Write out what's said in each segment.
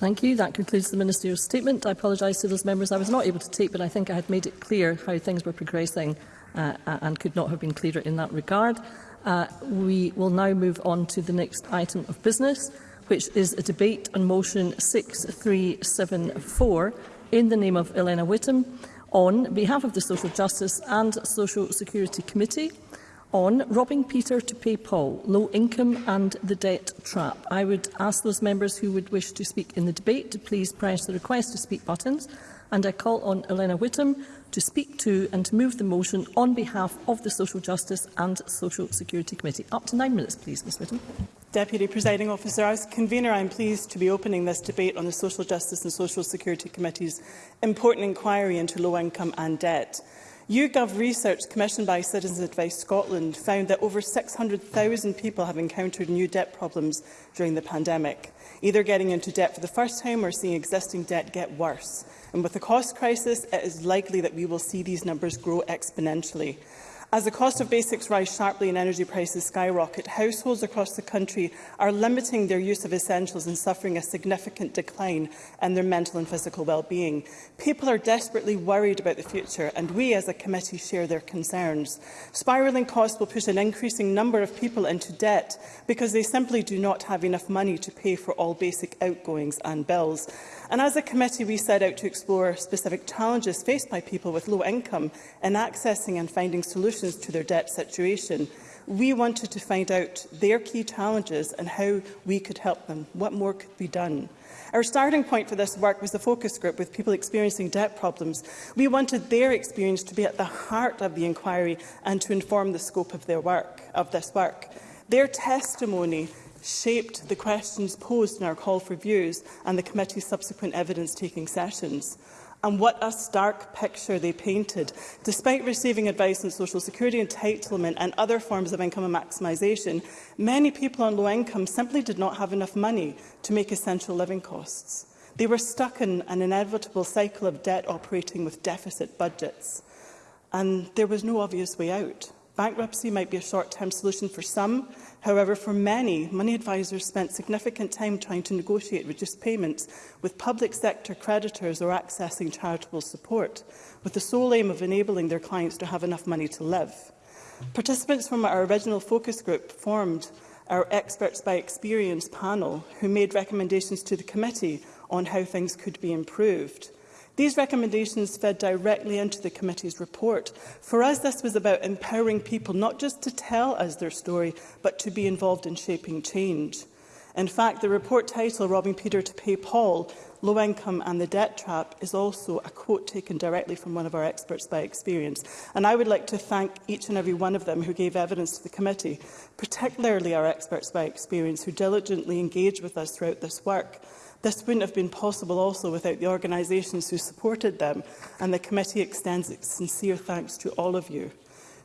Thank you. That concludes the Minister's statement. I apologise to those members I was not able to take, but I think I had made it clear how things were progressing uh, uh, and could not have been clearer in that regard. Uh, we will now move on to the next item of business, which is a debate on motion 6374 in the name of Elena Whittam on behalf of the Social Justice and Social Security Committee on robbing Peter to pay Paul, low income and the debt trap. I would ask those members who would wish to speak in the debate to please press the request to speak buttons and I call on Elena Whittam to speak to and to move the motion on behalf of the Social Justice and Social Security Committee. Up to nine minutes, please, Ms Whittam. Deputy Presiding Officer, as Convener, I am pleased to be opening this debate on the Social Justice and Social Security Committee's important inquiry into low income and debt. YouGov research commissioned by Citizens Advice Scotland found that over 600,000 people have encountered new debt problems during the pandemic, either getting into debt for the first time or seeing existing debt get worse. And with the cost crisis, it is likely that we will see these numbers grow exponentially. As the cost of basics rise sharply and energy prices skyrocket, households across the country are limiting their use of essentials and suffering a significant decline in their mental and physical well-being. People are desperately worried about the future, and we as a committee share their concerns. Spiralling costs will push an increasing number of people into debt because they simply do not have enough money to pay for all basic outgoings and bills. And as a committee, we set out to explore specific challenges faced by people with low income in accessing and finding solutions to their debt situation. We wanted to find out their key challenges and how we could help them. What more could be done? Our starting point for this work was the focus group with people experiencing debt problems. We wanted their experience to be at the heart of the inquiry and to inform the scope of their work, of this work. Their testimony shaped the questions posed in our call for views and the committee's subsequent evidence-taking sessions. And what a stark picture they painted. Despite receiving advice on social security entitlement and other forms of income maximisation, many people on low income simply did not have enough money to make essential living costs. They were stuck in an inevitable cycle of debt operating with deficit budgets. And there was no obvious way out. Bankruptcy might be a short-term solution for some, However, for many, money advisers spent significant time trying to negotiate reduced payments with public sector creditors or accessing charitable support, with the sole aim of enabling their clients to have enough money to live. Participants from our original focus group formed our Experts by Experience panel, who made recommendations to the committee on how things could be improved. These recommendations fed directly into the committee's report. For us, this was about empowering people not just to tell us their story, but to be involved in shaping change. In fact, the report title, Robbing Peter to Pay Paul, Low Income and the Debt Trap, is also a quote taken directly from one of our experts by experience. And I would like to thank each and every one of them who gave evidence to the committee, particularly our experts by experience who diligently engaged with us throughout this work. This wouldn't have been possible also without the organisations who supported them, and the committee extends its sincere thanks to all of you.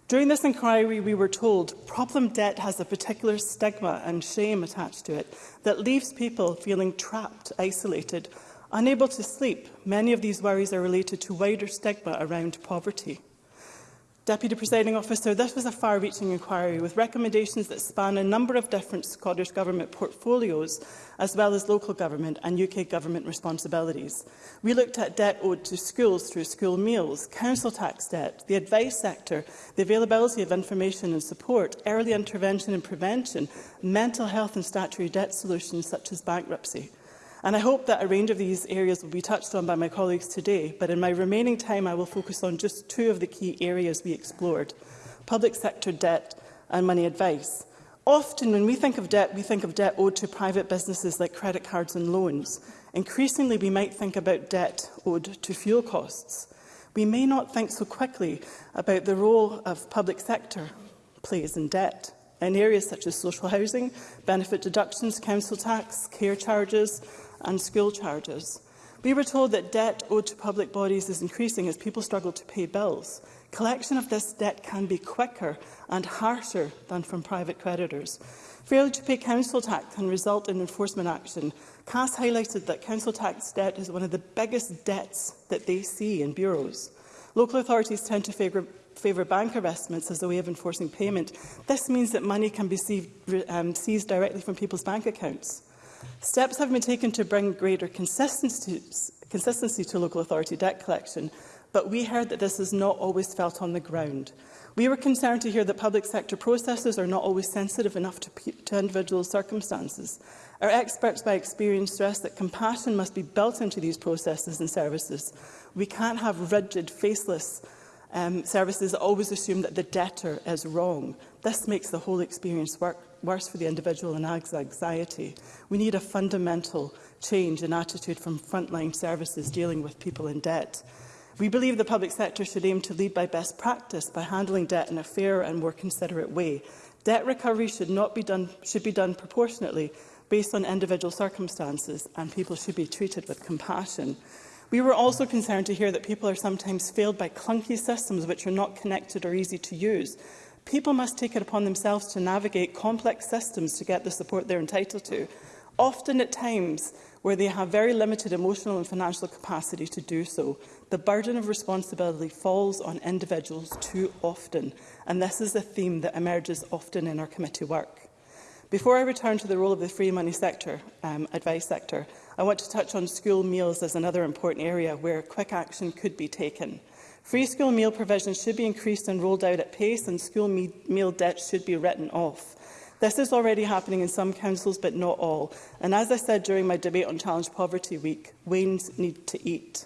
During this inquiry, we were told problem debt has a particular stigma and shame attached to it that leaves people feeling trapped, isolated, unable to sleep. Many of these worries are related to wider stigma around poverty. Deputy Presiding Officer, this was a far-reaching inquiry with recommendations that span a number of different Scottish Government portfolios, as well as local government and UK government responsibilities. We looked at debt owed to schools through school meals, council tax debt, the advice sector, the availability of information and support, early intervention and prevention, mental health and statutory debt solutions such as bankruptcy. And I hope that a range of these areas will be touched on by my colleagues today, but in my remaining time I will focus on just two of the key areas we explored, public sector debt and money advice. Often when we think of debt, we think of debt owed to private businesses like credit cards and loans. Increasingly, we might think about debt owed to fuel costs. We may not think so quickly about the role of public sector plays in debt in areas such as social housing, benefit deductions, council tax, care charges, and school charges. We were told that debt owed to public bodies is increasing as people struggle to pay bills. Collection of this debt can be quicker and harsher than from private creditors. Failure to pay council tax can result in enforcement action. CAS highlighted that council tax debt is one of the biggest debts that they see in bureaus. Local authorities tend to favour favour bank arrestments as a way of enforcing payment. This means that money can be seized, um, seized directly from people's bank accounts. Steps have been taken to bring greater consistency, consistency to local authority debt collection, but we heard that this is not always felt on the ground. We were concerned to hear that public sector processes are not always sensitive enough to, to individual circumstances. Our experts by experience stress that compassion must be built into these processes and services. We can't have rigid, faceless um, services that always assume that the debtor is wrong. This makes the whole experience work worse for the individual and adds anxiety. We need a fundamental change in attitude from frontline services dealing with people in debt. We believe the public sector should aim to lead by best practice by handling debt in a fair and more considerate way. Debt recovery should, not be done, should be done proportionately based on individual circumstances and people should be treated with compassion. We were also concerned to hear that people are sometimes failed by clunky systems which are not connected or easy to use people must take it upon themselves to navigate complex systems to get the support they're entitled to, often at times where they have very limited emotional and financial capacity to do so. The burden of responsibility falls on individuals too often, and this is a theme that emerges often in our committee work. Before I return to the role of the free money sector, um, advice sector, I want to touch on school meals as another important area where quick action could be taken. Free school meal provision should be increased and rolled out at pace, and school me meal debt should be written off. This is already happening in some councils, but not all. And as I said during my debate on Challenge Poverty Week, Waynes need to eat.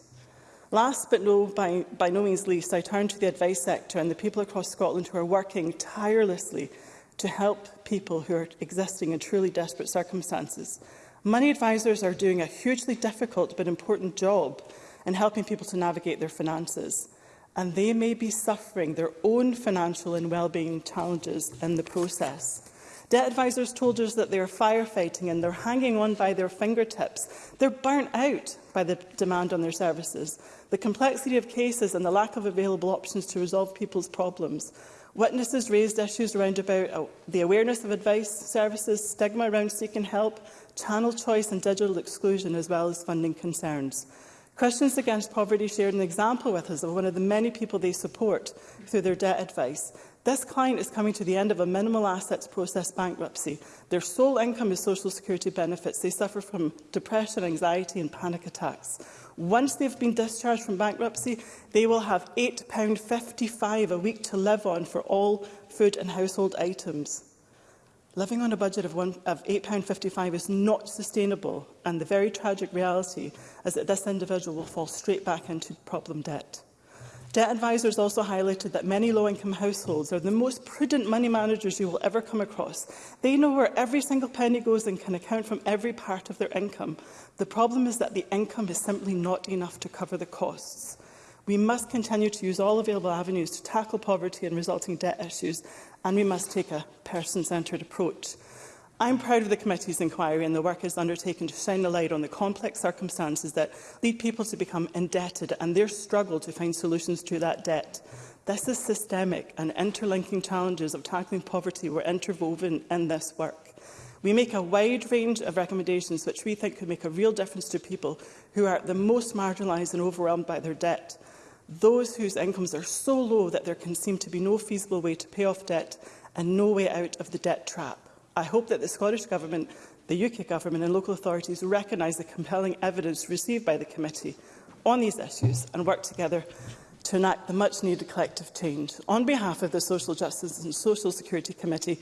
Last but no, by, by no means least, I turn to the advice sector and the people across Scotland who are working tirelessly to help people who are existing in truly desperate circumstances. Money advisers are doing a hugely difficult but important job in helping people to navigate their finances and they may be suffering their own financial and well-being challenges in the process. Debt advisors told us that they are firefighting and they're hanging on by their fingertips. They're burnt out by the demand on their services, the complexity of cases and the lack of available options to resolve people's problems. Witnesses raised issues around about uh, the awareness of advice services, stigma around seeking help, channel choice and digital exclusion, as well as funding concerns. Christians Against Poverty shared an example with us of one of the many people they support through their debt advice. This client is coming to the end of a minimal assets process bankruptcy. Their sole income is social security benefits. They suffer from depression, anxiety and panic attacks. Once they've been discharged from bankruptcy, they will have £8.55 a week to live on for all food and household items. Living on a budget of, one, of £8.55 is not sustainable, and the very tragic reality is that this individual will fall straight back into problem debt. Debt advisers also highlighted that many low-income households are the most prudent money managers you will ever come across. They know where every single penny goes and can account from every part of their income. The problem is that the income is simply not enough to cover the costs. We must continue to use all available avenues to tackle poverty and resulting debt issues and we must take a person-centred approach. I'm proud of the committee's inquiry and the work it's undertaken to shine a light on the complex circumstances that lead people to become indebted and their struggle to find solutions to that debt. This is systemic and interlinking challenges of tackling poverty were interwoven in this work. We make a wide range of recommendations which we think could make a real difference to people who are the most marginalised and overwhelmed by their debt those whose incomes are so low that there can seem to be no feasible way to pay off debt and no way out of the debt trap. I hope that the Scottish Government, the UK Government and local authorities recognise the compelling evidence received by the committee on these issues and work together to enact the much-needed collective change. On behalf of the Social Justice and Social Security Committee,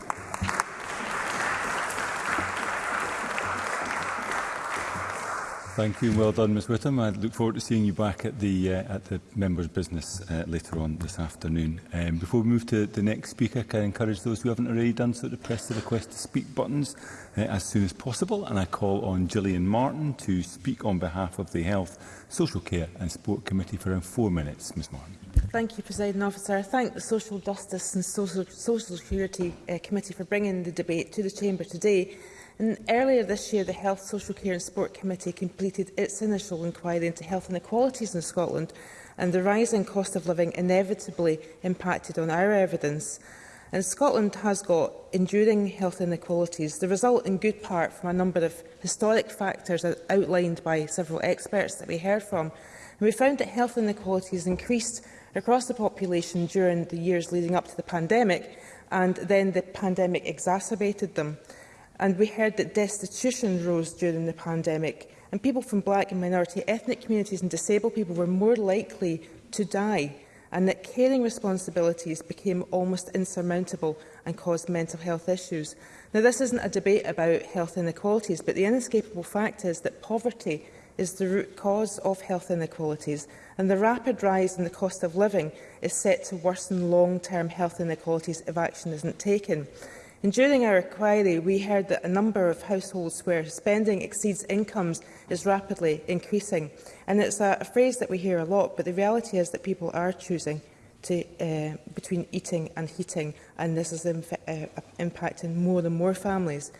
Thank you and well done, Ms Whittam. I look forward to seeing you back at the uh, at the members' business uh, later on this afternoon. Um, before we move to the next speaker, can I encourage those who haven't already done so to press the request to speak buttons uh, as soon as possible? And I call on Gillian Martin to speak on behalf of the Health, Social Care and Sport Committee for around four minutes. Ms Martin. Thank you, President Officer. I thank the Social Justice and Social, Social Security uh, Committee for bringing the debate to the Chamber today And earlier this year, the Health, Social Care and Sport Committee completed its initial inquiry into health inequalities in Scotland and the rising cost of living inevitably impacted on our evidence. And Scotland has got enduring health inequalities, the result in good part from a number of historic factors outlined by several experts that we heard from. And we found that health inequalities increased across the population during the years leading up to the pandemic, and then the pandemic exacerbated them. And we heard that destitution rose during the pandemic and people from black and minority ethnic communities and disabled people were more likely to die and that caring responsibilities became almost insurmountable and caused mental health issues. Now, this isn't a debate about health inequalities, but the inescapable fact is that poverty is the root cause of health inequalities, and the rapid rise in the cost of living is set to worsen long-term health inequalities if action isn't taken. And during our inquiry, we heard that a number of households where spending exceeds incomes is rapidly increasing. And it's a, a phrase that we hear a lot, but the reality is that people are choosing to, uh, between eating and heating, and this is uh, impacting more and more families.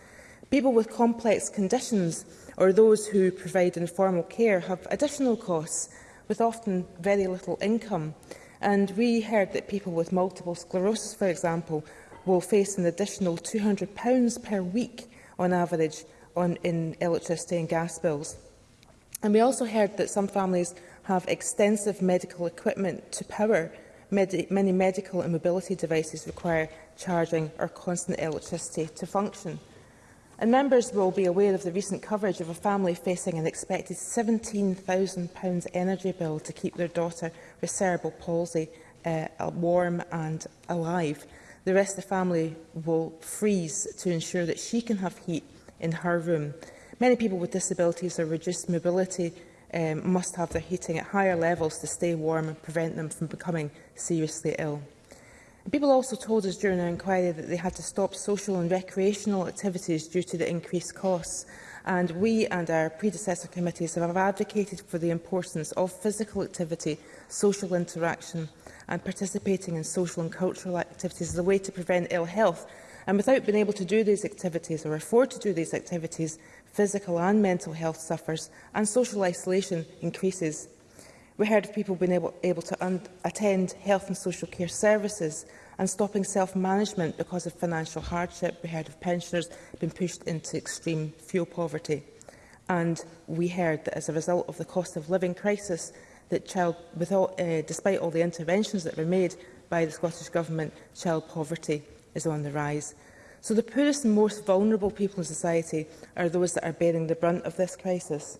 People with complex conditions or those who provide informal care have additional costs with often very little income. And we heard that people with multiple sclerosis, for example, will face an additional £200 per week on average on, in electricity and gas bills. And we also heard that some families have extensive medical equipment to power. Medi many medical and mobility devices require charging or constant electricity to function. And members will be aware of the recent coverage of a family facing an expected £17,000 energy bill to keep their daughter with cerebral palsy uh, warm and alive. The rest of the family will freeze to ensure that she can have heat in her room. Many people with disabilities or reduced mobility um, must have their heating at higher levels to stay warm and prevent them from becoming seriously ill. People also told us during our inquiry that they had to stop social and recreational activities due to the increased costs. And we and our predecessor committees have advocated for the importance of physical activity, social interaction and participating in social and cultural activities is a way to prevent ill health. And without being able to do these activities or afford to do these activities, physical and mental health suffers and social isolation increases. We heard of people being able, able to attend health and social care services and stopping self-management because of financial hardship. We heard of pensioners being pushed into extreme fuel poverty. And we heard that as a result of the cost of living crisis, that child, with all, uh, despite all the interventions that were made by the Scottish Government, child poverty is on the rise. So the poorest and most vulnerable people in society are those that are bearing the brunt of this crisis.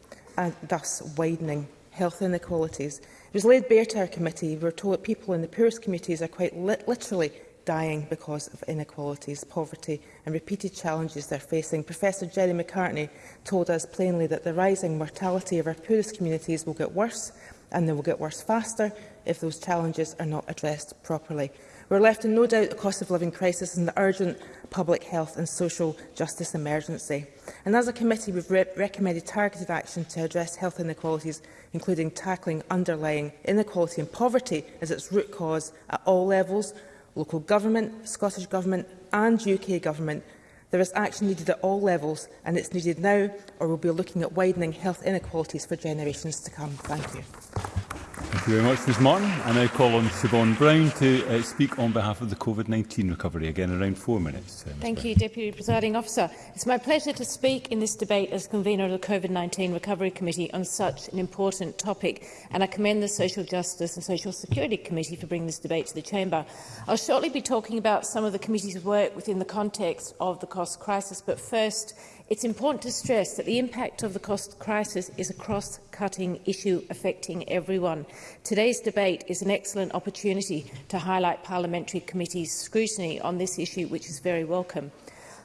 and thus widening health inequalities. It was laid bare to our committee. We were told that people in the poorest communities are quite li literally dying because of inequalities, poverty and repeated challenges they're facing. Professor Jerry McCartney told us plainly that the rising mortality of our poorest communities will get worse and they will get worse faster if those challenges are not addressed properly. We're left in no doubt the cost of living crisis and the urgent public health and social justice emergency. And as a committee, we've re recommended targeted action to address health inequalities, including tackling underlying inequality and poverty as its root cause at all levels, local government, Scottish Government and UK Government, There is action needed at all levels, and it's needed now, or we'll be looking at widening health inequalities for generations to come. Thank you. Thank you very much, Ms Martin. I now call on Siobhan Brown to uh, speak on behalf of the COVID-19 recovery. Again, around four minutes. Uh, Thank Brown. you, Deputy Presiding Officer. It's my pleasure to speak in this debate as convener of the COVID-19 Recovery Committee on such an important topic, and I commend the Social Justice and Social Security Committee for bringing this debate to the Chamber. I'll shortly be talking about some of the committee's work within the context of the cost crisis, but first, it's important to stress that the impact of the cost crisis is a cross-cutting issue affecting everyone. Today's debate is an excellent opportunity to highlight parliamentary committees' scrutiny on this issue, which is very welcome.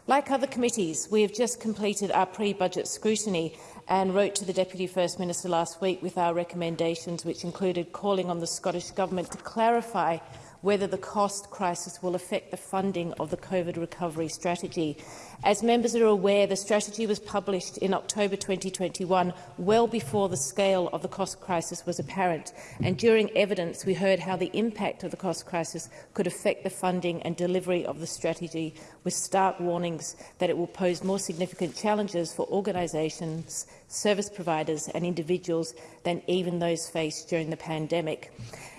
Like other committees, we have just completed our pre-budget scrutiny and wrote to the Deputy First Minister last week with our recommendations, which included calling on the Scottish Government to clarify whether the cost crisis will affect the funding of the COVID recovery strategy. As members are aware, the strategy was published in October 2021, well before the scale of the cost crisis was apparent. And during evidence, we heard how the impact of the cost crisis could affect the funding and delivery of the strategy, with stark warnings that it will pose more significant challenges for organisations, service providers and individuals than even those faced during the pandemic.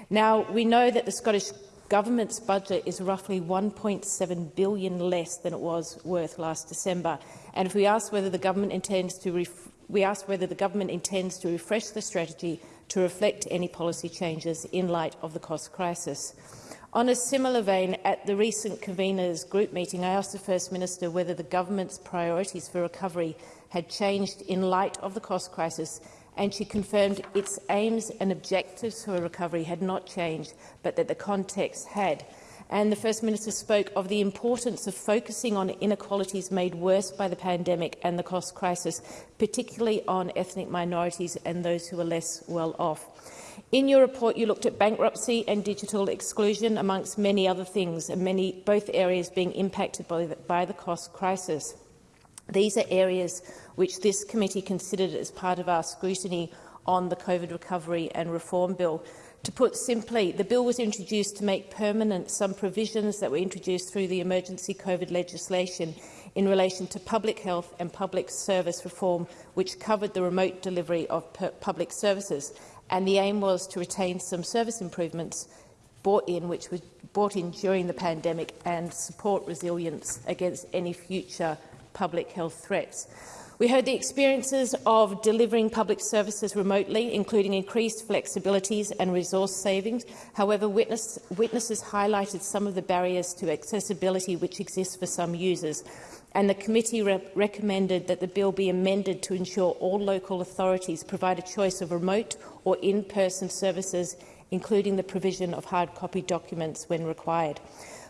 Now, we know that the Scottish government's budget is roughly 1.7 billion less than it was worth last December. And if we ask whether the government intends to we ask whether the government intends to refresh the strategy to reflect any policy changes in light of the cost crisis. On a similar vein, at the recent conveners group meeting, I asked the First Minister whether the government's priorities for recovery had changed in light of the cost crisis and she confirmed its aims and objectives for recovery had not changed, but that the context had. And the First Minister spoke of the importance of focusing on inequalities made worse by the pandemic and the cost crisis, particularly on ethnic minorities and those who are less well off. In your report, you looked at bankruptcy and digital exclusion, amongst many other things, and many, both areas being impacted by the, by the cost crisis. These are areas which this committee considered as part of our scrutiny on the COVID Recovery and Reform Bill. To put simply, the bill was introduced to make permanent some provisions that were introduced through the emergency COVID legislation in relation to public health and public service reform, which covered the remote delivery of public services. And the aim was to retain some service improvements brought in, which were brought in during the pandemic and support resilience against any future public health threats. We heard the experiences of delivering public services remotely, including increased flexibilities and resource savings. However, witness, witnesses highlighted some of the barriers to accessibility which exist for some users, and the committee re recommended that the bill be amended to ensure all local authorities provide a choice of remote or in-person services, including the provision of hard copy documents when required.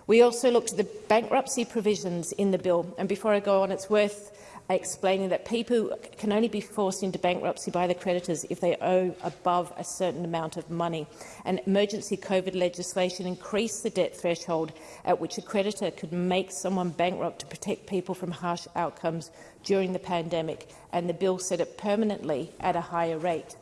We also looked at the bankruptcy provisions in the bill. And before I go on, it's worth explaining that people can only be forced into bankruptcy by the creditors if they owe above a certain amount of money. And emergency COVID legislation increased the debt threshold at which a creditor could make someone bankrupt to protect people from harsh outcomes during the pandemic, and the bill set it permanently at a higher rate.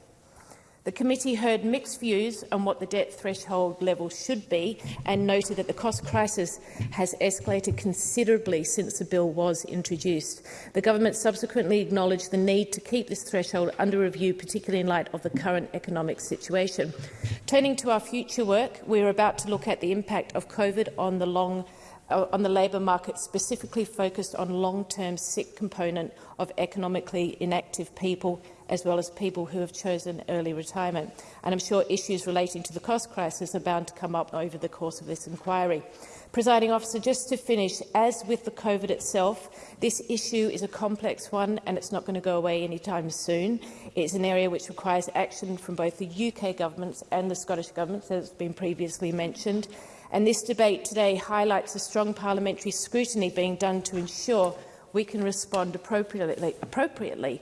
The committee heard mixed views on what the debt threshold level should be and noted that the cost crisis has escalated considerably since the bill was introduced. The government subsequently acknowledged the need to keep this threshold under review, particularly in light of the current economic situation. Turning to our future work, we are about to look at the impact of COVID on the long uh, on the labour market specifically focused on long-term sick component of economically inactive people as well as people who have chosen early retirement. And I'm sure issues relating to the cost crisis are bound to come up over the course of this inquiry. Presiding officer, just to finish, as with the COVID itself, this issue is a complex one and it's not going to go away anytime soon. It's an area which requires action from both the UK government and the Scottish government, as has been previously mentioned. And this debate today highlights the strong parliamentary scrutiny being done to ensure we can respond appropriately, appropriately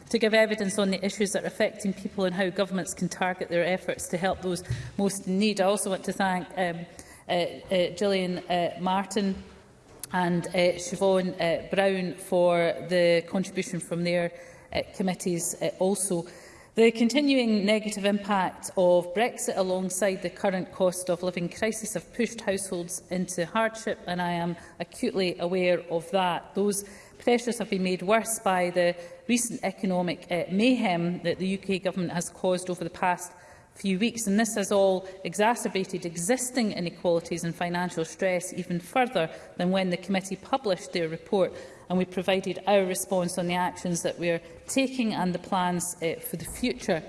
to give evidence on the issues that are affecting people and how governments can target their efforts to help those most in need. I also want to thank um, uh, uh, Gillian uh, Martin and uh, Siobhan uh, Brown for the contribution from their uh, committees uh, also. The continuing negative impact of Brexit alongside the current cost of living crisis have pushed households into hardship and I am acutely aware of that. Those pressures have been made worse by the recent economic uh, mayhem that the UK Government has caused over the past few weeks, and this has all exacerbated existing inequalities and financial stress even further than when the committee published their report, and we provided our response on the actions that we are taking and the plans uh, for the future.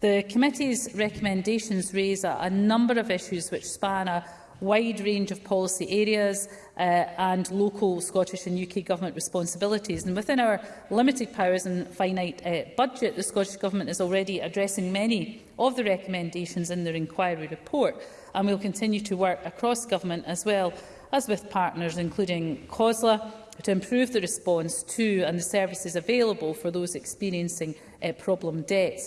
The committee's recommendations raise a, a number of issues which span a wide range of policy areas uh, and local Scottish and UK Government responsibilities. And within our limited powers and finite uh, budget, the Scottish Government is already addressing many of the recommendations in their inquiry report, and we'll continue to work across government as well as with partners, including COSLA, to improve the response to and the services available for those experiencing uh, problem debt.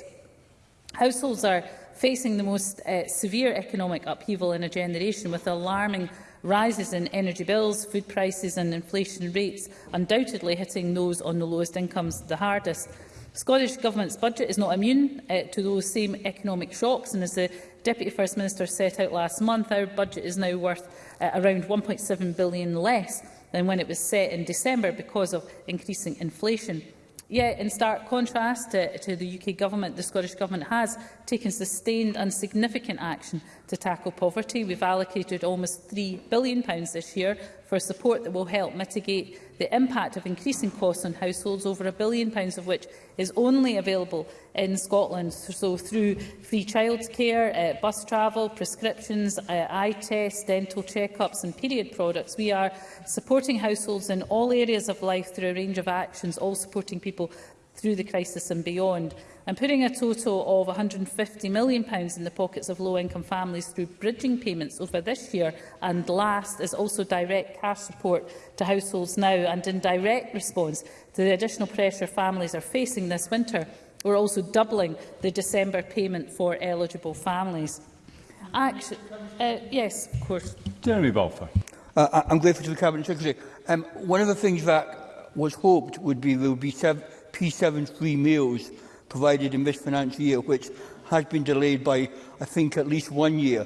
Households are facing the most uh, severe economic upheaval in a generation with alarming rises in energy bills, food prices and inflation rates, undoubtedly hitting those on the lowest incomes the hardest. The Scottish Government's budget is not immune uh, to those same economic shocks, and as the Deputy First Minister set out last month, our budget is now worth uh, around £1.7 billion less than when it was set in December because of increasing inflation. Yet, in stark contrast to, uh, to the UK Government, the Scottish Government has taken sustained and significant action to tackle poverty. We've allocated almost £3 billion this year for support that will help mitigate the impact of increasing costs on households, over a billion pounds of which is only available in Scotland. So through free childcare, uh, bus travel, prescriptions, uh, eye tests, dental check-ups and period products, we are supporting households in all areas of life through a range of actions, all supporting people through the crisis and beyond and putting a total of £150 million in the pockets of low-income families through bridging payments over this year and last is also direct cash support to households now and in direct response to the additional pressure families are facing this winter. We're also doubling the December payment for eligible families. Action, uh, yes, of course. Jeremy Balfour. Uh, I'm grateful to the Cabinet Secretary. Um, one of the things that was hoped would be there would be p P73 meals provided in this financial year, which has been delayed by, I think, at least one year.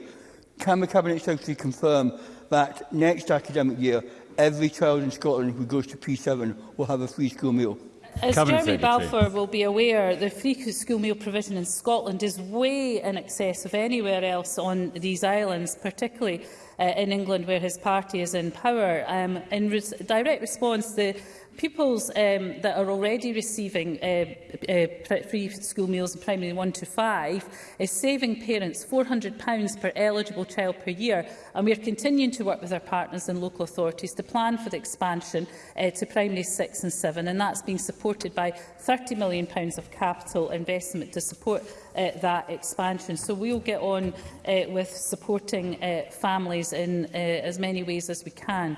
Can the Cabinet Secretary confirm that next academic year, every child in Scotland who goes to P7 will have a free school meal? As Cabinet Jeremy Secretary. Balfour will be aware, the free school meal provision in Scotland is way in excess of anywhere else on these islands, particularly uh, in England where his party is in power. Um, in res direct response, the pupils um, that are already receiving uh, uh, free school meals in primary 1 to 5 is saving parents £400 per eligible child per year and we are continuing to work with our partners and local authorities to plan for the expansion uh, to primary 6 and 7 and that's being supported by £30 million of capital investment to support uh, that expansion. So we'll get on uh, with supporting uh, families in uh, as many ways as we can.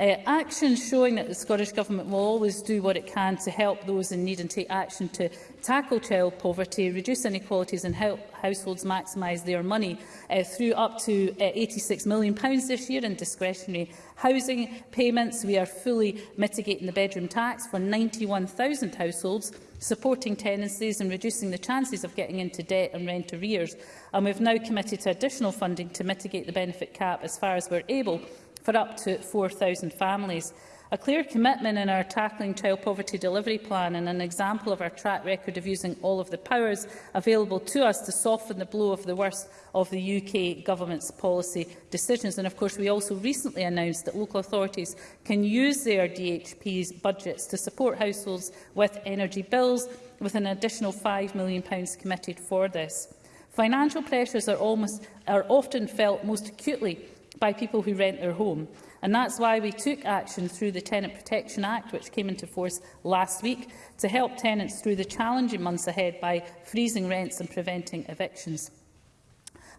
Uh, action showing that the Scottish Government will always do what it can to help those in need and take action to tackle child poverty, reduce inequalities and help households maximise their money uh, through up to uh, £86 million pounds this year in discretionary housing payments. We are fully mitigating the bedroom tax for 91,000 households supporting tenancies and reducing the chances of getting into debt and rent arrears. And we've now committed to additional funding to mitigate the benefit cap as far as we're able for up to 4,000 families. A clear commitment in our Tackling Child Poverty Delivery Plan and an example of our track record of using all of the powers available to us to soften the blow of the worst of the UK Government's policy decisions. And of course, we also recently announced that local authorities can use their DHP's budgets to support households with energy bills, with an additional £5 million committed for this. Financial pressures are, almost, are often felt most acutely by people who rent their home. And that's why we took action through the Tenant Protection Act, which came into force last week, to help tenants through the challenging months ahead by freezing rents and preventing evictions.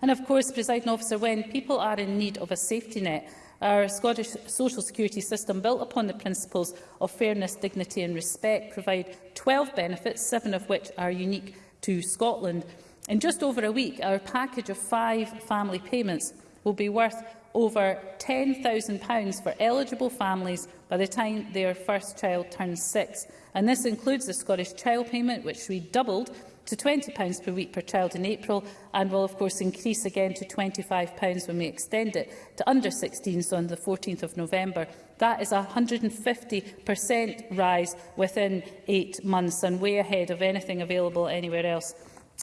And of course, presiding officer, when people are in need of a safety net, our Scottish social security system, built upon the principles of fairness, dignity and respect, provide 12 benefits, seven of which are unique to Scotland. In just over a week, our package of five family payments will be worth over £10,000 for eligible families by the time their first child turns six. And this includes the Scottish Child Payment, which we doubled to £20 per week per child in April and will of course increase again to £25 when we extend it to under 16s on the 14th of November. That is a 150% rise within eight months and way ahead of anything available anywhere else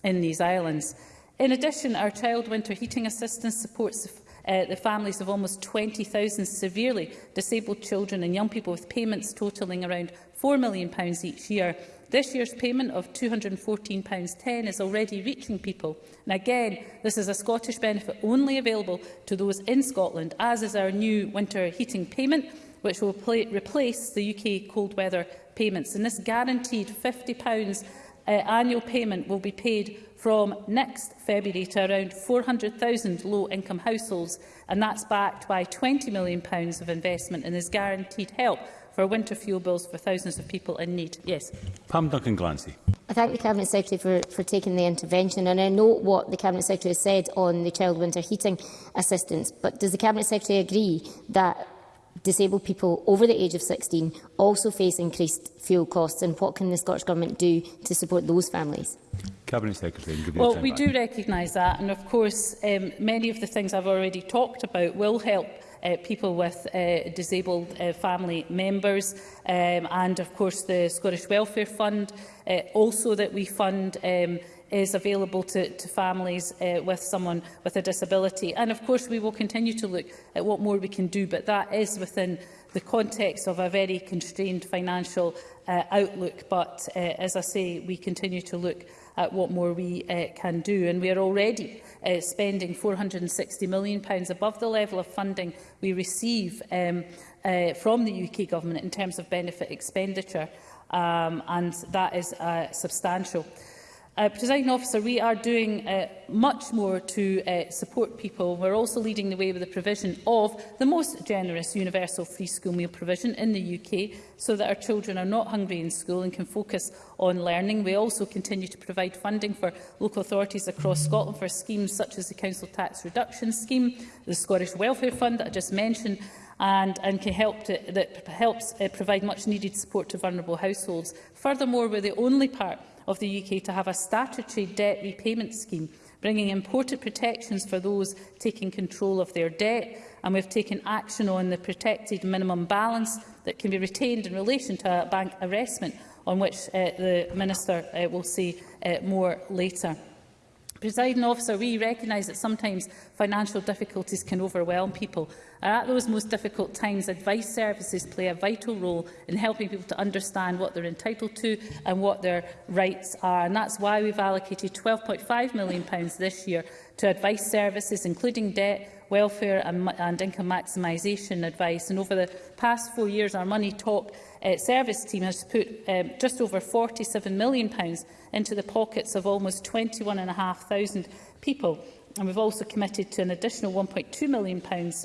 in these islands. In addition, our child winter heating assistance supports uh, the families of almost 20,000 severely disabled children and young people with payments totalling around £4 million each year. This year's payment of £214.10 is already reaching people. And again, this is a Scottish benefit only available to those in Scotland, as is our new winter heating payment, which will replace the UK cold weather payments. And this guaranteed £50 uh, annual payment will be paid from next February to around 400,000 low-income households, and that's backed by £20 million of investment and is guaranteed help for winter fuel bills for thousands of people in need. Yes. Pam Duncan-Glancy. I thank the Cabinet Secretary for, for taking the intervention and I note what the Cabinet Secretary has said on the child winter heating assistance. But does the Cabinet Secretary agree that disabled people over the age of 16 also face increased fuel costs and what can the Scottish Government do to support those families? Cabinet Secretary. Well, we back. do recognise that and of course um, many of the things I've already talked about will help uh, people with uh, disabled uh, family members um, and of course the Scottish Welfare Fund uh, also that we fund um, is available to, to families uh, with someone with a disability. And of course, we will continue to look at what more we can do, but that is within the context of a very constrained financial uh, outlook. But uh, as I say, we continue to look at what more we uh, can do. And we are already uh, spending £460 million pounds above the level of funding we receive um, uh, from the UK Government in terms of benefit expenditure, um, and that is uh, substantial. Uh, Presiding officer, we are doing uh, much more to uh, support people. We're also leading the way with the provision of the most generous universal free school meal provision in the UK so that our children are not hungry in school and can focus on learning. We also continue to provide funding for local authorities across Scotland for schemes such as the Council Tax Reduction Scheme, the Scottish Welfare Fund that I just mentioned, and, and can help to, that helps uh, provide much needed support to vulnerable households. Furthermore, we're the only part of the UK to have a statutory debt repayment scheme, bringing important protections for those taking control of their debt. And we have taken action on the protected minimum balance that can be retained in relation to a bank arrestment, on which uh, the Minister uh, will say uh, more later. Presiding officer, we recognise that sometimes financial difficulties can overwhelm people. And at those most difficult times, advice services play a vital role in helping people to understand what they're entitled to and what their rights are. And that's why we've allocated £12.5 million this year to advice services, including debt welfare and, and income maximisation advice. And over the past four years, our Money Talk uh, service team has put um, just over £47 million into the pockets of almost 21,500 people and we've also committed to an additional £1.2 million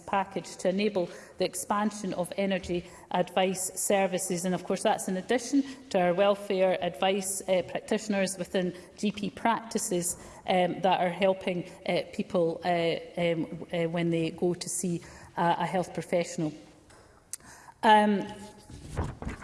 package to enable the expansion of energy advice services. And of course, that's in addition to our welfare advice uh, practitioners within GP practices um, that are helping uh, people uh, um, uh, when they go to see uh, a health professional. Um,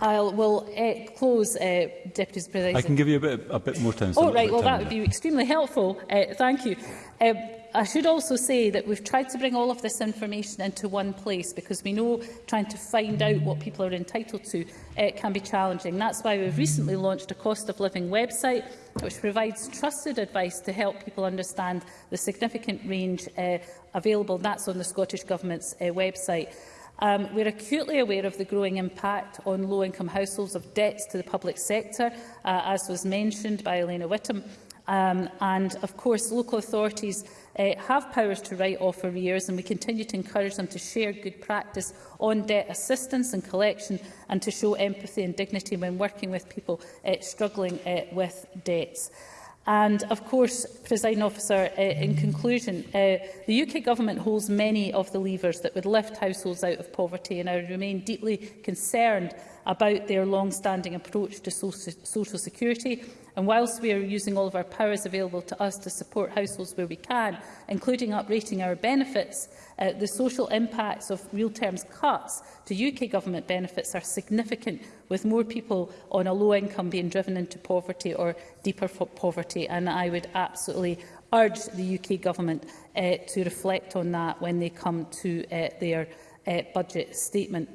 I will uh, close, uh, Deputy President. I can give you a bit, a bit more time. So oh, right. Well, that would be extremely helpful. Uh, thank you. Um, I should also say that we've tried to bring all of this information into one place because we know trying to find out what people are entitled to uh, can be challenging. That's why we've recently launched a cost of living website which provides trusted advice to help people understand the significant range uh, available. That's on the Scottish Government's uh, website. Um, we're acutely aware of the growing impact on low-income households of debts to the public sector, uh, as was mentioned by Elena Whittam. Um, and, of course, local authorities uh, have powers to write off arrears and we continue to encourage them to share good practice on debt assistance and collection and to show empathy and dignity when working with people uh, struggling uh, with debts. And of course, presiding officer, uh, in conclusion, uh, the UK government holds many of the levers that would lift households out of poverty and I remain deeply concerned about their long-standing approach to social security. And whilst we are using all of our powers available to us to support households where we can, including uprating our benefits, uh, the social impacts of real terms cuts to UK government benefits are significant, with more people on a low income being driven into poverty or deeper poverty. And I would absolutely urge the UK government uh, to reflect on that when they come to uh, their uh, budget statement.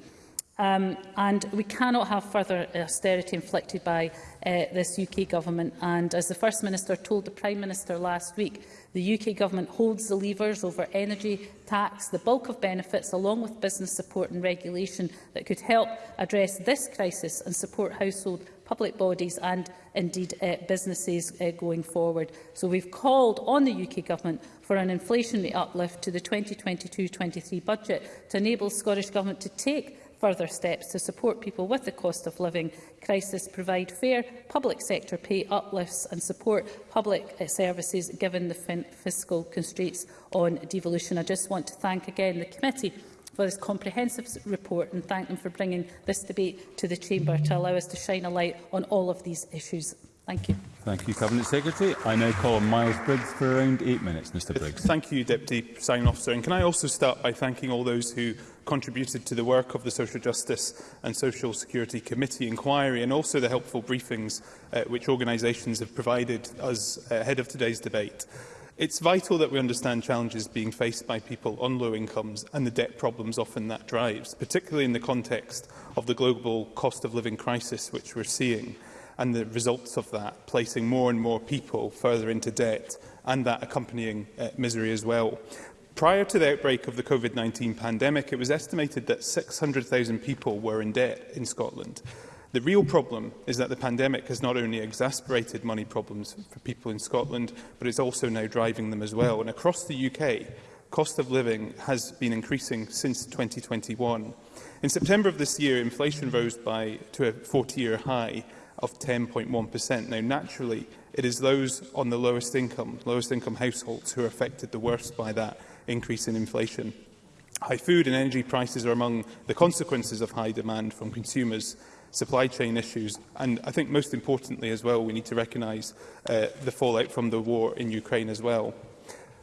Um, and we cannot have further uh, austerity inflicted by uh, this UK government. And as the First Minister told the Prime Minister last week, the UK government holds the levers over energy, tax, the bulk of benefits, along with business support and regulation that could help address this crisis and support household public bodies and indeed uh, businesses uh, going forward. So we've called on the UK Government for an inflationary uplift to the 2022-23 budget to enable Scottish Government to take further steps to support people with the cost of living crisis, provide fair public sector pay uplifts and support public eh, services given the fiscal constraints on devolution. I just want to thank again the committee for this comprehensive report and thank them for bringing this debate to the Chamber to allow us to shine a light on all of these issues. Thank you. Thank you, Cabinet Secretary. I now call Miles Briggs for around eight minutes. Mr Briggs. Thank you, Deputy Presiding Officer. And can I also start by thanking all those who contributed to the work of the Social Justice and Social Security Committee inquiry and also the helpful briefings uh, which organisations have provided us ahead of today's debate. It's vital that we understand challenges being faced by people on low incomes and the debt problems often that drives, particularly in the context of the global cost of living crisis which we're seeing and the results of that, placing more and more people further into debt and that accompanying uh, misery as well. Prior to the outbreak of the COVID-19 pandemic, it was estimated that 600,000 people were in debt in Scotland. The real problem is that the pandemic has not only exacerbated money problems for people in Scotland, but it's also now driving them as well. And across the UK, cost of living has been increasing since 2021. In September of this year, inflation rose by, to a 40-year high of 10.1%. Now, naturally, it is those on the lowest income, lowest income households who are affected the worst by that increase in inflation. High food and energy prices are among the consequences of high demand from consumers, supply chain issues, and I think most importantly as well, we need to recognise uh, the fallout from the war in Ukraine as well.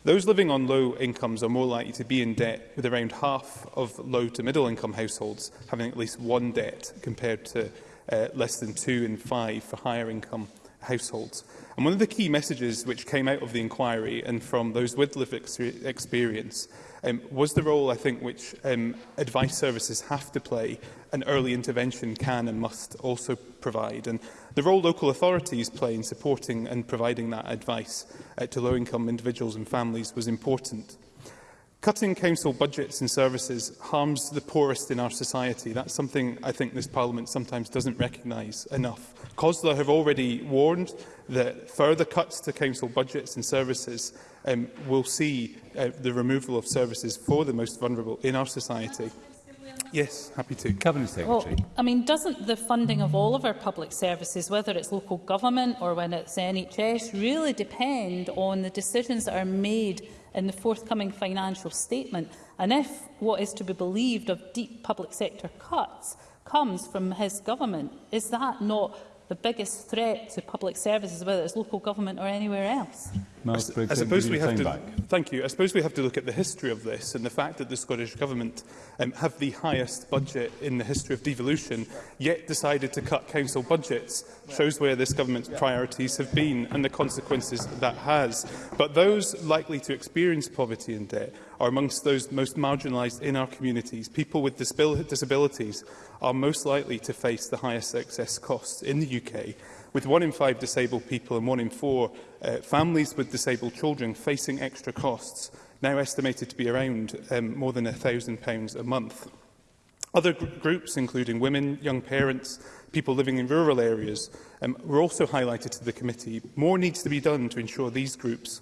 Those living on low incomes are more likely to be in debt, with around half of low to middle income households having at least one debt compared to uh, less than two in five for higher income households. And one of the key messages which came out of the inquiry and from those with lived experience um, was the role, I think, which um, advice services have to play and early intervention can and must also provide. And the role local authorities play in supporting and providing that advice uh, to low-income individuals and families was important. Cutting council budgets and services harms the poorest in our society. That's something I think this Parliament sometimes doesn't recognise enough. COSLA have already warned that further cuts to council budgets and services um, will see uh, the removal of services for the most vulnerable in our society. Yes, happy to. Cabinet Secretary. Well, I mean, doesn't the funding of all of our public services, whether it's local government or when it's NHS, really depend on the decisions that are made in the forthcoming financial statement. And if what is to be believed of deep public sector cuts comes from his government, is that not the biggest threat to public services, whether it's local government or anywhere else. I, I suppose we have to, Thank you. I suppose we have to look at the history of this and the fact that the Scottish Government um, have the highest budget in the history of devolution, yet decided to cut council budgets, shows where this government's priorities have been and the consequences that has. But those likely to experience poverty and debt are amongst those most marginalised in our communities. People with disabilities are most likely to face the highest excess costs in the UK, with one in five disabled people and one in four uh, families with disabled children facing extra costs, now estimated to be around um, more than £1,000 a month. Other gr groups, including women, young parents, people living in rural areas, um, were also highlighted to the committee. More needs to be done to ensure these groups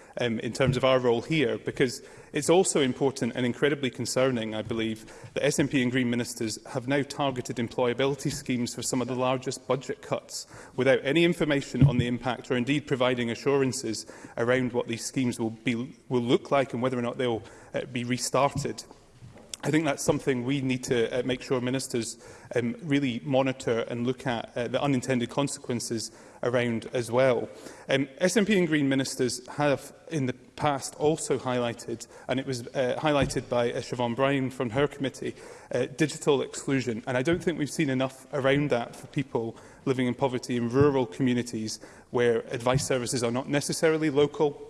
um, in terms of our role here, because it's also important and incredibly concerning, I believe, that SNP and Green ministers have now targeted employability schemes for some of the largest budget cuts without any information on the impact or indeed providing assurances around what these schemes will, be, will look like and whether or not they'll uh, be restarted. I think that's something we need to uh, make sure ministers um, really monitor and look at uh, the unintended consequences around as well. Um, SNP and Green ministers have in the past also highlighted, and it was uh, highlighted by uh, Siobhan Bryan from her committee, uh, digital exclusion. And I don't think we've seen enough around that for people living in poverty in rural communities where advice services are not necessarily local,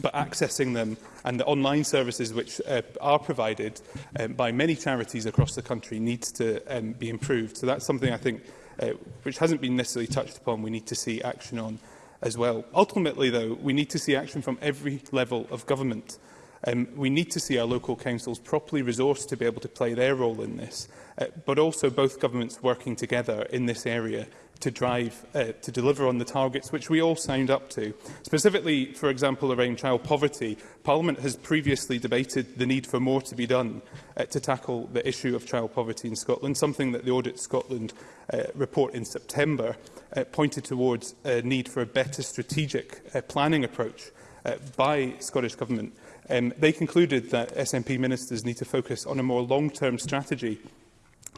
but accessing them and the online services which uh, are provided um, by many charities across the country needs to um, be improved. So that's something I think uh, which hasn't been necessarily touched upon, we need to see action on as well. Ultimately, though, we need to see action from every level of government. Um, we need to see our local councils properly resourced to be able to play their role in this, uh, but also both governments working together in this area to drive uh, to deliver on the targets which we all signed up to. Specifically, for example, around child poverty, Parliament has previously debated the need for more to be done uh, to tackle the issue of child poverty in Scotland, something that the Audit Scotland uh, report in September uh, pointed towards a need for a better strategic uh, planning approach uh, by Scottish Government. Um, they concluded that SNP ministers need to focus on a more long-term strategy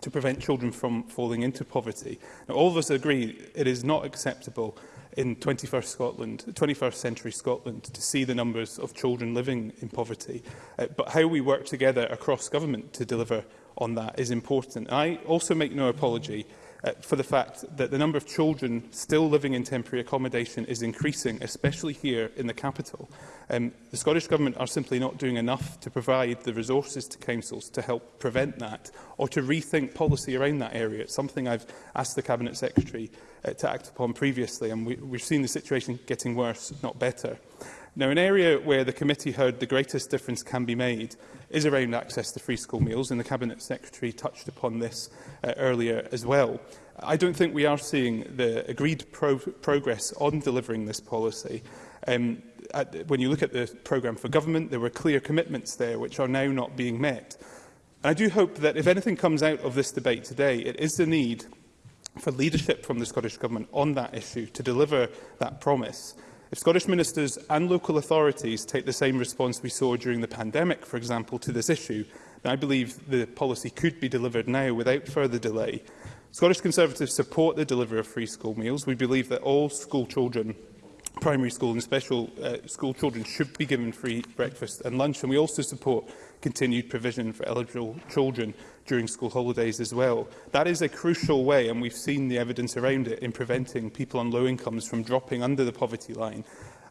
to prevent children from falling into poverty. Now, all of us agree it is not acceptable in 21st Scotland, 21st century Scotland, to see the numbers of children living in poverty. Uh, but how we work together across government to deliver on that is important. I also make no apology uh, for the fact that the number of children still living in temporary accommodation is increasing, especially here in the capital. Um, the Scottish Government are simply not doing enough to provide the resources to councils to help prevent that or to rethink policy around that area. It's something I've asked the Cabinet Secretary uh, to act upon previously, and we, we've seen the situation getting worse, not better. Now, an area where the committee heard the greatest difference can be made is around access to free school meals, and the Cabinet Secretary touched upon this uh, earlier as well. I don't think we are seeing the agreed pro progress on delivering this policy. Um, at, when you look at the programme for government, there were clear commitments there which are now not being met. And I do hope that if anything comes out of this debate today, it is the need for leadership from the Scottish Government on that issue to deliver that promise. If Scottish ministers and local authorities take the same response we saw during the pandemic, for example, to this issue, then I believe the policy could be delivered now without further delay. Scottish Conservatives support the delivery of free school meals. We believe that all school children primary school and special uh, school children should be given free breakfast and lunch and we also support continued provision for eligible children during school holidays as well. That is a crucial way, and we've seen the evidence around it, in preventing people on low incomes from dropping under the poverty line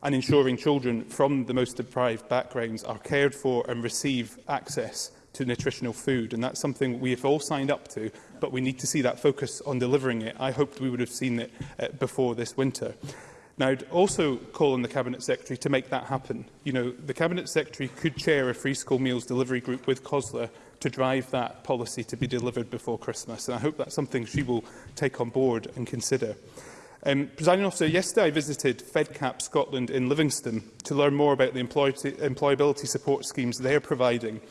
and ensuring children from the most deprived backgrounds are cared for and receive access to nutritional food. And that's something we have all signed up to, but we need to see that focus on delivering it. I hoped we would have seen it uh, before this winter. Now, I'd also call on the Cabinet Secretary to make that happen. You know, the Cabinet Secretary could chair a free school meals delivery group with COSLA to drive that policy to be delivered before Christmas. And I hope that's something she will take on board and consider. Um, Presiding officer, yesterday I visited FedCap Scotland in Livingston to learn more about the employ employability support schemes they are providing.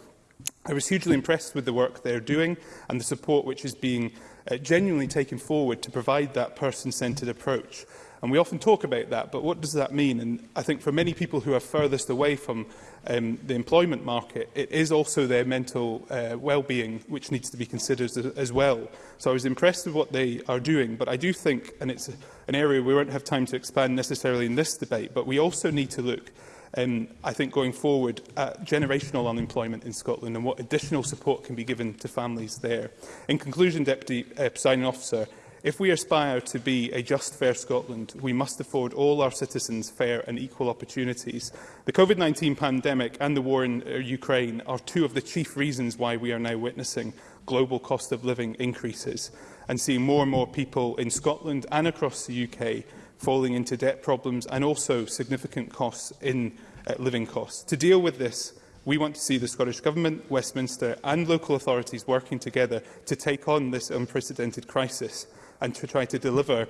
I was hugely impressed with the work they are doing and the support which is being uh, genuinely taken forward to provide that person-centred approach. And we often talk about that, but what does that mean? And I think for many people who are furthest away from um, the employment market, it is also their mental uh, well-being which needs to be considered as, as well. So I was impressed with what they are doing, but I do think, and it's an area we won't have time to expand necessarily in this debate, but we also need to look um, I think going forward at generational unemployment in Scotland and what additional support can be given to families there. In conclusion, Deputy uh, Signing Officer, If we aspire to be a just, fair Scotland, we must afford all our citizens fair and equal opportunities. The COVID-19 pandemic and the war in uh, Ukraine are two of the chief reasons why we are now witnessing global cost of living increases and seeing more and more people in Scotland and across the UK falling into debt problems and also significant costs in uh, living costs. To deal with this, we want to see the Scottish Government, Westminster and local authorities working together to take on this unprecedented crisis and to try to deliver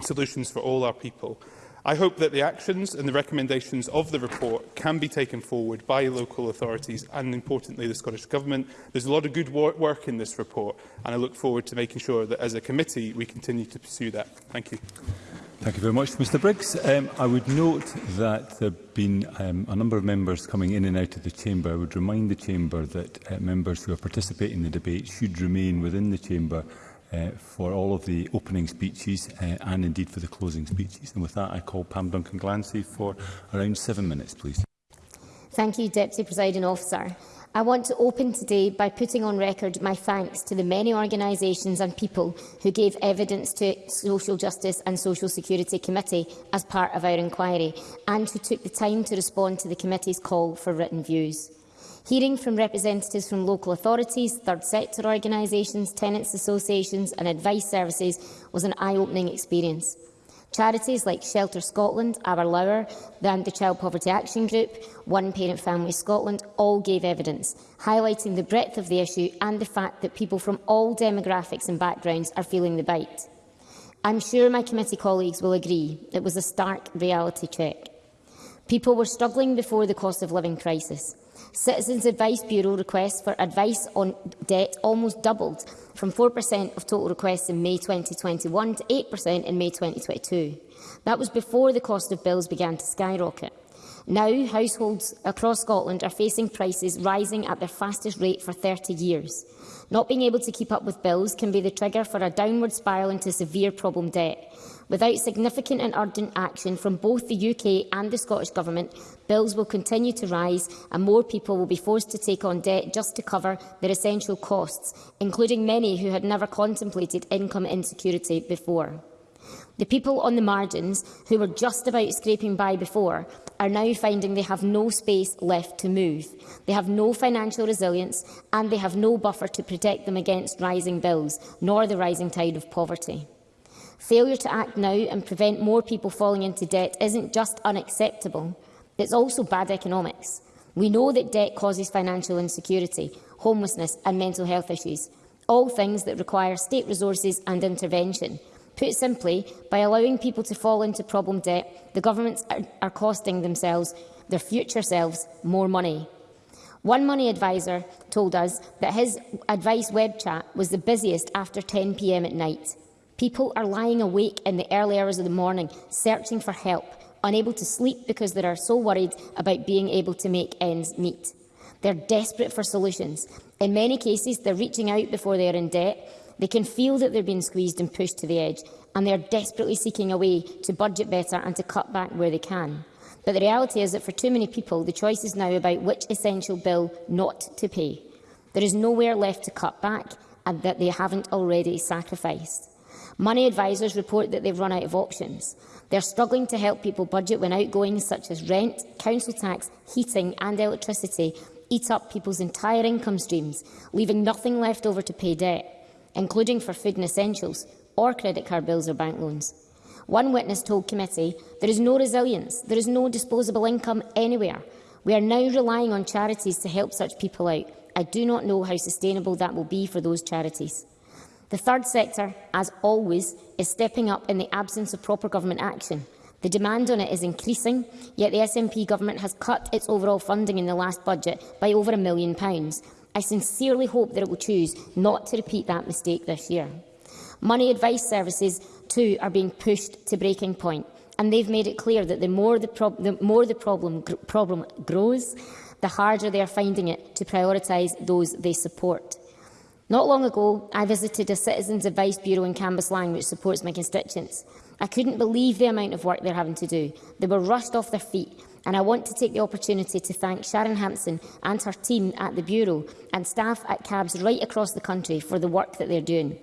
solutions for all our people. I hope that the actions and the recommendations of the report can be taken forward by local authorities and, importantly, the Scottish Government. There's a lot of good work in this report, and I look forward to making sure that, as a committee, we continue to pursue that. Thank you. Thank you very much, Mr Briggs. Um, I would note that there have been um, a number of members coming in and out of the Chamber. I would remind the Chamber that uh, members who are participating in the debate should remain within the Chamber uh, for all of the opening speeches uh, and indeed for the closing speeches. And with that, I call Pam Duncan-Glancy for around seven minutes, please. Thank you, Deputy Presiding Officer. I want to open today by putting on record my thanks to the many organisations and people who gave evidence to Social Justice and Social Security Committee as part of our inquiry and who took the time to respond to the committee's call for written views hearing from representatives from local authorities, third sector organisations, tenants associations and advice services was an eye-opening experience. Charities like Shelter Scotland, Our Lower and the Child Poverty Action Group, One Parent Family Scotland all gave evidence, highlighting the breadth of the issue and the fact that people from all demographics and backgrounds are feeling the bite. I'm sure my committee colleagues will agree it was a stark reality check. People were struggling before the cost of living crisis. Citizens Advice Bureau requests for advice on debt almost doubled from 4% of total requests in May 2021 to 8% in May 2022. That was before the cost of bills began to skyrocket. Now, households across Scotland are facing prices rising at their fastest rate for 30 years. Not being able to keep up with bills can be the trigger for a downward spiral into severe problem debt. Without significant and urgent action from both the UK and the Scottish Government, bills will continue to rise and more people will be forced to take on debt just to cover their essential costs, including many who had never contemplated income insecurity before. The people on the margins, who were just about scraping by before, are now finding they have no space left to move. They have no financial resilience and they have no buffer to protect them against rising bills, nor the rising tide of poverty. Failure to act now and prevent more people falling into debt isn't just unacceptable, it's also bad economics. We know that debt causes financial insecurity, homelessness and mental health issues, all things that require state resources and intervention. Put simply, by allowing people to fall into problem debt, the governments are, are costing themselves, their future selves, more money. One money adviser told us that his advice web chat was the busiest after 10pm at night. People are lying awake in the early hours of the morning, searching for help, unable to sleep because they are so worried about being able to make ends meet. They're desperate for solutions. In many cases, they're reaching out before they are in debt. They can feel that they're being squeezed and pushed to the edge, and they're desperately seeking a way to budget better and to cut back where they can. But the reality is that for too many people, the choice is now about which essential bill not to pay. There is nowhere left to cut back and that they haven't already sacrificed. Money advisers report that they've run out of options. They're struggling to help people budget when outgoings such as rent, council tax, heating and electricity eat up people's entire income streams, leaving nothing left over to pay debt, including for food and essentials, or credit card bills or bank loans. One witness told committee, there is no resilience, there is no disposable income anywhere. We are now relying on charities to help such people out. I do not know how sustainable that will be for those charities. The third sector, as always, is stepping up in the absence of proper government action. The demand on it is increasing, yet the SNP government has cut its overall funding in the last budget by over a million pounds. I sincerely hope that it will choose not to repeat that mistake this year. Money advice services, too, are being pushed to breaking point, and they've made it clear that the more the, prob the, more the problem, gr problem grows, the harder they are finding it to prioritise those they support. Not long ago, I visited a Citizens Advice Bureau in Cambuslang which supports my constituents. I couldn't believe the amount of work they're having to do. They were rushed off their feet and I want to take the opportunity to thank Sharon Hampson and her team at the Bureau and staff at CABS right across the country for the work that they're doing.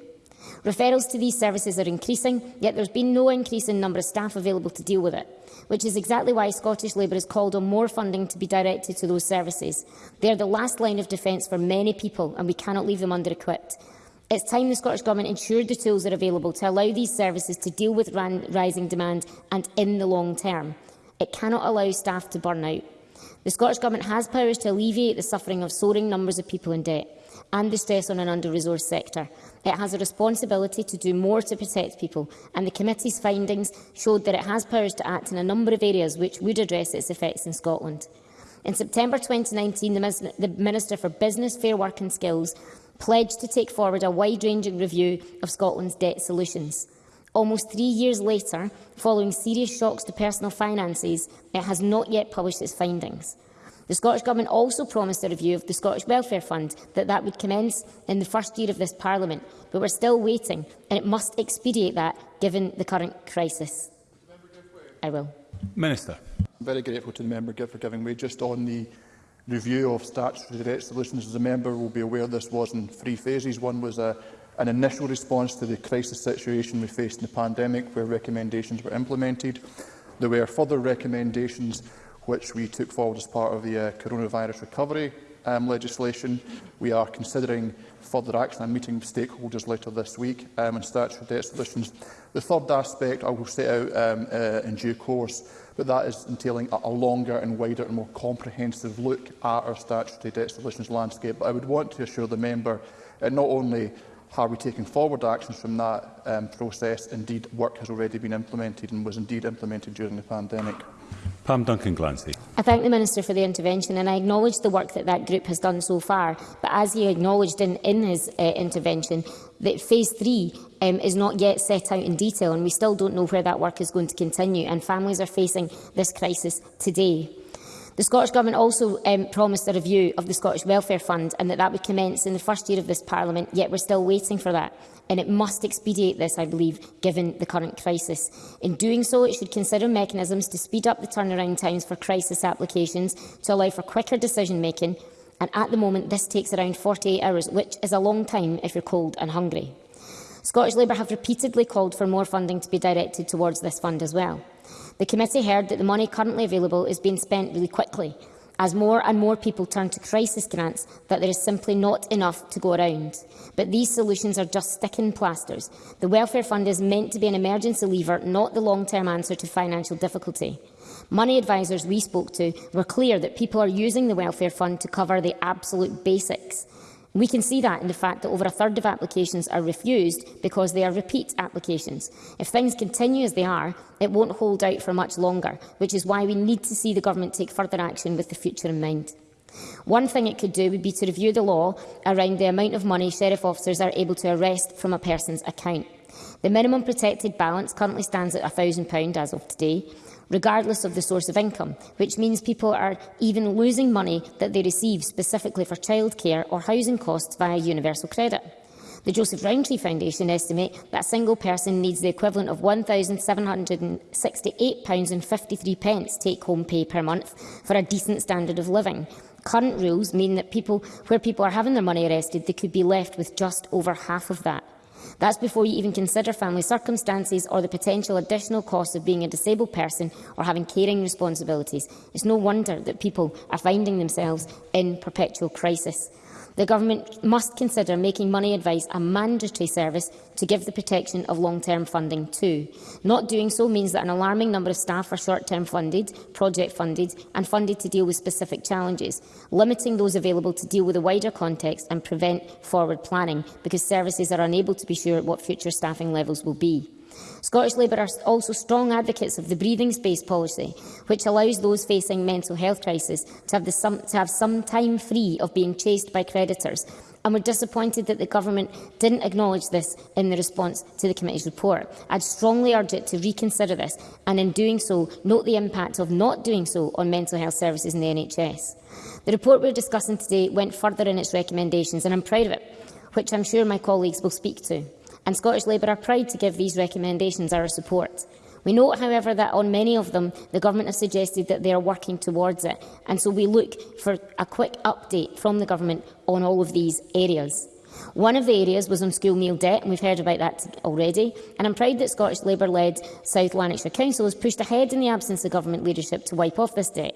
Referrals to these services are increasing, yet there has been no increase in number of staff available to deal with it, which is exactly why Scottish Labour has called on more funding to be directed to those services. They are the last line of defence for many people, and we cannot leave them under-equipped. It's time the Scottish Government ensured the tools are available to allow these services to deal with rising demand and in the long term. It cannot allow staff to burn out. The Scottish Government has powers to alleviate the suffering of soaring numbers of people in debt and the stress on an under-resourced sector. It has a responsibility to do more to protect people, and the committee's findings showed that it has powers to act in a number of areas which would address its effects in Scotland. In September 2019, the Minister for Business, Fair Work and Skills pledged to take forward a wide-ranging review of Scotland's debt solutions. Almost three years later, following serious shocks to personal finances, it has not yet published its findings. The Scottish Government also promised a review of the Scottish Welfare Fund, that that would commence in the first year of this Parliament, but we're still waiting, and it must expedite that given the current crisis. I will. Minister. I'm very grateful to the member for giving way. Just on the review of statutory debt solutions, as a member will be aware this was in three phases. One was a, an initial response to the crisis situation we faced in the pandemic, where recommendations were implemented. There were further recommendations which we took forward as part of the uh, coronavirus recovery um, legislation. We are considering further action. and meeting stakeholders later this week um, and statutory debt solutions. The third aspect I will set out um, uh, in due course, but that is entailing a, a longer and wider and more comprehensive look at our statutory debt solutions landscape. But I would want to assure the member that not only are we taking forward actions from that um, process, indeed work has already been implemented and was indeed implemented during the pandemic. Pam Duncan Glancy. I thank the Minister for the intervention and I acknowledge the work that that group has done so far. But as he acknowledged in, in his uh, intervention, that phase three um, is not yet set out in detail and we still don't know where that work is going to continue and families are facing this crisis today. The Scottish Government also um, promised a review of the Scottish Welfare Fund and that that would commence in the first year of this Parliament, yet we're still waiting for that and it must expedite this, I believe, given the current crisis. In doing so, it should consider mechanisms to speed up the turnaround times for crisis applications to allow for quicker decision-making, and at the moment this takes around 48 hours, which is a long time if you're cold and hungry. Scottish Labour have repeatedly called for more funding to be directed towards this fund as well. The committee heard that the money currently available is being spent really quickly, as more and more people turn to crisis grants that there is simply not enough to go around. But these solutions are just sticking plasters. The welfare fund is meant to be an emergency lever, not the long-term answer to financial difficulty. Money advisers we spoke to were clear that people are using the welfare fund to cover the absolute basics. We can see that in the fact that over a third of applications are refused because they are repeat applications. If things continue as they are, it won't hold out for much longer, which is why we need to see the government take further action with the future in mind. One thing it could do would be to review the law around the amount of money sheriff officers are able to arrest from a person's account. The minimum protected balance currently stands at £1,000 as of today, regardless of the source of income, which means people are even losing money that they receive specifically for childcare or housing costs via universal credit. The Joseph Rowntree Foundation estimate that a single person needs the equivalent of £1,768.53 take-home pay per month for a decent standard of living. Current rules mean that people, where people are having their money arrested, they could be left with just over half of that. That's before you even consider family circumstances or the potential additional costs of being a disabled person or having caring responsibilities. It's no wonder that people are finding themselves in perpetual crisis. The Government must consider making money advice a mandatory service to give the protection of long-term funding too. Not doing so means that an alarming number of staff are short-term funded, project-funded and funded to deal with specific challenges, limiting those available to deal with a wider context and prevent forward planning, because services are unable to be sure what future staffing levels will be. Scottish Labour are also strong advocates of the breathing space policy, which allows those facing mental health crisis to have, some, to have some time free of being chased by creditors and we're disappointed that the Government didn't acknowledge this in the response to the committee's report. I'd strongly urge it to reconsider this and, in doing so, note the impact of not doing so on mental health services in the NHS. The report we're discussing today went further in its recommendations, and I'm proud of it, which I'm sure my colleagues will speak to and Scottish Labour are proud to give these recommendations our support. We note, however, that on many of them, the Government has suggested that they are working towards it, and so we look for a quick update from the Government on all of these areas. One of the areas was on school meal debt, and we've heard about that already, and I'm proud that Scottish Labour-led South Lanarkshire Council has pushed ahead in the absence of government leadership to wipe off this debt.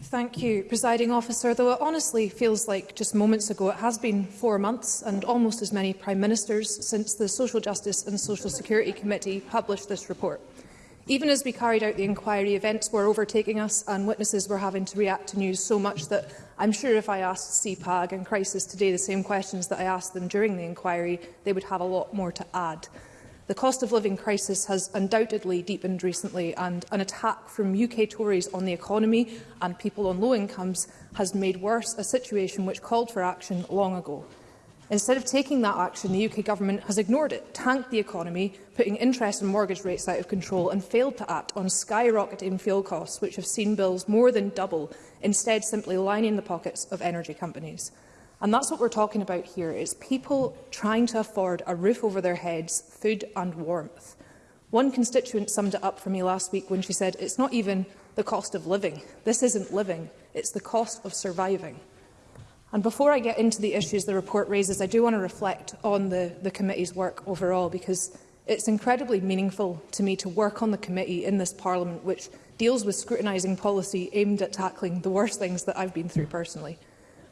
Thank you, Presiding Officer. Though it honestly feels like just moments ago, it has been four months and almost as many Prime Ministers since the Social Justice and Social Security Committee published this report. Even as we carried out the inquiry, events were overtaking us and witnesses were having to react to news so much that I'm sure if I asked CPAG and Crisis today the same questions that I asked them during the inquiry, they would have a lot more to add. The cost of living crisis has undoubtedly deepened recently and an attack from UK Tories on the economy and people on low incomes has made worse a situation which called for action long ago. Instead of taking that action, the UK government has ignored it, tanked the economy, putting interest and mortgage rates out of control and failed to act on skyrocketing fuel costs, which have seen bills more than double, instead simply lining the pockets of energy companies. And that's what we're talking about here. is people trying to afford a roof over their heads, food and warmth. One constituent summed it up for me last week when she said, it's not even the cost of living. This isn't living. It's the cost of surviving. And before I get into the issues the report raises, I do want to reflect on the, the committee's work overall, because it's incredibly meaningful to me to work on the committee in this Parliament, which deals with scrutinising policy aimed at tackling the worst things that I've been through personally.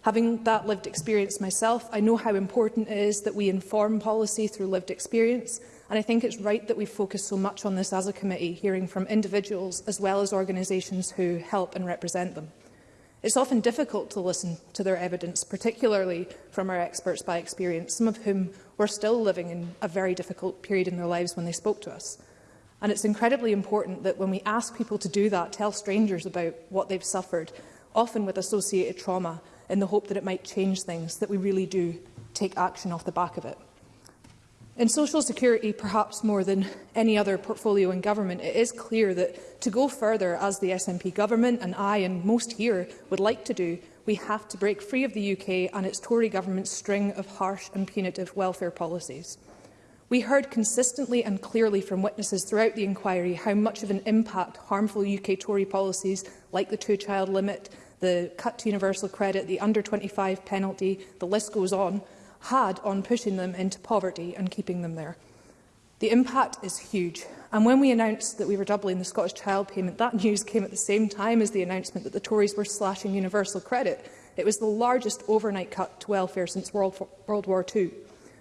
Having that lived experience myself, I know how important it is that we inform policy through lived experience, and I think it's right that we focus so much on this as a committee, hearing from individuals as well as organisations who help and represent them. It's often difficult to listen to their evidence, particularly from our experts by experience, some of whom were still living in a very difficult period in their lives when they spoke to us. And it's incredibly important that when we ask people to do that, tell strangers about what they've suffered, often with associated trauma, in the hope that it might change things, that we really do take action off the back of it. In social security, perhaps more than any other portfolio in government, it is clear that to go further, as the SNP government and I and most here would like to do, we have to break free of the UK and its Tory government's string of harsh and punitive welfare policies. We heard consistently and clearly from witnesses throughout the inquiry how much of an impact harmful UK Tory policies like the two-child limit, the cut to universal credit, the under-25 penalty, the list goes on, had on pushing them into poverty and keeping them there. The impact is huge. And when we announced that we were doubling the Scottish child payment, that news came at the same time as the announcement that the Tories were slashing universal credit. It was the largest overnight cut to welfare since World, World War II.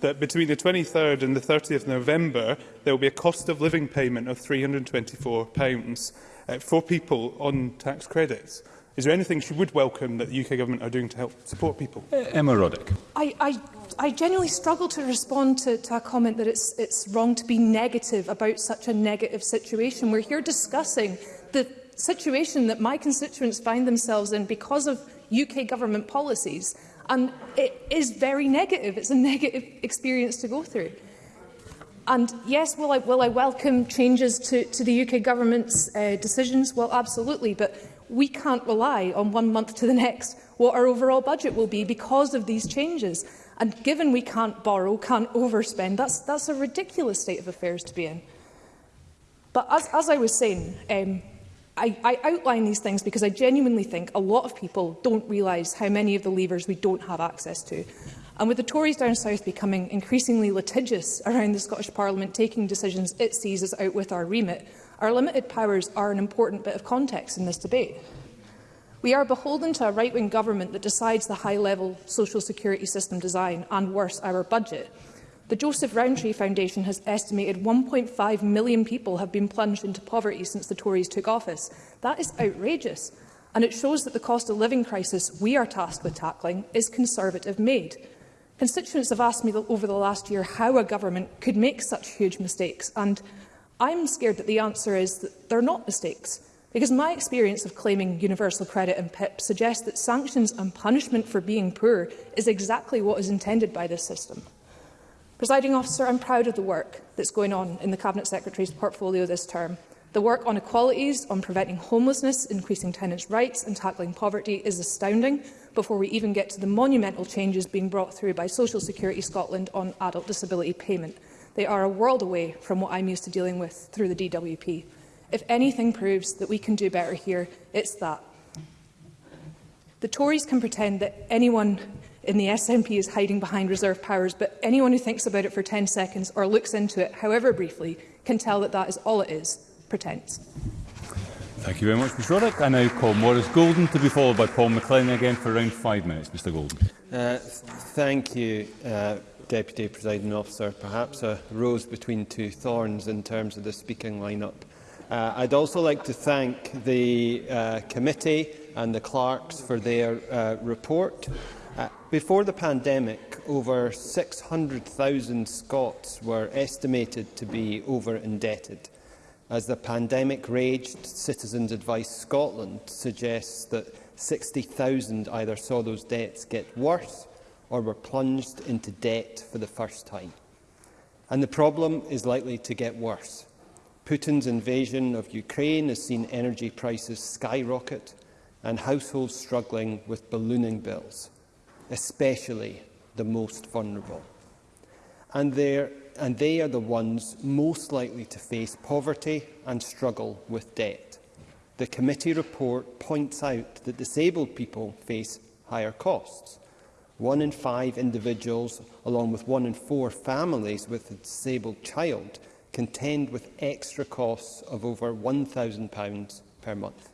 that between the 23rd and the 30th of November, there will be a cost of living payment of £324 uh, for people on tax credits? Is there anything she would welcome that the UK government are doing to help support people? E, Emma Roddick. I, I, I genuinely struggle to respond to, to a comment that it's, it's wrong to be negative about such a negative situation. We're here discussing the situation that my constituents find themselves in because of UK government policies. And it is very negative. It's a negative experience to go through. And yes, will I, will I welcome changes to, to the UK government's uh, decisions? Well, absolutely. But we can't rely on one month to the next what our overall budget will be because of these changes. And given we can't borrow, can't overspend, that's, that's a ridiculous state of affairs to be in. But as, as I was saying, um, I, I outline these things because I genuinely think a lot of people don't realise how many of the levers we don't have access to. And with the Tories down south becoming increasingly litigious around the Scottish Parliament taking decisions it sees as out with our remit, Our limited powers are an important bit of context in this debate. We are beholden to a right-wing government that decides the high-level social security system design and, worse, our budget. The Joseph Rowntree Foundation has estimated 1.5 million people have been plunged into poverty since the Tories took office. That is outrageous, and it shows that the cost of living crisis we are tasked with tackling is Conservative-made. Constituents have asked me over the last year how a government could make such huge mistakes, and I'm scared that the answer is that they're not mistakes, because my experience of claiming universal credit and PIP suggests that sanctions and punishment for being poor is exactly what is intended by this system. Presiding officer, I'm proud of the work that's going on in the Cabinet Secretary's portfolio this term. The work on equalities, on preventing homelessness, increasing tenants' rights and tackling poverty is astounding before we even get to the monumental changes being brought through by Social Security Scotland on adult disability payment. They are a world away from what I'm used to dealing with through the DWP. If anything proves that we can do better here, it's that. The Tories can pretend that anyone in the SNP is hiding behind reserve powers, but anyone who thinks about it for 10 seconds or looks into it, however briefly, can tell that that is all it is, pretence. Thank you very much, Ms Roddick. I now call Maurice Golden to be followed by Paul McLennan again for around five minutes. Mr Golden. Uh, thank you, uh, Deputy Presiding Officer, perhaps a rose between two thorns in terms of the speaking lineup. Uh, I'd also like to thank the uh, committee and the clerks for their uh, report. Uh, before the pandemic, over 600,000 Scots were estimated to be over-indebted. As the pandemic raged, Citizens Advice Scotland suggests that 60,000 either saw those debts get worse or were plunged into debt for the first time. And the problem is likely to get worse. Putin's invasion of Ukraine has seen energy prices skyrocket and households struggling with ballooning bills, especially the most vulnerable. And, and they are the ones most likely to face poverty and struggle with debt. The committee report points out that disabled people face higher costs One in five individuals, along with one in four families with a disabled child, contend with extra costs of over £1,000 per month.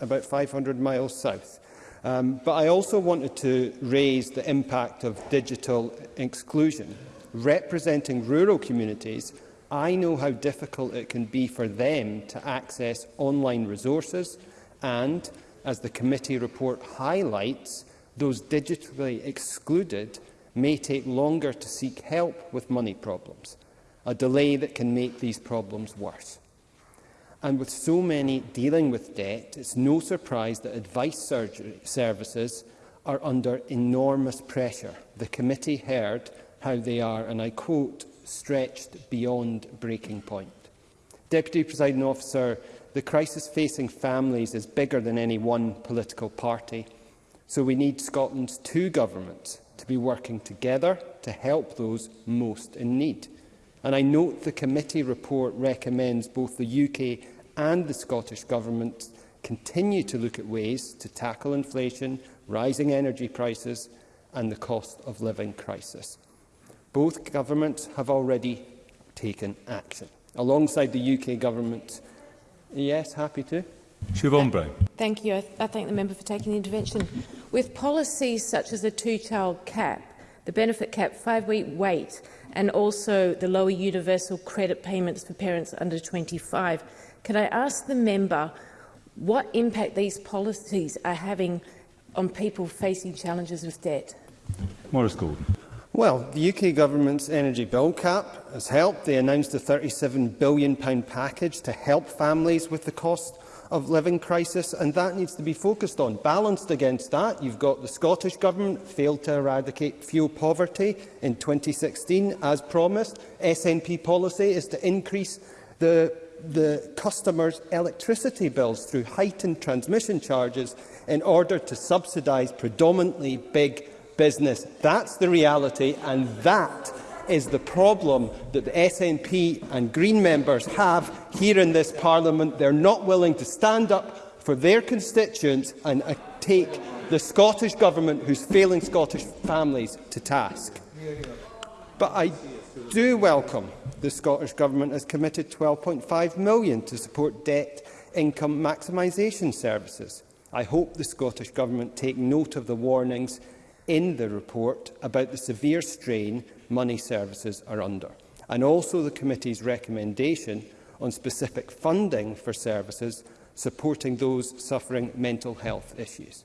about 500 miles south. Um, but I also wanted to raise the impact of digital exclusion. Representing rural communities, I know how difficult it can be for them to access online resources, and, as the committee report highlights, those digitally excluded may take longer to seek help with money problems, a delay that can make these problems worse. And with so many dealing with debt, it's no surprise that advice services are under enormous pressure. The committee heard how they are, and I quote, stretched beyond breaking point. Deputy Presiding Officer, the crisis facing families is bigger than any one political party. So we need Scotland's two governments to be working together to help those most in need. And I note the committee report recommends both the UK and the Scottish Government continue to look at ways to tackle inflation, rising energy prices and the cost of living crisis. Both governments have already taken action. Alongside the UK government, yes, happy to. Siobhan Brown. Thank you. I, th I thank the member for taking the intervention. With policies such as the two-child cap, the benefit cap, five-week wait, and also the lower universal credit payments for parents under 25, can I ask the member what impact these policies are having on people facing challenges with debt? Morris Gordon. Well, the UK government's energy bill cap has helped. They announced a £37 billion package to help families with the cost of living crisis, and that needs to be focused on. Balanced against that, you've got the Scottish Government failed to eradicate fuel poverty in 2016, as promised. SNP policy is to increase the the customers' electricity bills through heightened transmission charges in order to subsidise predominantly big business. That's the reality, and that is the problem that the SNP and Green members have here in this Parliament. They're not willing to stand up for their constituents and uh, take the Scottish Government, who's failing Scottish families, to task. But I do welcome the Scottish Government has committed 12.5 million to support debt income maximisation services. I hope the Scottish Government take note of the warnings in the report about the severe strain money services are under, and also the committee's recommendation on specific funding for services supporting those suffering mental health issues.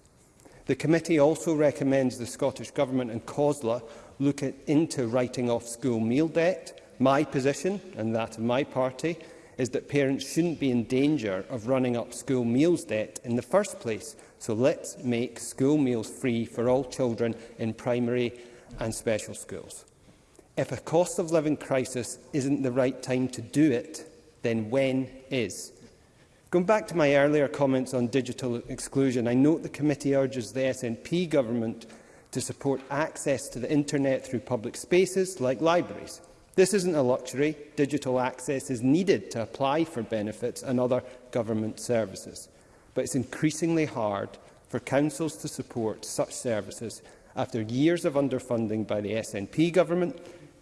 The committee also recommends the Scottish Government and COSLA look at, into writing off school meal debt. My position, and that of my party, is that parents shouldn't be in danger of running up school meals debt in the first place. So let's make school meals free for all children in primary and special schools. If a cost of living crisis isn't the right time to do it, then when is? Going back to my earlier comments on digital exclusion, I note the committee urges the SNP government to support access to the internet through public spaces like libraries. This isn't a luxury. Digital access is needed to apply for benefits and other government services. But it's increasingly hard for councils to support such services after years of underfunding by the SNP government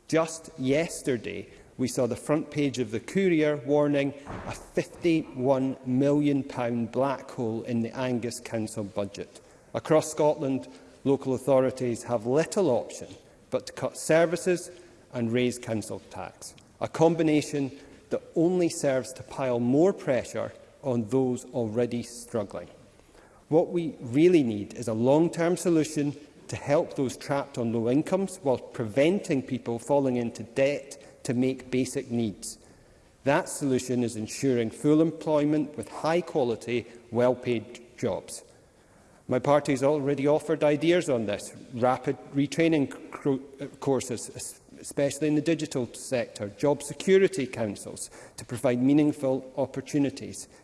Just yesterday, we saw the front page of the Courier warning a £51 million black hole in the Angus Council budget. Across Scotland, local authorities have little option but to cut services and raise council tax, a combination that only serves to pile more pressure on those already struggling. What we really need is a long-term solution to help those trapped on low incomes while preventing people falling into debt to make basic needs. That solution is ensuring full employment with high-quality, well-paid jobs. My party has already offered ideas on this. Rapid retraining courses, especially in the digital sector, job security councils to provide meaningful opportunities.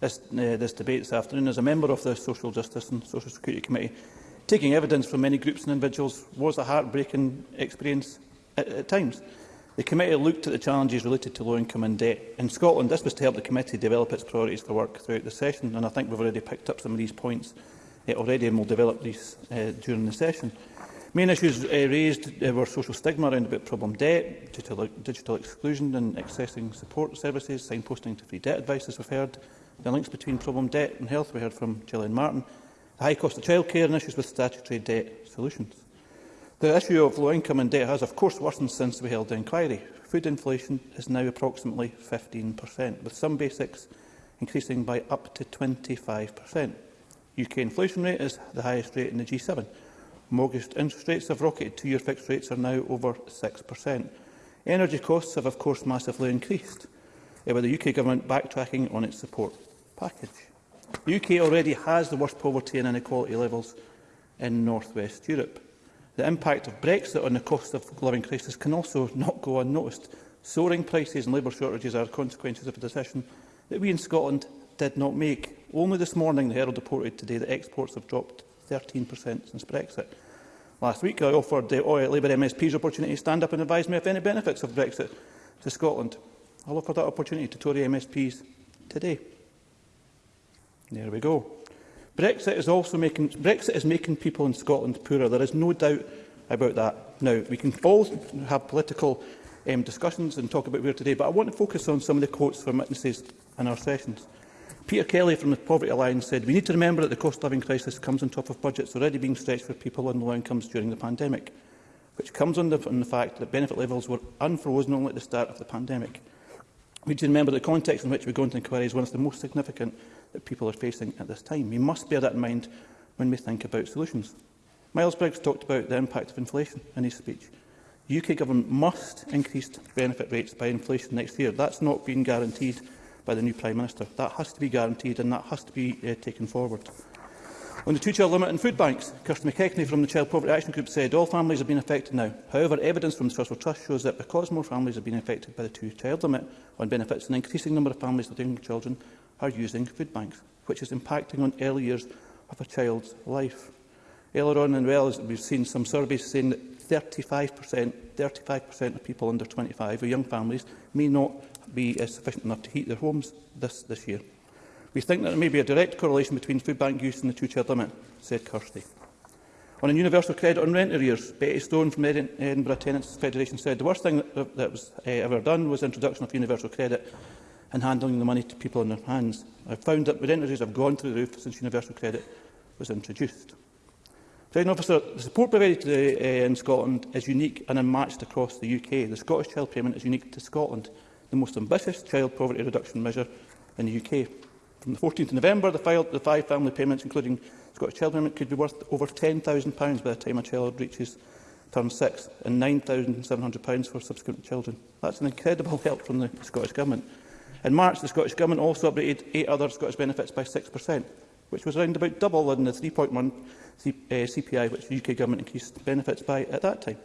this, uh, this debate this afternoon. As a member of the Social Justice and Social Security Committee, Taking evidence from many groups and individuals was a heartbreaking experience at, at times. The committee looked at the challenges related to low-income and debt. In Scotland, this was to help the committee develop its priorities for work throughout the session, and I think we've already picked up some of these points uh, already and will develop these uh, during the session. Main issues uh, raised uh, were social stigma around about problem debt, digital, digital exclusion and accessing support services, signposting to free debt advice, as we've heard, the links between problem debt and health, we heard from Gillian Martin, the high cost of childcare and issues with statutory debt solutions. The issue of low income and debt has, of course, worsened since we held the inquiry. Food inflation is now approximately 15%, with some basics increasing by up to 25%. UK inflation rate is the highest rate in the G7. Mortgage interest rates have rocketed. Two-year fixed rates are now over 6%. Energy costs have, of course, massively increased, eh, with the UK government backtracking on its support package. The UK already has the worst poverty and inequality levels in Northwest Europe. The impact of Brexit on the cost of living crisis can also not go unnoticed. Soaring prices and labour shortages are consequences of a decision that we in Scotland did not make. Only this morning, the Herald reported today that exports have dropped 13% since Brexit. Last week, I offered the uh, Labour MSPs opportunity to stand up and advise me of any benefits of Brexit to Scotland. I'll offer that opportunity to Tory MSPs today. There we go. Brexit is also making Brexit is making people in Scotland poorer. There is no doubt about that. Now we can all have political um, discussions and talk about where today, but I want to focus on some of the quotes from witnesses in our sessions. Peter Kelly from the Poverty Alliance said, we need to remember that the cost of living crisis comes on top of budgets already being stretched for people on low incomes during the pandemic, which comes on the, on the fact that benefit levels were unfrozen only at the start of the pandemic. We need to remember the context in which we go into inquiries is one of the most significant that people are facing at this time. We must bear that in mind when we think about solutions. Miles Briggs talked about the impact of inflation in his speech. The UK government must increase benefit rates by inflation next year. That's not being guaranteed by the new Prime Minister. That has to be guaranteed and that has to be uh, taken forward. On the two-child limit in food banks, Kirsten McKechnie from the Child Poverty Action Group said all families have been affected now. However, evidence from the Social Trust shows that because more families have been affected by the two-child limit on benefits, an increasing number of families with young children are using food banks, which is impacting on early years of a child's life. Earlier on in Wales, we've seen some surveys saying that 35%, 35% of people under 25 or young families may not be uh, sufficient enough to heat their homes this, this year. We think that there may be a direct correlation between food bank use and the two-child limit, said Kirsty. On a universal credit on rent arrears, Betty Stone from the Edinburgh Tenants Federation said the worst thing that, that was uh, ever done was the introduction of universal credit and handling the money to people in their hands. I found that identities have gone through the roof since universal credit was introduced. President Officer, the support provided today uh, in Scotland is unique and unmatched across the UK. The Scottish Child Payment is unique to Scotland, the most ambitious child poverty reduction measure in the UK. From the 14th of November, the, file, the five family payments, including Scottish Child Payment, could be worth over £10,000 by the time a child reaches term six and £9,700 for subsequent children. That's an incredible help from the Scottish Government. In March, the Scottish Government also updated eight other Scottish benefits by 6%, which was around about double than the 3.1 CPI uh, which the UK Government increased benefits by at that time.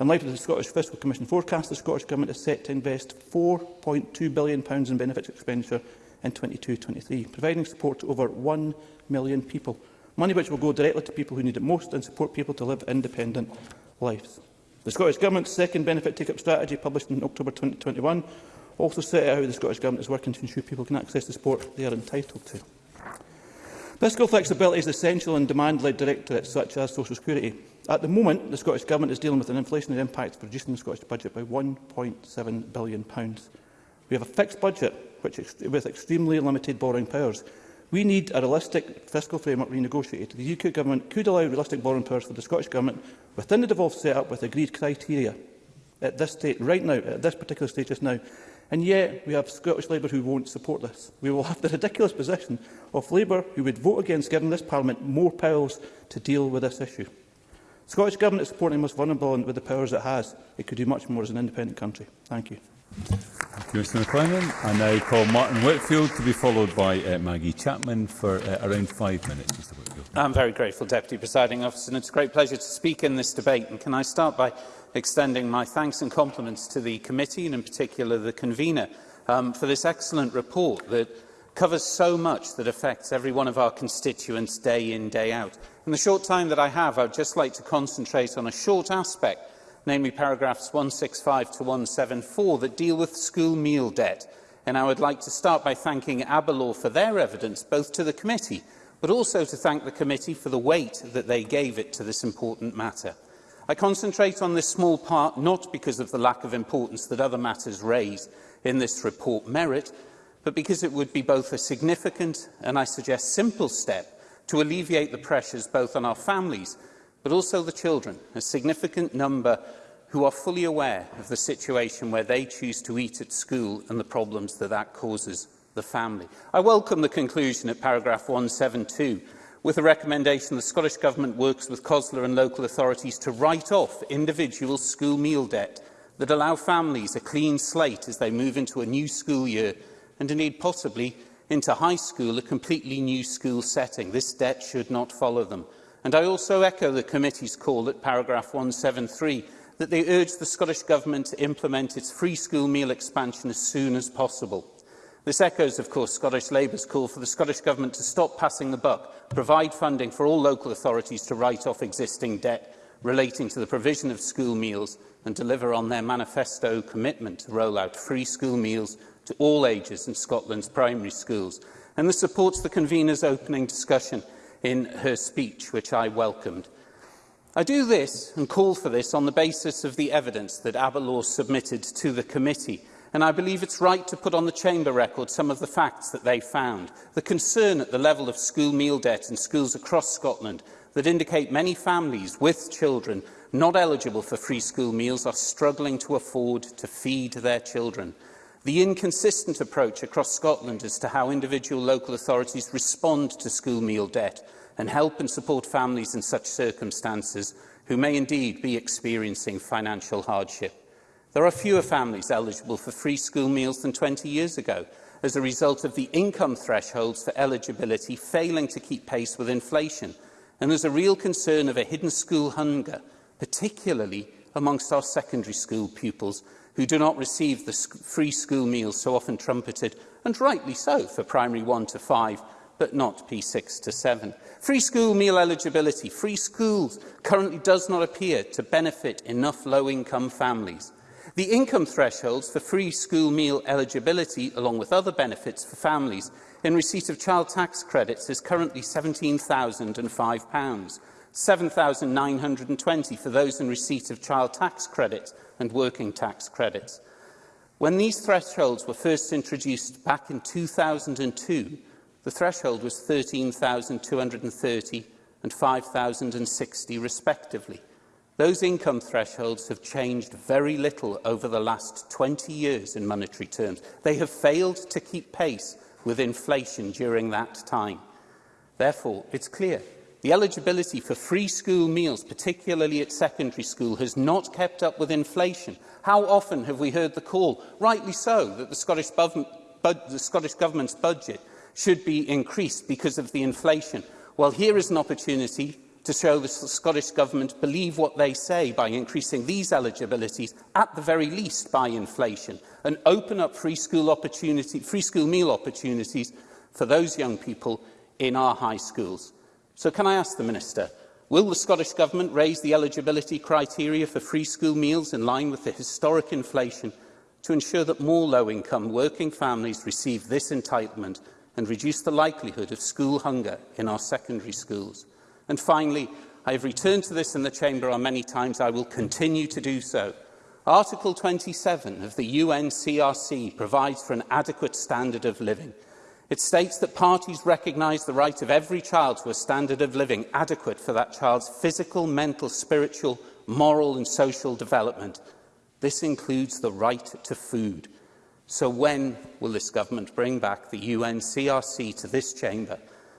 In light of the Scottish Fiscal Commission forecast, the Scottish Government is set to invest £4.2 billion in benefits expenditure in 22-23, providing support to over 1 million people, money which will go directly to people who need it most and support people to live independent lives. The Scottish Government's second benefit take-up strategy, published in October 2021, also set out how the Scottish Government is working to ensure people can access the support they are entitled to. Fiscal flexibility is essential in demand-led directorates such as social security. At the moment, the Scottish Government is dealing with an inflationary impact for reducing the Scottish budget by £1.7 billion. We have a fixed budget which ex with extremely limited borrowing powers. We need a realistic fiscal framework renegotiated. The UK Government could allow realistic borrowing powers for the Scottish Government within the devolved setup with agreed criteria. At this state, right now, at this particular stage just now, And yet we have Scottish Labour who won't support this. We will have the ridiculous position of Labour who would vote against giving this Parliament more powers to deal with this issue. Scottish Government is supporting the most vulnerable and with the powers it has. It could do much more as an independent country. Thank you. Thank you, Mr McLennan. I now call Martin Whitfield to be followed by uh, Maggie Chapman for uh, around five minutes. Mr Whitfield. I'm very grateful, Deputy Presiding Officer, and it's a great pleasure to speak in this debate. And can I start by extending my thanks and compliments to the committee and in particular the convener um, for this excellent report that covers so much that affects every one of our constituents day in, day out. In the short time that I have, I'd just like to concentrate on a short aspect, namely paragraphs 165 to 174 that deal with school meal debt. And I would like to start by thanking Abelor for their evidence, both to the committee, but also to thank the committee for the weight that they gave it to this important matter. I concentrate on this small part not because of the lack of importance that other matters raised in this report merit, but because it would be both a significant and, I suggest, simple step to alleviate the pressures both on our families but also the children, a significant number who are fully aware of the situation where they choose to eat at school and the problems that that causes the family. I welcome the conclusion at paragraph 172 with a recommendation the Scottish Government works with COSLA and local authorities to write off individual school meal debt that allow families a clean slate as they move into a new school year and indeed possibly into high school, a completely new school setting. This debt should not follow them. And I also echo the committee's call at paragraph 173 that they urge the Scottish Government to implement its free school meal expansion as soon as possible. This echoes, of course, Scottish Labour's call for the Scottish Government to stop passing the buck, provide funding for all local authorities to write off existing debt relating to the provision of school meals and deliver on their manifesto commitment to roll out free school meals to all ages in Scotland's primary schools. And this supports the convener's opening discussion in her speech, which I welcomed. I do this and call for this on the basis of the evidence that Aberlaw submitted to the committee – and I believe it's right to put on the Chamber record some of the facts that they found. The concern at the level of school meal debt in schools across Scotland that indicate many families with children not eligible for free school meals are struggling to afford to feed their children. The inconsistent approach across Scotland as to how individual local authorities respond to school meal debt and help and support families in such circumstances who may indeed be experiencing financial hardship. There are fewer families eligible for free school meals than 20 years ago as a result of the income thresholds for eligibility failing to keep pace with inflation and there's a real concern of a hidden school hunger, particularly amongst our secondary school pupils who do not receive the free school meals so often trumpeted, and rightly so, for primary 1 to 5, but not P6 to 7. Free school meal eligibility. Free schools currently does not appear to benefit enough low-income families. The income thresholds for free school meal eligibility, along with other benefits for families, in receipt of child tax credits is currently £17,005, £7,920 for those in receipt of child tax credits and working tax credits. When these thresholds were first introduced back in 2002, the threshold was 13,230 and 5,060 respectively. Those income thresholds have changed very little over the last 20 years in monetary terms. They have failed to keep pace with inflation during that time. Therefore, it's clear the eligibility for free school meals, particularly at secondary school, has not kept up with inflation. How often have we heard the call, rightly so, that the Scottish, bu the Scottish Government's budget should be increased because of the inflation? Well, here is an opportunity to show the Scottish Government believe what they say by increasing these eligibilities, at the very least by inflation, and open up free school, opportunity, free school meal opportunities for those young people in our high schools. So can I ask the Minister, will the Scottish Government raise the eligibility criteria for free school meals in line with the historic inflation to ensure that more low-income working families receive this entitlement and reduce the likelihood of school hunger in our secondary schools? And finally, I have returned to this in the Chamber on many times. I will continue to do so. Article 27 of the UNCRC provides for an adequate standard of living. It states that parties recognise the right of every child to a standard of living adequate for that child's physical, mental, spiritual, moral and social development. This includes the right to food. So when will this government bring back the UNCRC to this chamber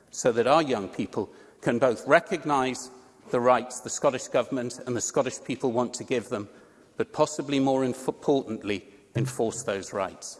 so that our young people can both recognise the rights the Scottish Government and the Scottish people want to give them, but possibly more importantly, enforce those rights.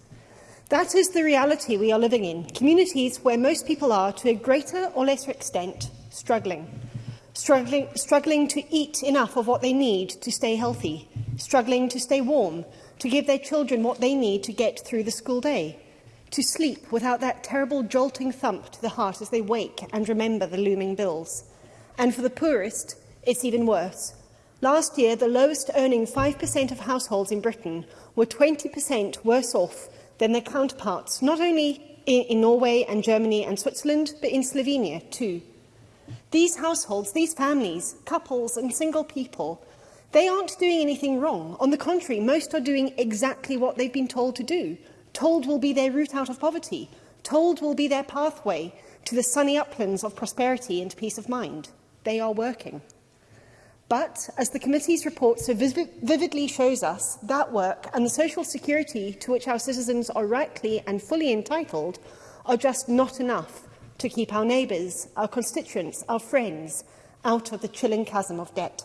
That is the reality we are living in, communities where most people are, to a greater or lesser extent, struggling. Struggling, struggling to eat enough of what they need to stay healthy, struggling to stay warm, to give their children what they need to get through the school day, to sleep without that terrible jolting thump to the heart as they wake and remember the looming bills. And for the poorest, it's even worse. Last year, the lowest earning 5% of households in Britain were 20% worse off than their counterparts, not only in, in Norway and Germany and Switzerland, but in Slovenia too. These households, these families, couples and single people, they aren't doing anything wrong. On the contrary, most are doing exactly what they've been told to do. Told will be their route out of poverty. Told will be their pathway to the sunny uplands of prosperity and peace of mind. They are working. But as the committee's report so vividly shows us, that work and the social security to which our citizens are rightly and fully entitled are just not enough to keep our neighbours, our constituents, our friends out of the chilling chasm of debt.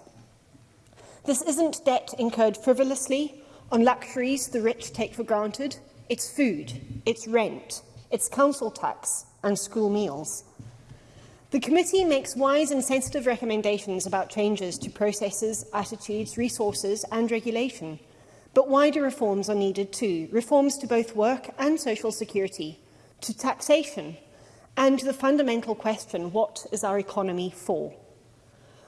This isn't debt incurred frivolously on luxuries the rich take for granted. It's food, it's rent, it's council tax and school meals. The committee makes wise and sensitive recommendations about changes to processes, attitudes, resources and regulation. But wider reforms are needed too, reforms to both work and social security, to taxation and to the fundamental question, what is our economy for?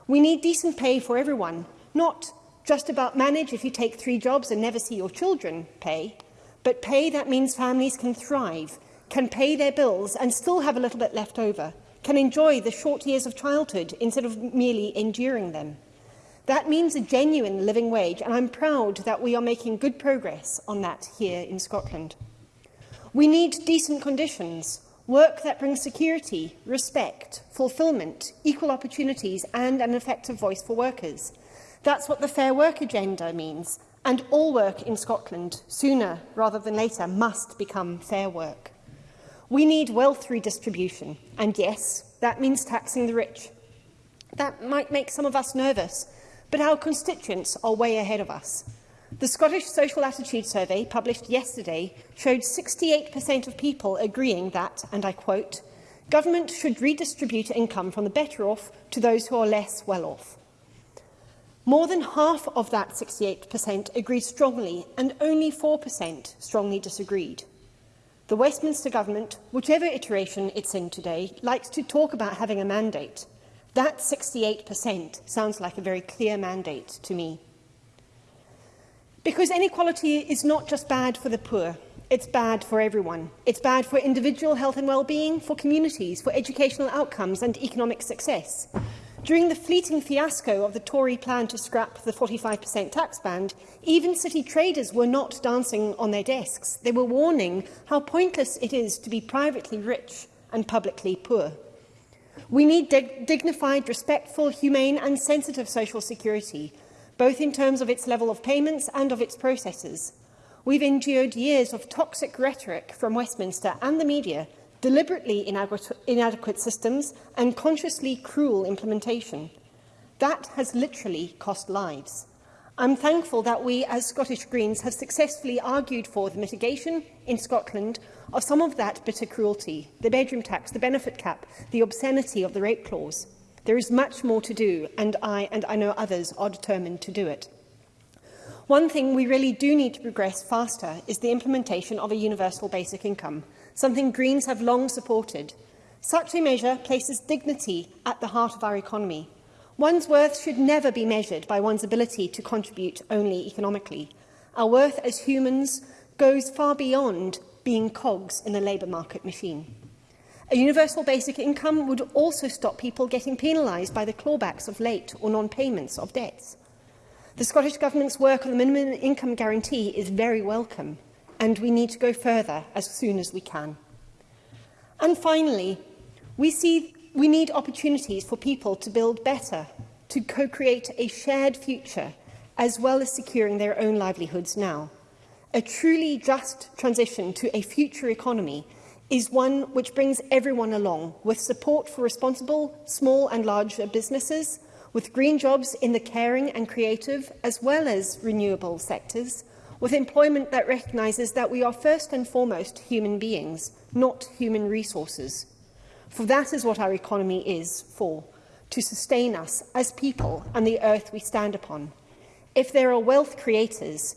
We need decent pay for everyone, not just about manage if you take three jobs and never see your children pay, but pay that means families can thrive, can pay their bills and still have a little bit left over, can enjoy the short years of childhood instead of merely enduring them. That means a genuine living wage, and I'm proud that we are making good progress on that here in Scotland. We need decent conditions, work that brings security, respect, fulfilment, equal opportunities and an effective voice for workers. That's what the Fair Work Agenda means, and all work in Scotland, sooner rather than later, must become fair work. We need wealth redistribution, and yes, that means taxing the rich. That might make some of us nervous, but our constituents are way ahead of us. The Scottish Social Attitude Survey, published yesterday, showed 68% of people agreeing that, and I quote, government should redistribute income from the better off to those who are less well off. More than half of that 68% agreed strongly, and only 4% strongly disagreed. The Westminster Government, whatever iteration it's in today, likes to talk about having a mandate. That 68% sounds like a very clear mandate to me. Because inequality is not just bad for the poor, it's bad for everyone. It's bad for individual health and well-being, for communities, for educational outcomes and economic success. During the fleeting fiasco of the Tory plan to scrap the 45% tax band, even city traders were not dancing on their desks. They were warning how pointless it is to be privately rich and publicly poor. We need dig dignified, respectful, humane and sensitive social security, both in terms of its level of payments and of its processes. We've endured years of toxic rhetoric from Westminster and the media – deliberately inadequate systems and consciously cruel implementation. That has literally cost lives. I'm thankful that we, as Scottish Greens, have successfully argued for the mitigation in Scotland of some of that bitter cruelty, the bedroom tax, the benefit cap, the obscenity of the rape clause. There is much more to do, and I, and I know others, are determined to do it. One thing we really do need to progress faster is the implementation of a universal basic income – something Greens have long supported. Such a measure places dignity at the heart of our economy. One's worth should never be measured by one's ability to contribute only economically. Our worth as humans goes far beyond being cogs in the labour market machine. A universal basic income would also stop people getting penalised by the clawbacks of late or non-payments of debts. The Scottish Government's work on the minimum income guarantee is very welcome and we need to go further as soon as we can. And finally, we, see, we need opportunities for people to build better, to co-create a shared future, as well as securing their own livelihoods now. A truly just transition to a future economy is one which brings everyone along with support for responsible small and large businesses, with green jobs in the caring and creative as well as renewable sectors, with employment that recognises that we are first and foremost human beings, not human resources. For that is what our economy is for, to sustain us as people and the earth we stand upon. If there are wealth creators,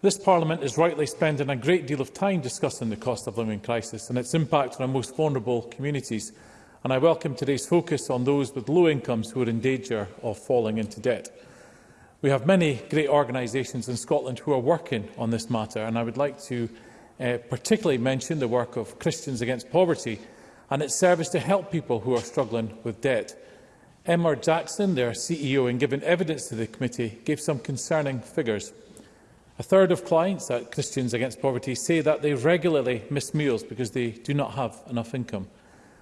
This Parliament is rightly spending a great deal of time discussing the cost of living crisis and its impact on our most vulnerable communities, and I welcome today's focus on those with low incomes who are in danger of falling into debt. We have many great organisations in Scotland who are working on this matter, and I would like to uh, particularly mention the work of Christians Against Poverty and its service to help people who are struggling with debt. Emmer Jackson, their CEO, in giving evidence to the committee, gave some concerning figures. A third of clients at Christians Against Poverty say that they regularly miss meals because they do not have enough income,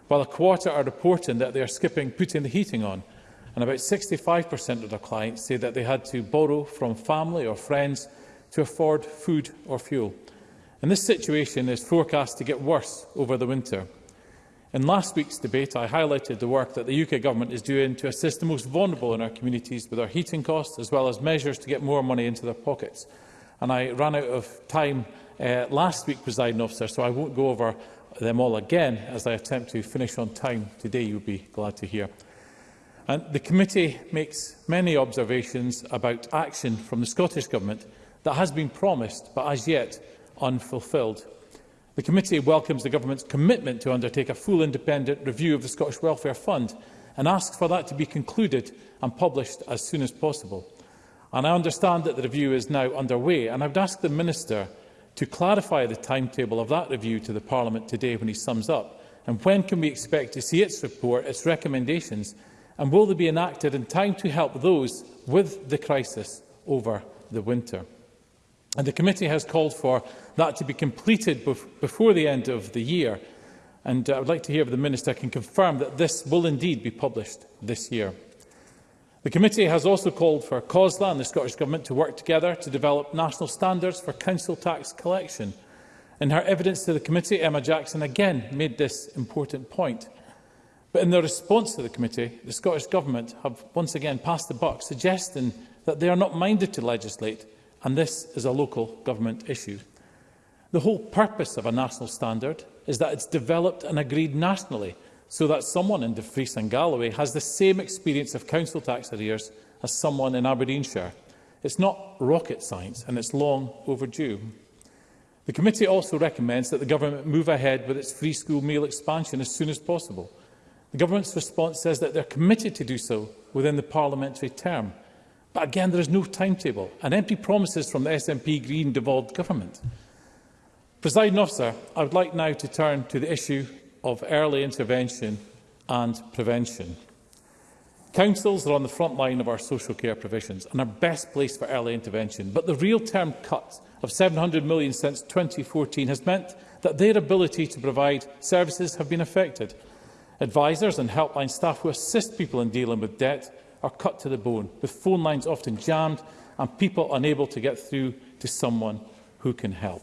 while a quarter are reporting that they are skipping putting the heating on, and about 65% of their clients say that they had to borrow from family or friends to afford food or fuel. And this situation is forecast to get worse over the winter. In last week's debate, I highlighted the work that the UK Government is doing to assist the most vulnerable in our communities with our heating costs, as well as measures to get more money into their pockets. And I ran out of time uh, last week, presiding officer, so I won't go over them all again as I attempt to finish on time today, you'll be glad to hear. And the committee makes many observations about action from the Scottish Government that has been promised but as yet unfulfilled. The committee welcomes the government's commitment to undertake a full independent review of the Scottish Welfare Fund and asks for that to be concluded and published as soon as possible. And I understand that the review is now underway, and I would ask the Minister to clarify the timetable of that review to the Parliament today when he sums up, and when can we expect to see its report, its recommendations, and will they be enacted in time to help those with the crisis over the winter? And the committee has called for that to be completed before the end of the year. And uh, I would like to hear if the Minister can confirm that this will indeed be published this year. The committee has also called for COSLA and the Scottish Government to work together to develop national standards for council tax collection. In her evidence to the committee, Emma Jackson again made this important point. But in the response to the committee, the Scottish Government have once again passed the buck, suggesting that they are not minded to legislate and this is a local government issue. The whole purpose of a national standard is that it's developed and agreed nationally so that someone in De Vries and Galloway has the same experience of council tax arrears as someone in Aberdeenshire. It's not rocket science and it's long overdue. The committee also recommends that the government move ahead with its free school meal expansion as soon as possible. The government's response says that they're committed to do so within the parliamentary term. But again, there is no timetable and empty promises from the SNP Green devolved government. Presiding officer, I would like now to turn to the issue of early intervention and prevention. Councils are on the front line of our social care provisions and are best placed for early intervention, but the real-term cut of £700 million since 2014 has meant that their ability to provide services have been affected. Advisers and helpline staff who assist people in dealing with debt are cut to the bone, with phone lines often jammed and people unable to get through to someone who can help.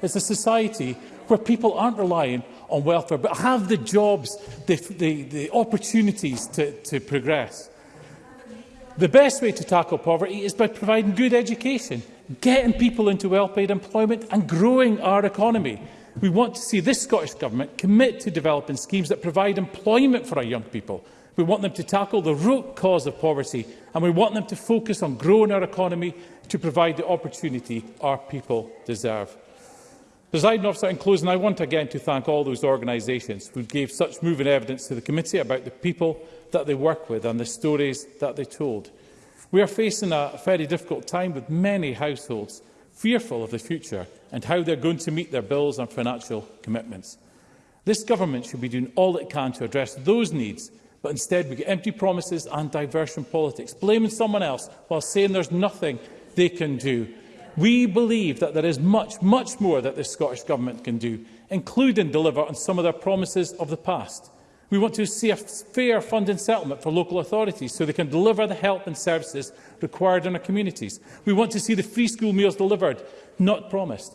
is a society where people aren't relying on welfare, but have the jobs, the, the, the opportunities to, to progress. The best way to tackle poverty is by providing good education, getting people into well-paid employment and growing our economy. We want to see this Scottish Government commit to developing schemes that provide employment for our young people, We want them to tackle the root cause of poverty, and we want them to focus on growing our economy to provide the opportunity our people deserve. Presiding officer, in closing, I want again to thank all those organisations who gave such moving evidence to the committee about the people that they work with and the stories that they told. We are facing a very difficult time with many households fearful of the future and how they're going to meet their bills and financial commitments. This government should be doing all it can to address those needs But instead, we get empty promises and diversion politics, blaming someone else while saying there's nothing they can do. We believe that there is much, much more that the Scottish Government can do, including deliver on some of their promises of the past. We want to see a fair funding settlement for local authorities so they can deliver the help and services required in our communities. We want to see the free school meals delivered, not promised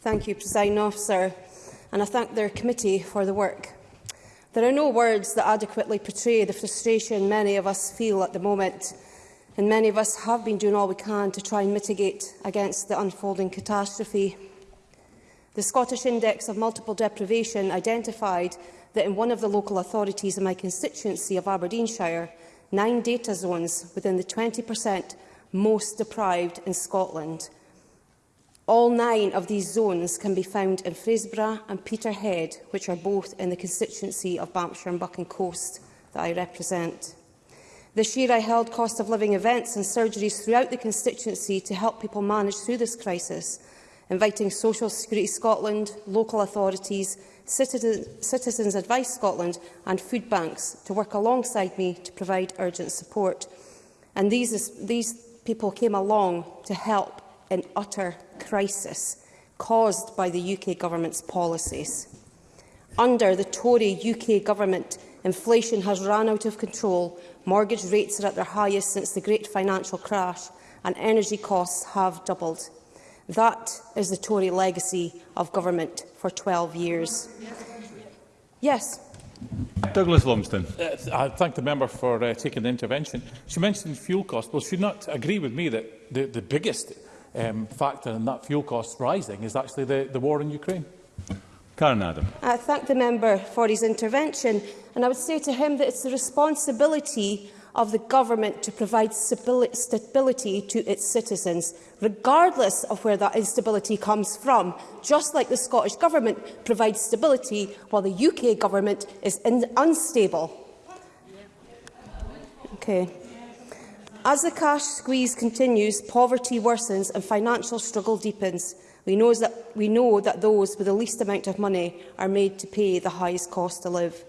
Thank you, President Officer, and I thank their committee for the work. There are no words that adequately portray the frustration many of us feel at the moment and many of us have been doing all we can to try and mitigate against the unfolding catastrophe. The Scottish Index of Multiple Deprivation identified that in one of the local authorities in my constituency of Aberdeenshire, nine data zones within the 20% most deprived in Scotland. All nine of these zones can be found in Fraserburgh and Peterhead, which are both in the constituency of Banffshire and Bucking Coast that I represent. This year I held cost of living events and surgeries throughout the constituency to help people manage through this crisis, inviting Social Security Scotland, local authorities, Citizen, Citizens Advice Scotland and food banks to work alongside me to provide urgent support. And these, these people came along to help in utter crisis caused by the UK government's policies. Under the Tory UK government, inflation has run out of control Mortgage rates are at their highest since the great financial crash and energy costs have doubled. That is the Tory legacy of government for 12 years. Yes. Douglas Lumsden. Uh, I thank the member for uh, taking the intervention. She mentioned fuel costs. Well, she not agree with me that the, the biggest um, factor in that fuel costs rising is actually the, the war in Ukraine? Karen Adam. I thank the member for his intervention and I would say to him that it's the responsibility of the government to provide stability to its citizens, regardless of where that instability comes from, just like the Scottish Government provides stability while the UK Government is unstable. Okay. As the cash squeeze continues, poverty worsens and financial struggle deepens. We, know, that, we know that those with the least amount of money are made to pay the highest cost to live.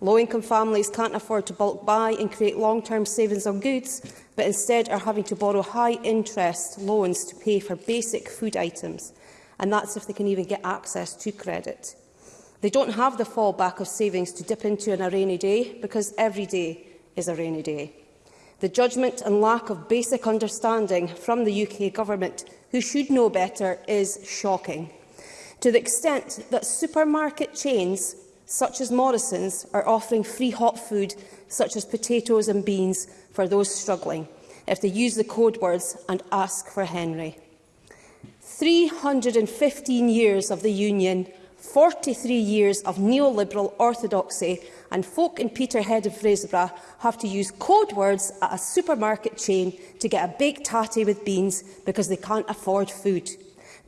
Low-income families can't afford to bulk buy and create long-term savings on goods, but instead are having to borrow high-interest loans to pay for basic food items, and that's if they can even get access to credit. They don't have the fallback of savings to dip into on a rainy day, because every day is a rainy day. The judgment and lack of basic understanding from the UK Government who should know better, is shocking. To the extent that supermarket chains such as Morrison's are offering free hot food such as potatoes and beans for those struggling if they use the code words and ask for Henry. 315 years of the Union, 43 years of neoliberal orthodoxy and folk in Peterhead of Fraserburgh have to use code words at a supermarket chain to get a baked tatty with beans because they can't afford food.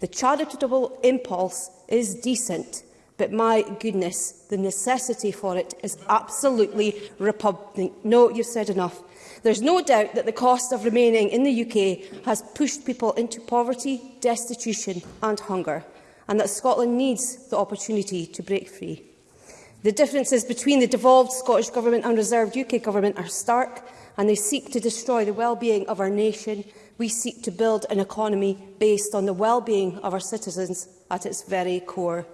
The charitable impulse is decent, but my goodness, the necessity for it is absolutely repugnant. No, you've said enough. There's no doubt that the cost of remaining in the UK has pushed people into poverty, destitution and hunger, and that Scotland needs the opportunity to break free. The differences between the devolved Scottish Government and reserved UK Government are stark, and they seek to destroy the well-being of our nation. We seek to build an economy based on the well-being of our citizens at its very core.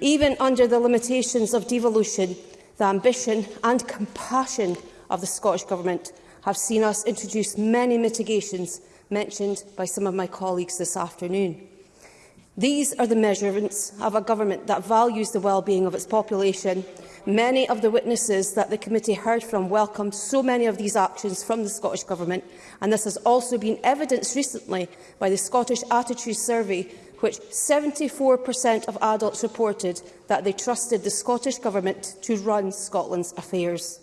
Even under the limitations of devolution, the ambition and compassion of the Scottish Government have seen us introduce many mitigations mentioned by some of my colleagues this afternoon. These are the measurements of a government that values the well-being of its population. Many of the witnesses that the committee heard from welcomed so many of these actions from the Scottish Government, and this has also been evidenced recently by the Scottish Attitude Survey, which 74% of adults reported that they trusted the Scottish Government to run Scotland's affairs.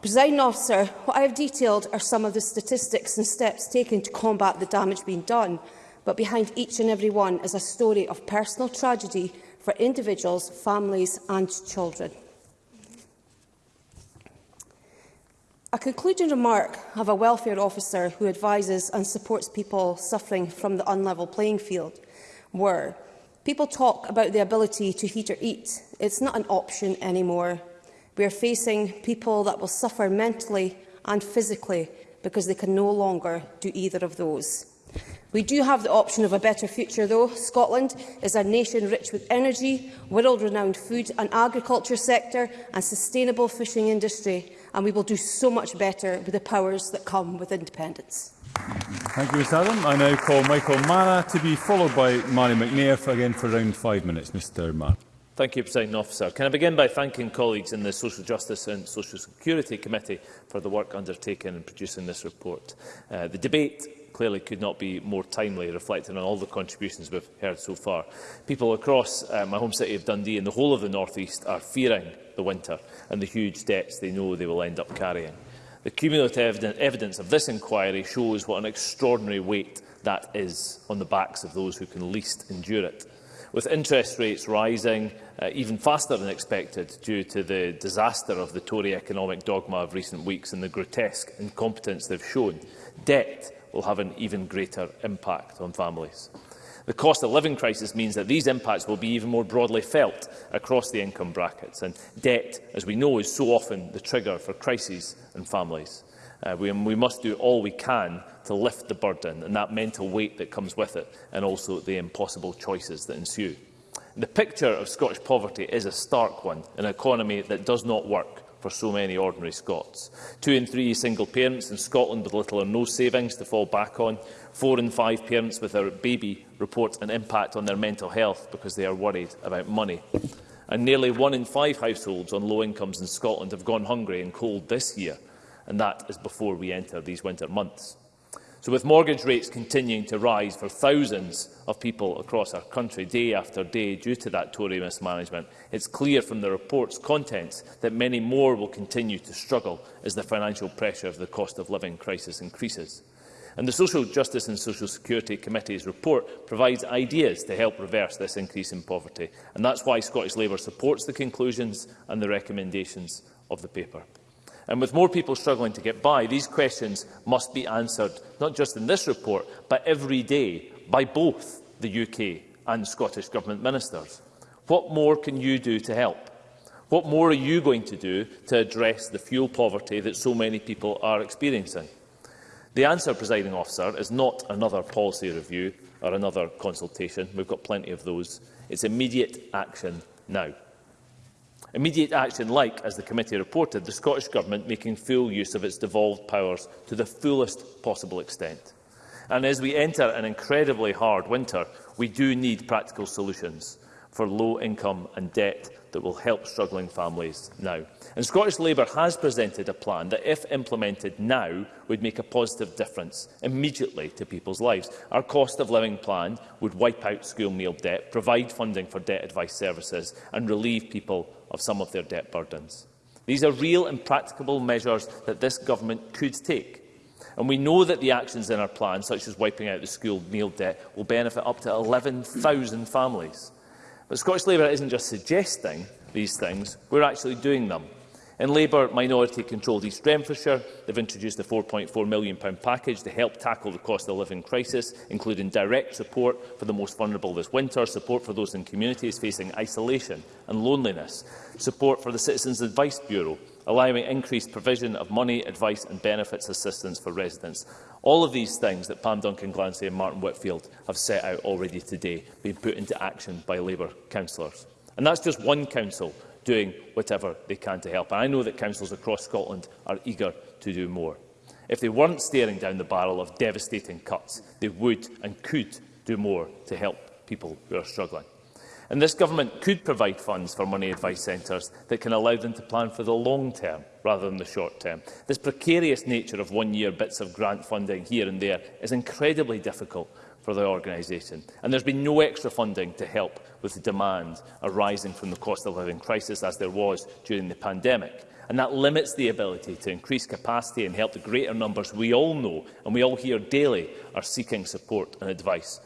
Presiding officer, what I have detailed are some of the statistics and steps taken to combat the damage being done, but behind each and every one is a story of personal tragedy for individuals, families and children. A concluding remark of a welfare officer who advises and supports people suffering from the unlevel playing field were, people talk about the ability to heat or eat. It's not an option anymore. We are facing people that will suffer mentally and physically because they can no longer do either of those. We do have the option of a better future, though. Scotland is a nation rich with energy, world-renowned food and agriculture sector and sustainable fishing industry, and we will do so much better with the powers that come with independence. Thank you, Ms Adam. I now call Michael Mara to be followed by Mary McNair for, again for around five minutes. Mr Mara. Thank you, President Officer. Can I begin by thanking colleagues in the Social Justice and Social Security Committee for the work undertaken in producing this report. Uh, the debate clearly could not be more timely, reflecting on all the contributions we've heard so far. People across uh, my home city of Dundee and the whole of the North East are fearing the winter and the huge debts they know they will end up carrying. The cumulative evidence of this inquiry shows what an extraordinary weight that is on the backs of those who can least endure it. With interest rates rising uh, even faster than expected due to the disaster of the Tory economic dogma of recent weeks and the grotesque incompetence they've shown, debt will have an even greater impact on families. The cost of living crisis means that these impacts will be even more broadly felt across the income brackets, and debt, as we know, is so often the trigger for crises in families. Uh, we, we must do all we can to lift the burden and that mental weight that comes with it, and also the impossible choices that ensue. The picture of Scottish poverty is a stark one, an economy that does not work, for so many ordinary Scots. Two in three single parents in Scotland with little or no savings to fall back on. Four in five parents with their baby report an impact on their mental health because they are worried about money. And nearly one in five households on low incomes in Scotland have gone hungry and cold this year, and that is before we enter these winter months. So with mortgage rates continuing to rise for thousands of people across our country day after day due to that Tory mismanagement, it's clear from the report's contents that many more will continue to struggle as the financial pressure of the cost of living crisis increases. And the Social Justice and Social Security Committee's report provides ideas to help reverse this increase in poverty. And that's why Scottish Labour supports the conclusions and the recommendations of the paper. And with more people struggling to get by, these questions must be answered, not just in this report, but every day by both the UK and Scottish Government ministers. What more can you do to help? What more are you going to do to address the fuel poverty that so many people are experiencing? The answer, presiding officer, is not another policy review or another consultation. We've got plenty of those. It's immediate action now. Immediate action like, as the committee reported, the Scottish Government making full use of its devolved powers to the fullest possible extent. And as we enter an incredibly hard winter, we do need practical solutions for low income and debt that will help struggling families now. And Scottish Labour has presented a plan that, if implemented now, would make a positive difference immediately to people's lives. Our cost of living plan would wipe out school meal debt, provide funding for debt advice services and relieve people of some of their debt burdens. These are real and practicable measures that this government could take. And we know that the actions in our plan, such as wiping out the school meal debt, will benefit up to 11,000 families. But Scottish Labour isn't just suggesting these things, we're actually doing them. In Labour, minority controlled East Renfrewshire, they've introduced the £4.4 million package to help tackle the cost of living crisis, including direct support for the most vulnerable this winter, support for those in communities facing isolation and loneliness, support for the Citizens Advice Bureau, allowing increased provision of money, advice and benefits assistance for residents. All of these things that Pam Duncan Glancy and Martin Whitfield have set out already today being put into action by Labour councillors. And that's just one council doing whatever they can to help. And I know that councils across Scotland are eager to do more. If they weren't staring down the barrel of devastating cuts, they would and could do more to help people who are struggling. And this government could provide funds for money advice centres that can allow them to plan for the long term rather than the short term. This precarious nature of one-year bits of grant funding here and there is incredibly difficult for the organisation, and there's been no extra funding to help with the demand arising from the cost of living crisis as there was during the pandemic. And that limits the ability to increase capacity and help the greater numbers we all know and we all hear daily are seeking support and advice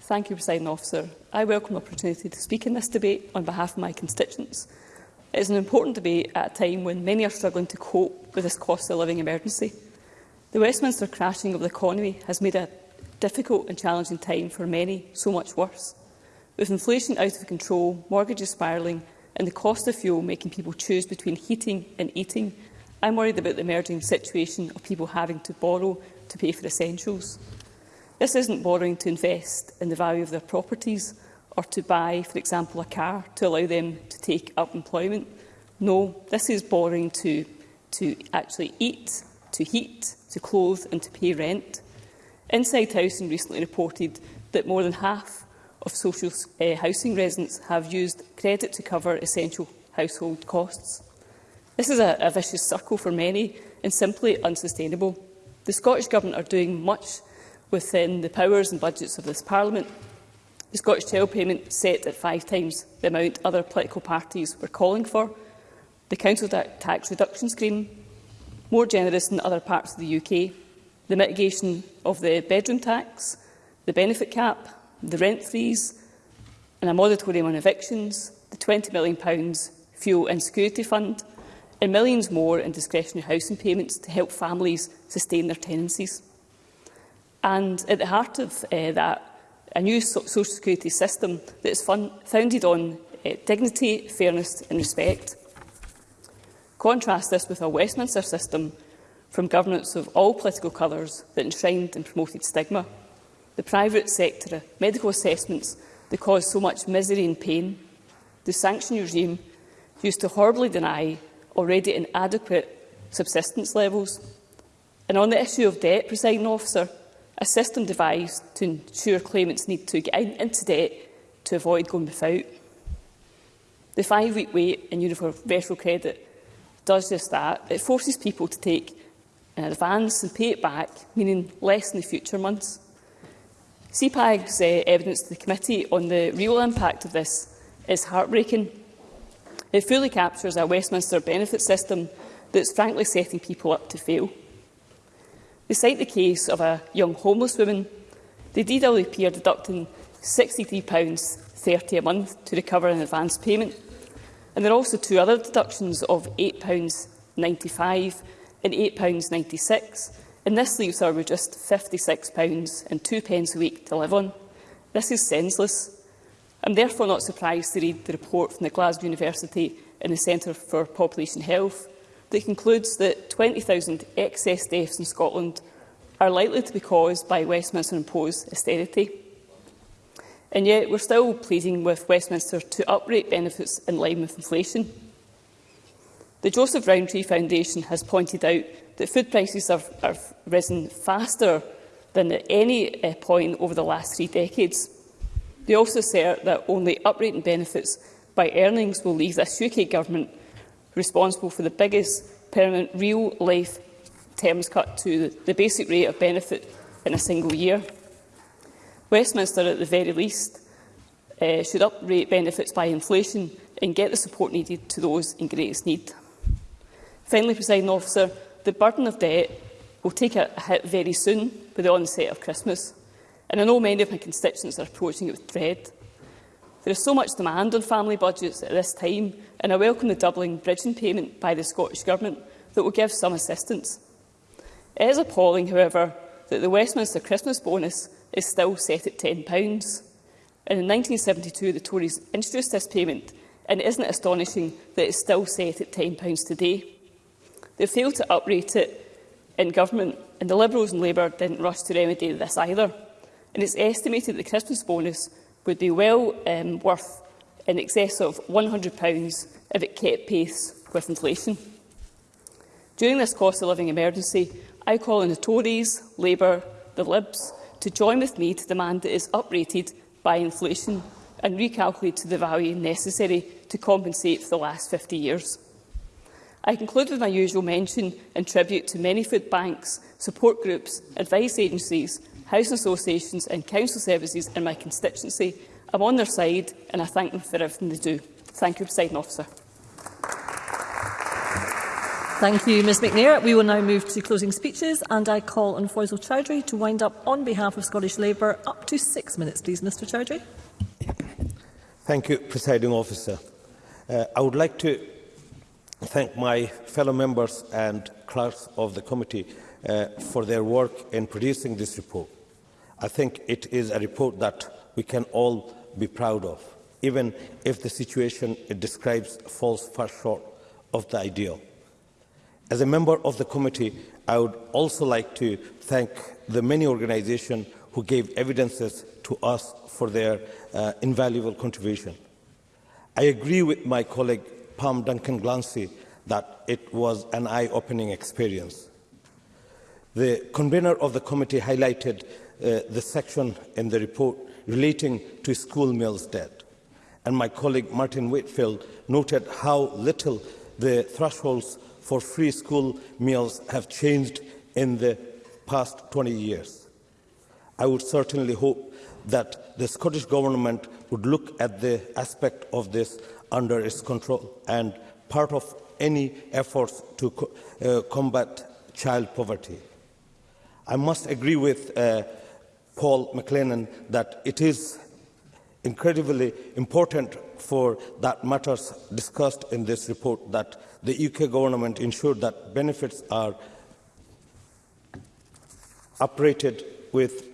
Thank you, President Officer. I welcome the opportunity to speak in this debate on behalf of my constituents. It is an important debate at a time when many are struggling to cope with this cost of living emergency. The Westminster crashing of the economy has made a difficult and challenging time for many so much worse with inflation out of control, mortgages spiralling and the cost of fuel making people choose between heating and eating, I'm worried about the emerging situation of people having to borrow to pay for essentials. This isn't borrowing to invest in the value of their properties or to buy, for example, a car to allow them to take up employment. No, this is borrowing to, to actually eat, to heat, to clothe and to pay rent. Inside Housing recently reported that more than half of social uh, housing residents have used credit to cover essential household costs. This is a, a vicious circle for many and simply unsustainable. The Scottish Government are doing much within the powers and budgets of this Parliament. The Scottish Tail Payment set at five times the amount other political parties were calling for. The Council Tax Reduction Scheme, more generous than other parts of the UK. The mitigation of the bedroom tax, the benefit cap, the rent freeze, and a moratorium on evictions, the £20 million fuel and security fund, and millions more in discretionary housing payments to help families sustain their tenancies. And at the heart of uh, that, a new so social security system that is founded on uh, dignity, fairness and respect. Contrast this with a Westminster system from governments of all political colours that enshrined and promoted stigma the private sector, medical assessments that cause so much misery and pain. The sanction regime used to horribly deny already inadequate subsistence levels. And on the issue of debt, presiding officer, a system devised to ensure claimants need to get in, into debt to avoid going without. The five-week wait in universal credit does just that. It forces people to take an advance and pay it back, meaning less in the future months. CPAG's uh, evidence to the committee on the real impact of this is heartbreaking. It fully captures a Westminster benefit system that's frankly setting people up to fail. They cite the case of a young homeless woman. The DWP are deducting £63.30 a month to recover an advance payment. And there are also two other deductions of £8.95 and £8.96 and this leaves her with just £56 and two pence a week to live on. This is senseless. I'm therefore not surprised to read the report from the Glasgow University and the Centre for Population Health that concludes that 20,000 excess deaths in Scotland are likely to be caused by Westminster-imposed austerity. And yet we're still pleading with Westminster to uprate benefits in line with inflation. The Joseph Rowntree Foundation has pointed out that food prices have, have risen faster than at any uh, point over the last three decades. They also assert that only uprating benefits by earnings will leave this UK government responsible for the biggest permanent real-life terms cut to the, basic rate of benefit in a single year. Westminster, at the very least, uh, should uprate benefits by inflation and get the support needed to those in greatest need. Finally, presiding officer, the burden of debt will take a hit very soon with the onset of Christmas, and I know many of my constituents are approaching it with dread. There is so much demand on family budgets at this time, and I welcome the doubling bridging payment by the Scottish Government that will give some assistance. It is appalling, however, that the Westminster Christmas bonus is still set at £10. And in 1972, the Tories introduced this payment, and it isn't astonishing that it's still set at £10 today. They failed to uprate it in government, and the Liberals and Labour didn't rush to remedy this either. And it's estimated that the Christmas bonus would be well um, worth in excess of £100 if it kept pace with inflation. During this cost of living emergency, I call on the Tories, Labour, the Libs to join with me to demand that it is uprated by inflation and recalculated to the value necessary to compensate for the last 50 years. I conclude with my usual mention and tribute to many food banks, support groups, advice agencies, housing associations and council services in my constituency. I'm on their side and I thank them for everything they do. Thank you, President Officer. Thank you, Ms McNair. We will now move to closing speeches and I call on Faisal Chowdhury to wind up on behalf of Scottish Labour. Up to six minutes, please, Mr Chowdhury. Thank you, Presiding Officer. Uh, I would like to thank my fellow members and clerks of the committee uh, for their work in producing this report. I think it is a report that we can all be proud of, even if the situation it describes falls far short of the ideal. As a member of the committee, I would also like to thank the many organizations who gave evidences to us for their uh, invaluable contribution. I agree with my colleague Palm Duncan Glancy that it was an eye-opening experience. The convener of the committee highlighted uh, the section in the report relating to school meals debt. And my colleague Martin Whitfield noted how little the thresholds for free school meals have changed in the past 20 years. I would certainly hope that the Scottish Government would look at the aspect of this under its control and part of any efforts to co uh, combat child poverty. I must agree with uh, Paul McLennan that it is incredibly important for that matters discussed in this report that the UK government ensured that benefits are uprated with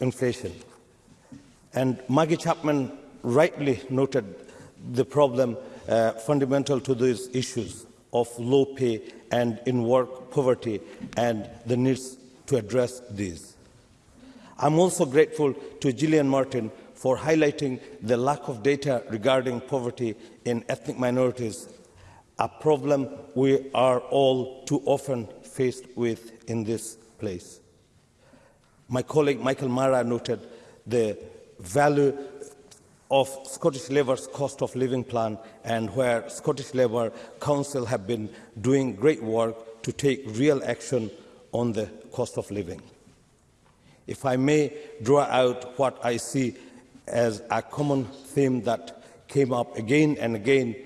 inflation. And Maggie Chapman rightly noted the problem uh, fundamental to these issues of low pay and in work poverty and the needs to address these. I'm also grateful to Gillian Martin for highlighting the lack of data regarding poverty in ethnic minorities, a problem we are all too often faced with in this place. My colleague Michael Mara noted the value of Scottish Labour's cost of living plan and where Scottish Labour Council have been doing great work to take real action on the cost of living. If I may draw out what I see as a common theme that came up again and again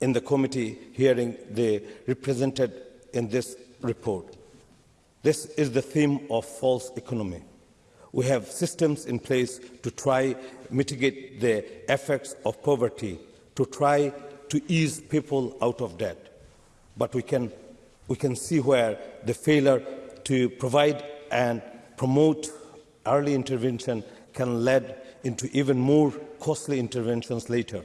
in the committee hearing they represented in this report. This is the theme of false economy. We have systems in place to try mitigate the effects of poverty, to try to ease people out of debt. But we can, we can see where the failure to provide and promote early intervention can lead into even more costly interventions later.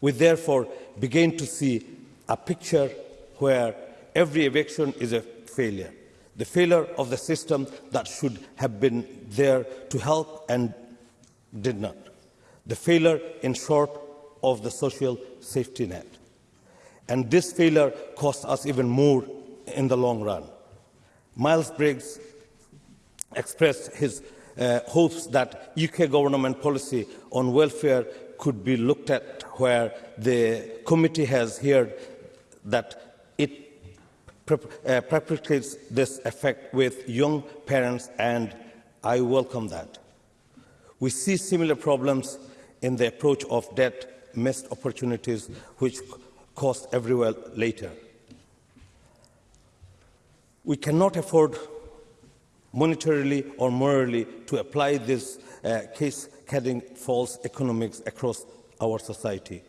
We therefore begin to see a picture where every eviction is a failure the failure of the system that should have been there to help and did not, the failure, in short, of the social safety net. And this failure costs us even more in the long run. Miles Briggs expressed his uh, hopes that UK government policy on welfare could be looked at where the committee has heard that uh, this effect with young parents, and I welcome that. We see similar problems in the approach of debt, missed opportunities, which cost everywhere later. We cannot afford monetarily or morally to apply this uh, case carrying false economics across our society.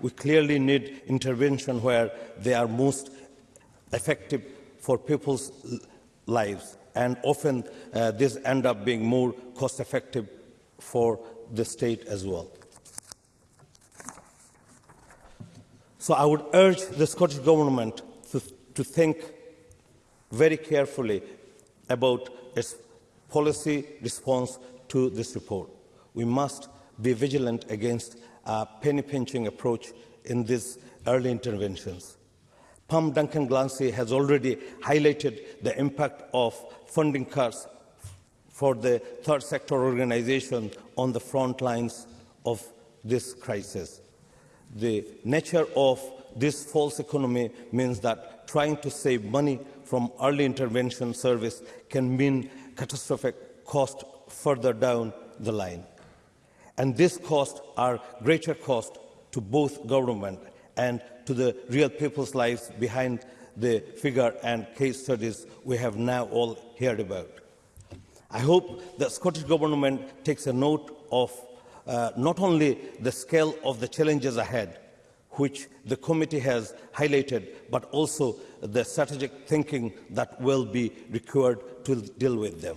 We clearly need intervention where they are most effective for people's lives. And often uh, these end up being more cost-effective for the state as well. So I would urge the Scottish Government to, to think very carefully about its policy response to this report. We must be vigilant against a penny-pinching approach in these early interventions. Pam Duncan Glancy has already highlighted the impact of funding cuts for the third sector organization on the front lines of this crisis. The nature of this false economy means that trying to save money from early intervention service can mean catastrophic cost further down the line. And these costs are greater cost to both government and to the real people's lives behind the figure and case studies we have now all heard about. I hope the Scottish Government takes a note of uh, not only the scale of the challenges ahead, which the committee has highlighted, but also the strategic thinking that will be required to deal with them.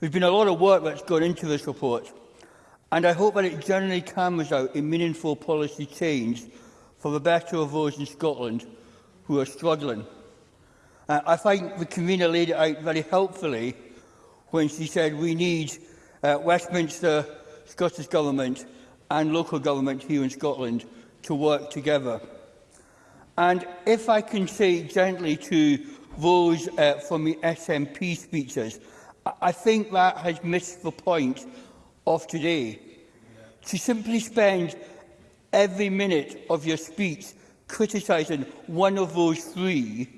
has been a lot of work that's gone into this report, and I hope that it generally cameras out a meaningful policy change for the better of those in Scotland who are struggling. Uh, I think the convener laid it out very helpfully when she said we need uh, Westminster, Scottish Government and local government here in Scotland to work together. And if I can say gently to those uh, from the SNP speeches, I, I think that has missed the point of today, to simply spend every minute of your speech criticising one of those three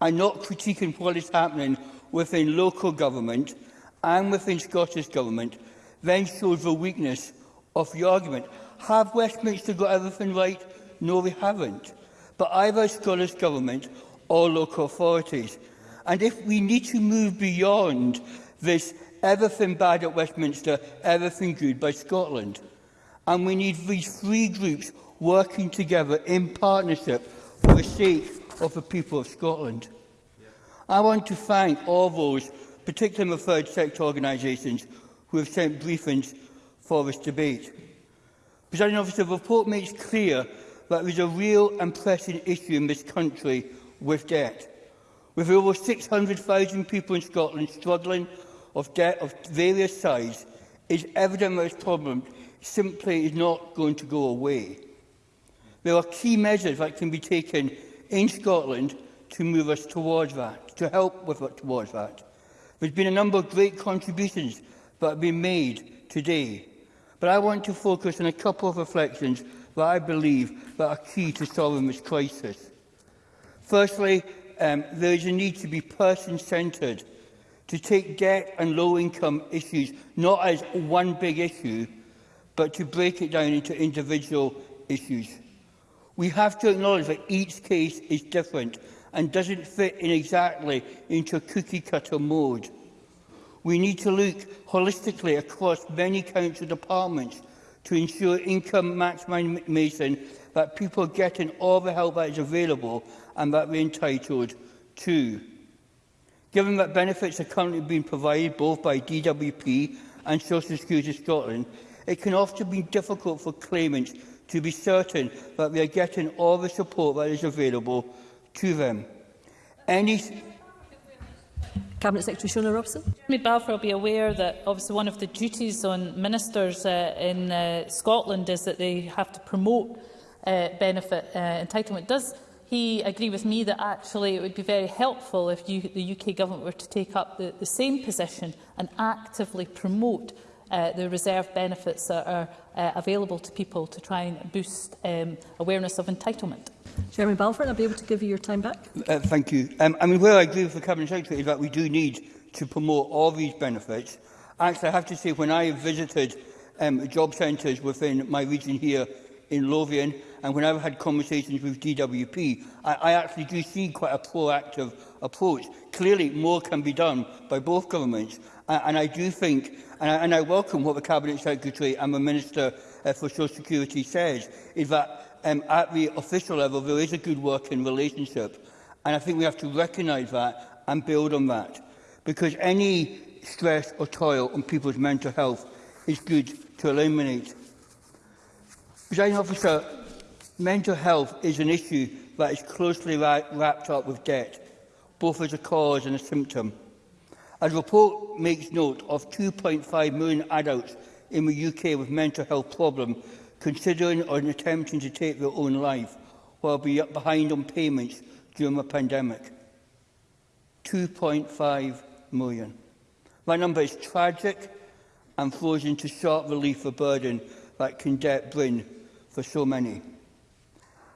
and not critiquing what is happening within local government and within Scottish government, then shows the weakness of the argument. Have Westminster got everything right? No, they haven't. But either Scottish government or local authorities. And if we need to move beyond this everything bad at Westminster, everything good by Scotland. And we need these three groups working together in partnership for the sake of the people of Scotland. I want to thank all those, particularly the third sector organisations, who have sent briefings for this debate. Presiding officer, the report makes clear that there is a real and pressing issue in this country with debt. With over 600,000 people in Scotland struggling of debt of various sides is evident that this problem simply is not going to go away. There are key measures that can be taken in Scotland to move us towards that, to help with it towards that. There's been a number of great contributions that have been made today, but I want to focus on a couple of reflections that I believe that are key to solving this crisis. Firstly, um, there is a need to be person-centred to take debt and low-income issues not as one big issue, but to break it down into individual issues. We have to acknowledge that each case is different and doesn't fit in exactly into a cookie-cutter mode. We need to look holistically across many council departments to ensure income maximisation that people are getting all the help that is available and that they're entitled to. Given that benefits are currently being provided both by DWP and Social Security Scotland, it can often be difficult for claimants to be certain that they are getting all the support that is available to them. Any Cabinet Secretary Shona Robson. Jeremy Balfour will be aware that obviously one of the duties on ministers uh, in uh, Scotland is that they have to promote uh, benefit uh, entitlement. Does he agree with me that actually it would be very helpful if you, the UK government were to take up the, the same position and actively promote uh, the reserve benefits that are uh, available to people to try and boost um, awareness of entitlement. Jeremy Balfour, I'll be able to give you your time back. Uh, thank you. Um, I mean, where I agree with the Cabinet Secretary is that we do need to promote all these benefits. Actually, I have to say, when I visited um, job centres within my region here in Lothian, and when I've had conversations with DWP, I, I actually do see quite a proactive approach. Clearly, more can be done by both governments, and, and I do think, and I, and I welcome what the Cabinet Secretary and the Minister uh, for Social Security says, is that um, at the official level, there is a good working relationship, and I think we have to recognise that and build on that, because any stress or toil on people's mental health is good to eliminate Presiding officer, mental health is an issue that is closely wrapped up with debt, both as a cause and a symptom. A report makes note of 2.5 million adults in the UK with mental health problems considering or attempting to take their own life while behind on payments during the pandemic. 2.5 million. That number is tragic and flows into sharp relief for burden that can debt bring for so many.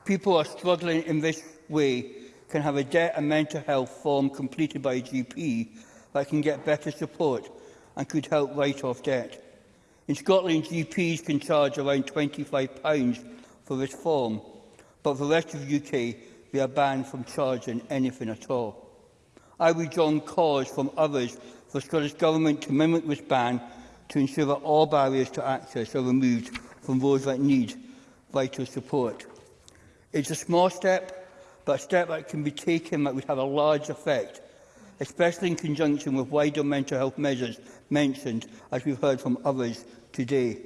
People are struggling in this way can have a debt and mental health form completed by a GP that can get better support and could help write off debt. In Scotland, GPs can charge around £25 for this form, but for the rest of the UK, they are banned from charging anything at all. I would join calls from others for Scottish Government to mimic this ban to ensure that all barriers to access are removed from those that need vital support. It's a small step, but a step that can be taken that would have a large effect, especially in conjunction with wider mental health measures mentioned, as we've heard from others today.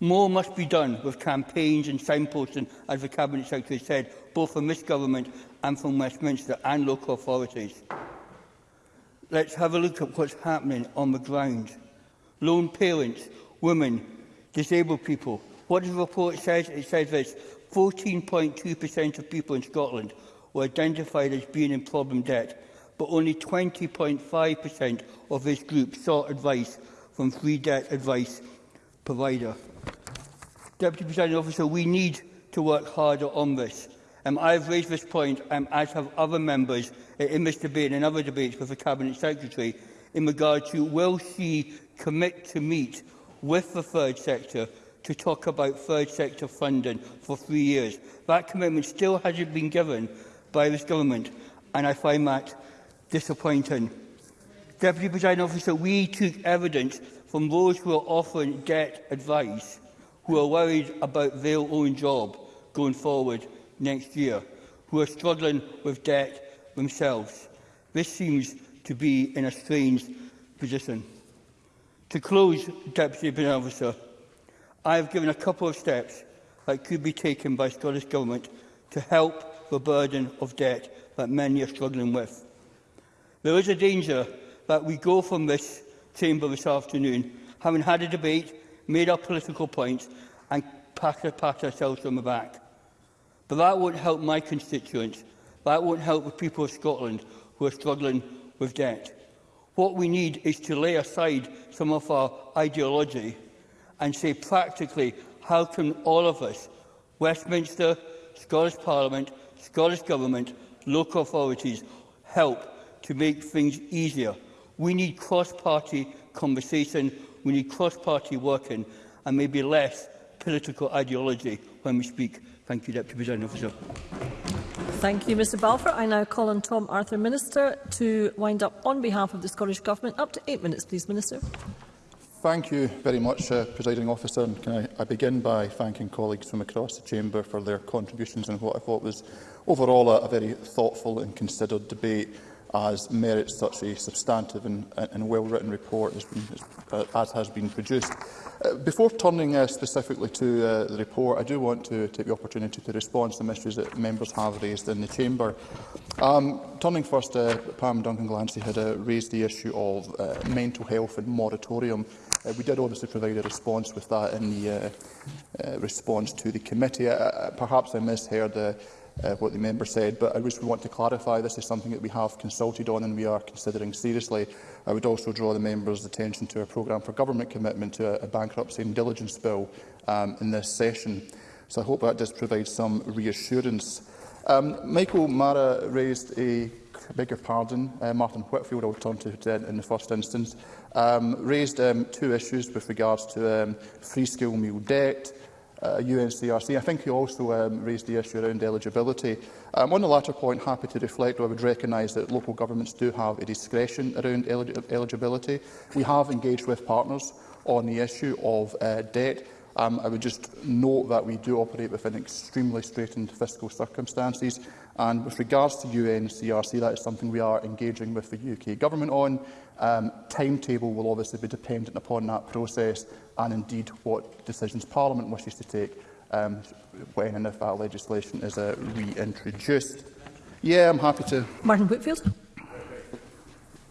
More must be done with campaigns and signposting, as the Cabinet Secretary said, both from this government and from Westminster and local authorities. Let's have a look at what's happening on the ground. Lone parents, women, disabled people, What the report says, it says this 14.2% of people in Scotland were identified as being in problem debt, but only 20.5% of this group sought advice from free debt advice provider. Deputy President Officer, we need to work harder on this. Um, I have raised this point, um, as have other members uh, in this debate and in other debates with the Cabinet Secretary, in regard to will she commit to meet with the third sector to talk about third sector funding for three years. That commitment still hasn't been given by this government, and I find that disappointing. Deputy President Officer, we took evidence from those who are often debt advice who are worried about their own job going forward next year, who are struggling with debt themselves. This seems to be in a strange position. To close, Deputy President Officer, I have given a couple of steps that could be taken by Scottish Government to help the burden of debt that many are struggling with. There is a danger that we go from this chamber this afternoon, having had a debate, made our political points and pat, pat ourselves on the back. But that won't help my constituents. That won't help the people of Scotland who are struggling with debt. What we need is to lay aside some of our ideology and say practically how can all of us, Westminster, Scottish Parliament, Scottish Government, local authorities, help to make things easier. We need cross-party conversation, we need cross-party working, and maybe less political ideology when we speak. Thank you, Deputy President Officer. Thank you, Mr Balfour. I now call on Tom Arthur, Minister, to wind up on behalf of the Scottish Government. Up to eight minutes, please, Minister. Thank you very much, uh, Presiding Officer, and can I, I begin by thanking colleagues from across the Chamber for their contributions and what I thought was overall a, a very thoughtful and considered debate as merits such a substantive and, and well-written report has been, uh, as has been produced. Uh, before turning uh, specifically to uh, the report, I do want to take the opportunity to respond to the issues that members have raised in the Chamber. Um, turning first, uh, Pam Duncan-Glancy had uh, raised the issue of uh, mental health and moratorium Uh, we did obviously provide a response with that in the uh, uh, response to the committee. Uh, uh, perhaps I misheard uh, uh, what the member said, but I wish we want to clarify this is something that we have consulted on and we are considering seriously. I would also draw the member's attention to a programme for government commitment to a, a bankruptcy and diligence bill um, in this session. So I hope that does provide some reassurance. Um, Michael Mara raised a, bigger pardon, uh, Martin Whitfield, will turn to uh, in the first instance, um, raised um, two issues with regards to um, free school meal debt, uh, UNCRC. I think you also um, raised the issue around eligibility. Um, on the latter point, happy to reflect, I would recognise that local governments do have a discretion around el eligibility. We have engaged with partners on the issue of uh, debt. Um, I would just note that we do operate within extremely straitened fiscal circumstances. And with regards to UNCRC, that is something we are engaging with the UK government on um, timetable will obviously be dependent upon that process and indeed what decisions Parliament wishes to take um, when and if that legislation is uh, reintroduced. Yeah, I'm happy to. Martin Whitfield.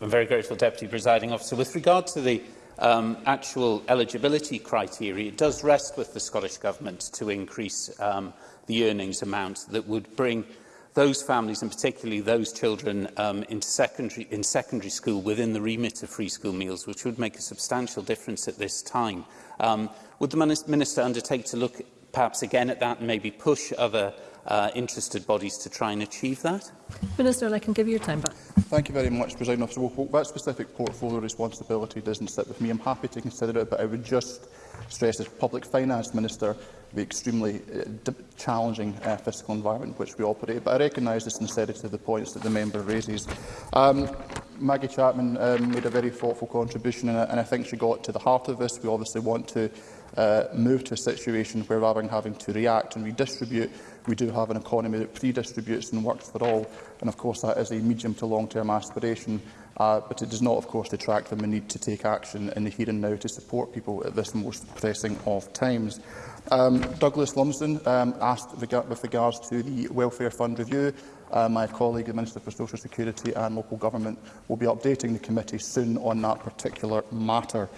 I'm very grateful, Deputy Presiding Officer. With regard to the um, actual eligibility criteria, it does rest with the Scottish Government to increase um, the earnings amount that would bring those families and particularly those children um, in secondary, in secondary school within the remit of free school meals, which would make a substantial difference at this time. Um, would the Minister undertake to look perhaps again at that and maybe push other uh, interested bodies to try and achieve that? Minister, I can give you your time back. Thank you very much, President Officer. Well, that specific portfolio responsibility doesn't sit with me. I'm happy to consider it, but I would just stress as Public Finance Minister the extremely uh, challenging uh, fiscal environment in which we operate. But I recognise the sincerity of the points that the member raises. Um, Maggie Chapman um, made a very thoughtful contribution, and I, and I think she got to the heart of this. We obviously want to uh, move to a situation where rather than having to react and redistribute, we do have an economy that pre-distributes and works for all. And of course, that is a medium to long-term aspiration. Uh, but it does not, of course, detract from the need to take action in the here and now to support people at this most pressing of times. Um, Douglas Lumsden um, asked rega with regards to the welfare fund review. Uh, my colleague, the Minister for Social Security and Local Government, will be updating the committee soon on that particular matter.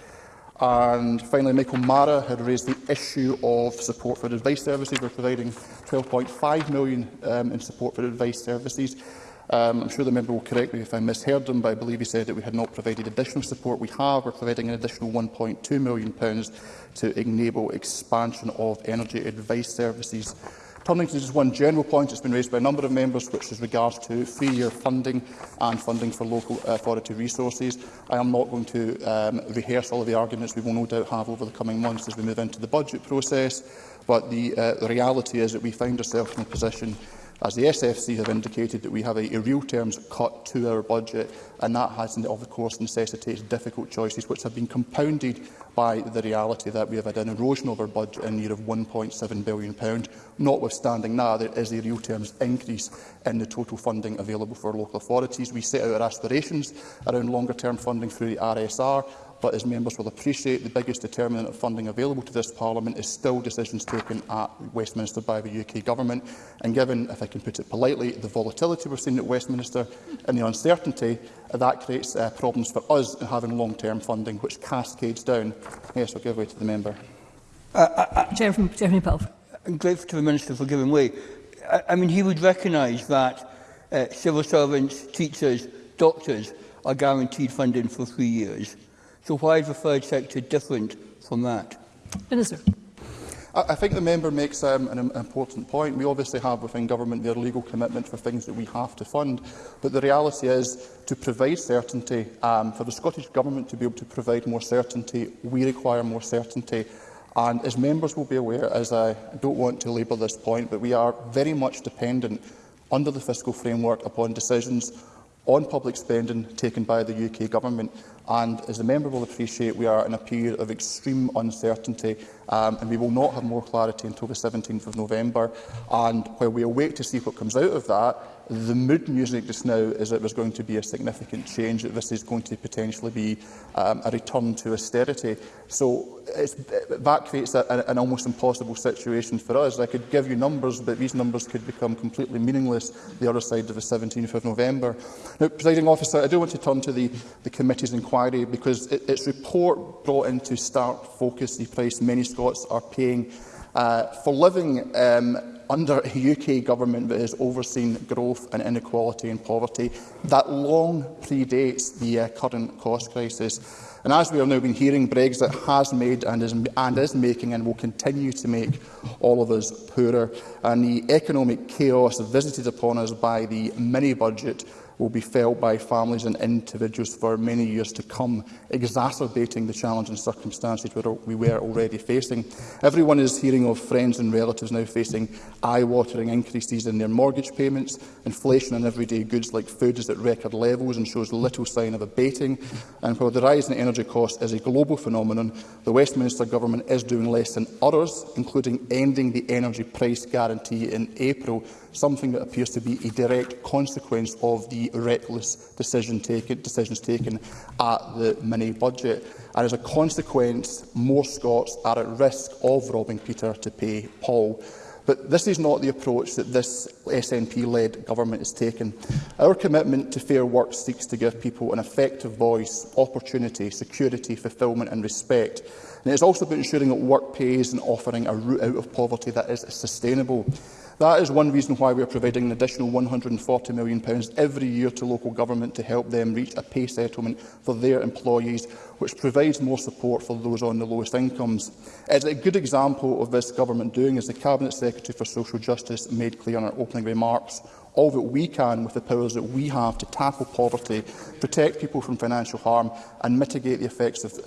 And finally, Michael Mara had raised the issue of support for advice services. We're providing £12.5 million um, in support for advice services. Um, I'm sure the member will correct me if I misheard him, but I believe he said that we had not provided additional support. We have. We're providing an additional £1.2 million to enable expansion of energy advice services. Turning to just one general point that's been raised by a number of members, which is regards to three-year funding and funding for local authority resources. I am not going to um, rehearse all of the arguments we will no doubt have over the coming months as we move into the budget process, but the, uh, the reality is that we find ourselves in a position As the SFC have indicated that we have a, a real terms cut to our budget, and that has, of course, necessitated difficult choices which have been compounded by the reality that we have had an erosion of our budget in the year of £1.7 billion. pound Notwithstanding that, there is a real terms increase in the total funding available for local authorities. We set out our aspirations around longer-term funding through the RSR, but as members will appreciate, the biggest determinant of funding available to this Parliament is still decisions taken at Westminster by the UK Government. And given, if I can put it politely, the volatility we've seen at Westminster and the uncertainty, that creates uh, problems for us in having long-term funding, which cascades down. Yes, I'll give way to the member. Uh, uh, uh, Jeremy, Jeremy Pelf. I'm grateful to the Minister for giving way. I, I mean, he would recognise that uh, civil servants, teachers, doctors are guaranteed funding for three years. So why is the third sector different from that? Minister. I think the member makes um, an important point. We obviously have within government their legal commitment for things that we have to fund, but the reality is to provide certainty, um, for the Scottish Government to be able to provide more certainty, we require more certainty. And as members will be aware, as I don't want to labour this point, but we are very much dependent under the fiscal framework upon decisions on public spending taken by the UK Government. And as the member will appreciate, we are in a period of extreme uncertainty um, and we will not have more clarity until the 17th of November. And while we await to see what comes out of that, the mood music just now is that there's going to be a significant change, that this is going to potentially be um, a return to austerity. So it's, that creates a, an, an almost impossible situation for us. I could give you numbers, but these numbers could become completely meaningless the other side of the 17th of November. Now, Presiding Officer, I do want to turn to the, the committee's inquiry because it, its report brought into stark focus the price many Scots are paying uh, for living um, under a UK government that has overseen growth and inequality and poverty that long predates the uh, current cost crisis. And as we have now been hearing, Brexit has made and is, and is making and will continue to make all of us poorer. And the economic chaos visited upon us by the mini-budget will be felt by families and individuals for many years to come, exacerbating the challenging circumstances we were already facing. Everyone is hearing of friends and relatives now facing eye-watering increases in their mortgage payments. Inflation on everyday goods like food is at record levels and shows little sign of abating. And while the rise in energy costs is a global phenomenon, the Westminster Government is doing less than others, including ending the energy price guarantee in April something that appears to be a direct consequence of the reckless decision taken, decisions taken at the mini budget. And as a consequence, more Scots are at risk of robbing Peter to pay Paul. But this is not the approach that this SNP-led government has taken. Our commitment to fair work seeks to give people an effective voice, opportunity, security, fulfilment and respect. And it is also about ensuring that work pays and offering a route out of poverty that is sustainable. That is one reason why we are providing an additional £140 million every year to local government to help them reach a pay settlement for their employees, which provides more support for those on the lowest incomes. As a good example of this government doing, as the Cabinet Secretary for Social Justice made clear in our opening remarks, all that we can with the powers that we have to tackle poverty, protect people from financial harm and mitigate the effects of,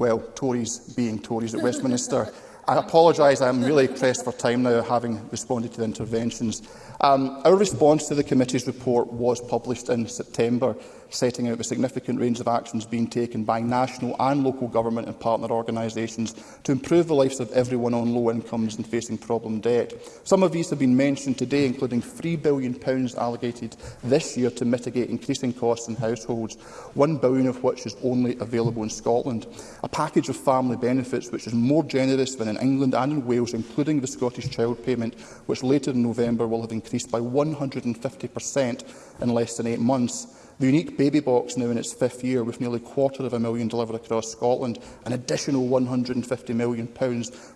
well, Tories being Tories at Westminster. I apologise, I'm really pressed for time now, having responded to the interventions. Um, our response to the committee's report was published in September, setting out the significant range of actions being taken by national and local government and partner organisations to improve the lives of everyone on low incomes and facing problem debt. Some of these have been mentioned today, including £3 billion allocated this year to mitigate increasing costs in households, £1 billion of which is only available in Scotland. A package of family benefits which is more generous than in England and in Wales, including the Scottish Child Payment, which later in November will have increased increased by 150% in less than eight months. The unique baby box now in its fifth year with nearly a quarter of a million delivered across Scotland, an additional £150 million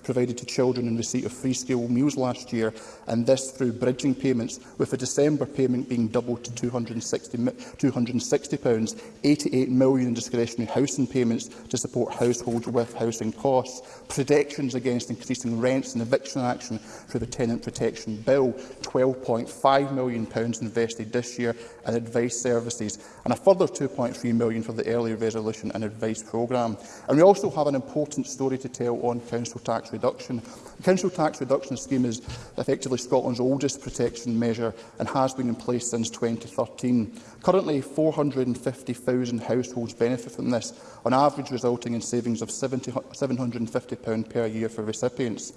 provided to children in receipt of free school meals last year, and this through bridging payments, with a December payment being doubled to £260, £260 88 million in discretionary housing payments to support households with housing costs, protections against increasing rents and eviction action through the Tenant Protection Bill, £12.5 million invested this year, and advice services and a further 2.3 million for the early resolution and advice programme. And we also have an important story to tell on council tax reduction. The council tax reduction scheme is effectively Scotland's oldest protection measure and has been in place since 2013. Currently, 450,000 households benefit from this, on average resulting in savings of £750 per year for recipients.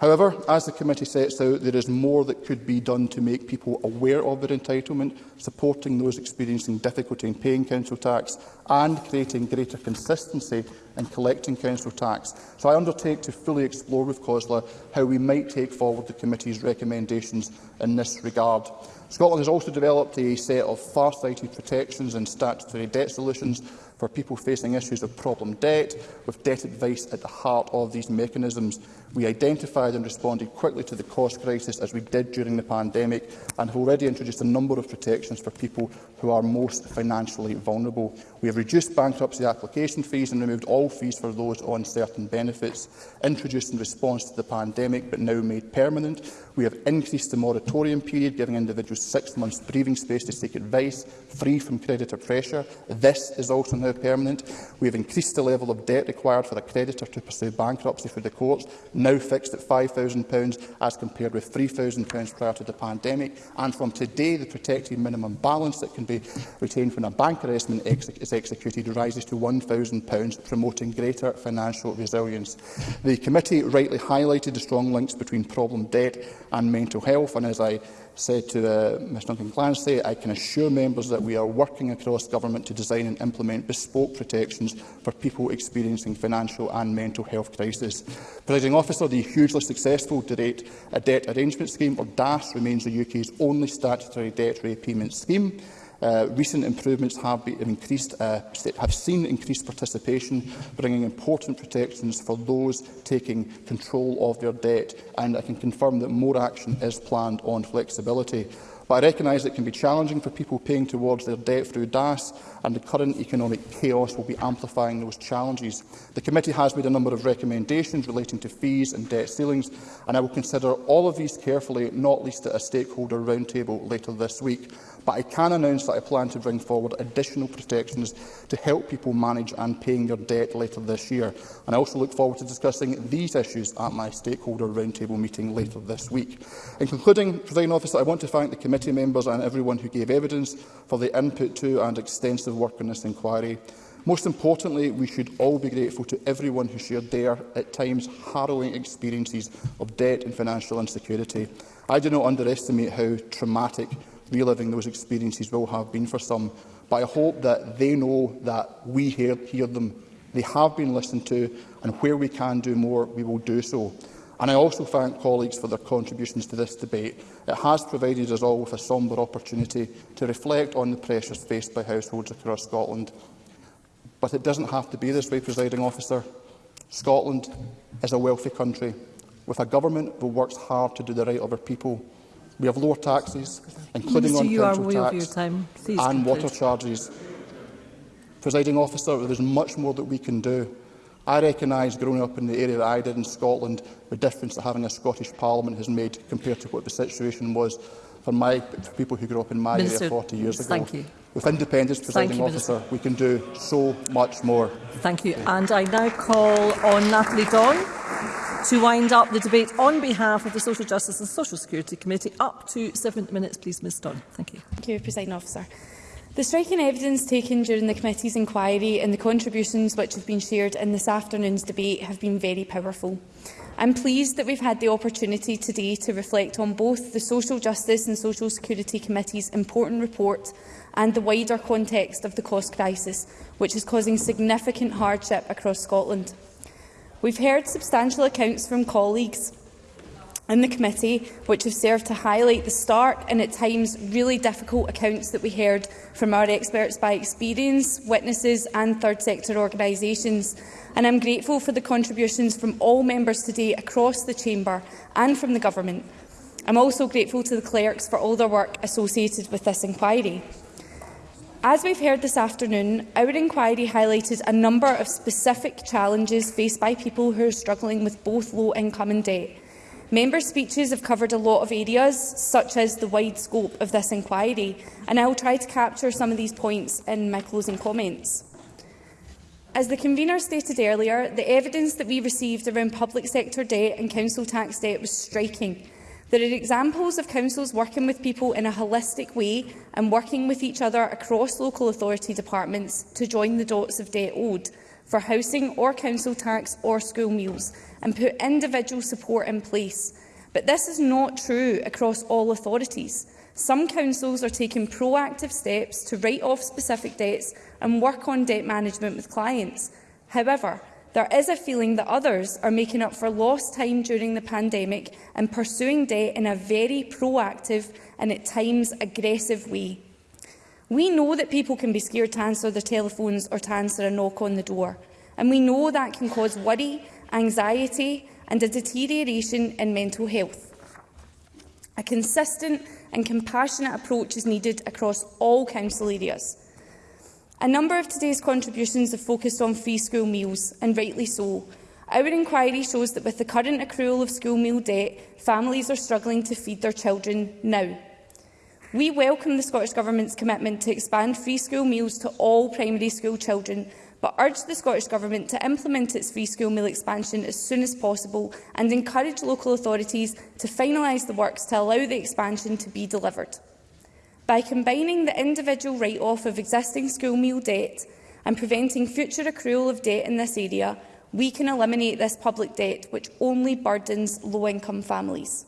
However, as the committee sets out, there is more that could be done to make people aware of their entitlement, supporting those experiencing difficulty in paying council tax and creating greater consistency in collecting council tax. So I undertake to fully explore with COSLA how we might take forward the committee's recommendations in this regard. Scotland has also developed a set of far-sighted protections and statutory debt solutions for people facing issues of problem debt, with debt advice at the heart of these mechanisms. We identified and responded quickly to the cost crisis as we did during the pandemic and have already introduced a number of protections for people who are most financially vulnerable. We have reduced bankruptcy application fees and removed all fees for those on certain benefits, introduced in response to the pandemic but now made permanent. We have increased the moratorium period, giving individuals six months breathing space to seek advice, free from creditor pressure. This is also now permanent. We have increased the level of debt required for a creditor to pursue bankruptcy through the courts now fixed at £5,000 as compared with £3,000 prior to the pandemic. And from today, the protected minimum balance that can be retained when a bank arrestment ex is executed rises to £1,000, promoting greater financial resilience. The committee rightly highlighted the strong links between problem debt and mental health, and as I said to the, Ms Duncan Clancy, I can assure members that we are working across government to design and implement bespoke protections for people experiencing financial and mental health crisis. Presiding officer, the hugely successful Direct a uh, debt arrangement scheme, or DAS, remains the UK's only statutory debt repayment scheme. Uh, recent improvements have, been, have, increased, uh, have seen increased participation, bringing important protections for those taking control of their debt, and I can confirm that more action is planned on flexibility. But I recognise it can be challenging for people paying towards their debt through DAS, and the current economic chaos will be amplifying those challenges. The committee has made a number of recommendations relating to fees and debt ceilings, and I will consider all of these carefully, not least at a stakeholder roundtable later this week. But I can announce that I plan to bring forward additional protections to help people manage and paying their debt later this year. And I also look forward to discussing these issues at my stakeholder roundtable meeting later this week. In concluding, President Officer, I want to thank the committee members and everyone who gave evidence for the input to and extensive of work on this inquiry. Most importantly, we should all be grateful to everyone who shared their, at times, harrowing experiences of debt and financial insecurity. I do not underestimate how traumatic reliving those experiences will have been for some, but I hope that they know that we hear, hear them. They have been listened to, and where we can do more, we will do so. And I also thank colleagues for their contributions to this debate. It has provided us all with a sombre opportunity to reflect on the pressures faced by households across Scotland. But it doesn't have to be this way, presiding officer. Scotland is a wealthy country with a government that works hard to do the right of our people. We have lower taxes, including Mr. on you petrol tax your time. and conclude. water charges. Presiding officer, there is much more that we can do. I recognise, growing up in the area that I did in Scotland, the difference that having a Scottish Parliament has made compared to what the situation was for, my, for people who grew up in my Minister, area 40 years ago. Thank you. With independence, presiding you, officer, Minister. we can do so much more. Thank you. And I now call on Natalie Dawn to wind up the debate on behalf of the Social Justice and Social Security Committee. Up to seven minutes, please, Ms Dunn. Thank you. Thank you, Presiding Officer. The striking evidence taken during the committee's inquiry and the contributions which have been shared in this afternoon's debate have been very powerful. I'm pleased that we've had the opportunity today to reflect on both the Social Justice and Social Security Committee's important report and the wider context of the cost crisis, which is causing significant hardship across Scotland. We've heard substantial accounts from colleagues and the committee, which have served to highlight the stark and at times really difficult accounts that we heard from our experts by experience, witnesses and third sector organisations. And I'm grateful for the contributions from all members today across the Chamber and from the Government. I'm also grateful to the clerks for all their work associated with this inquiry. As we've heard this afternoon, our inquiry highlighted a number of specific challenges faced by people who are struggling with both low income and debt. Member speeches have covered a lot of areas, such as the wide scope of this inquiry, and I will try to capture some of these points in my closing comments. As the convener stated earlier, the evidence that we received around public sector debt and council tax debt was striking. There are examples of councils working with people in a holistic way and working with each other across local authority departments to join the dots of debt owed for housing or council tax or school meals, and put individual support in place. But this is not true across all authorities. Some councils are taking proactive steps to write off specific debts and work on debt management with clients. However, there is a feeling that others are making up for lost time during the pandemic and pursuing debt in a very proactive and at times aggressive way. We know that people can be scared to answer their telephones or to answer a knock on the door. And we know that can cause worry anxiety and a deterioration in mental health. A consistent and compassionate approach is needed across all council areas. A number of today's contributions have focused on free school meals, and rightly so. Our inquiry shows that with the current accrual of school meal debt, families are struggling to feed their children now. We welcome the Scottish Government's commitment to expand free school meals to all primary school children but urged the Scottish Government to implement its free school meal expansion as soon as possible and encourage local authorities to finalise the works to allow the expansion to be delivered. By combining the individual write-off of existing school meal debt and preventing future accrual of debt in this area, we can eliminate this public debt which only burdens low-income families.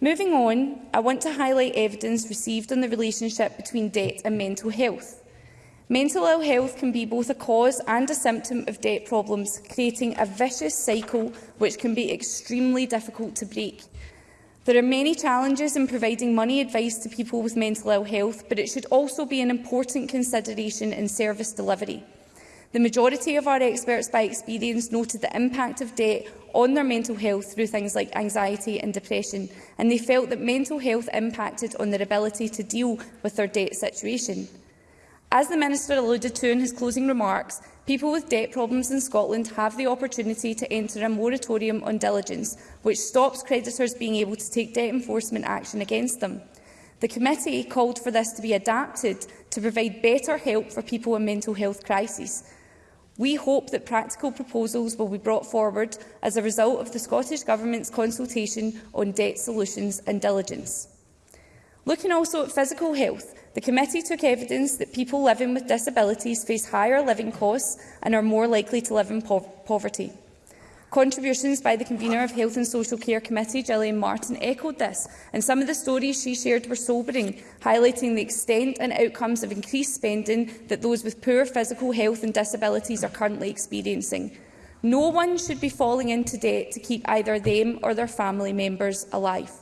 Moving on, I want to highlight evidence received on the relationship between debt and mental health. Mental ill health can be both a cause and a symptom of debt problems, creating a vicious cycle which can be extremely difficult to break. There are many challenges in providing money advice to people with mental ill health, but it should also be an important consideration in service delivery. The majority of our experts by experience noted the impact of debt on their mental health through things like anxiety and depression, and they felt that mental health impacted on their ability to deal with their debt situation. As the Minister alluded to in his closing remarks, people with debt problems in Scotland have the opportunity to enter a moratorium on diligence, which stops creditors being able to take debt enforcement action against them. The committee called for this to be adapted to provide better help for people in mental health crises. We hope that practical proposals will be brought forward as a result of the Scottish Government's consultation on debt solutions and diligence. Looking also at physical health, The committee took evidence that people living with disabilities face higher living costs and are more likely to live in po poverty. Contributions by the convener of Health and Social Care Committee, Gillian Martin, echoed this, and some of the stories she shared were sobering, highlighting the extent and outcomes of increased spending that those with poor physical health and disabilities are currently experiencing. No one should be falling into debt to keep either them or their family members alive.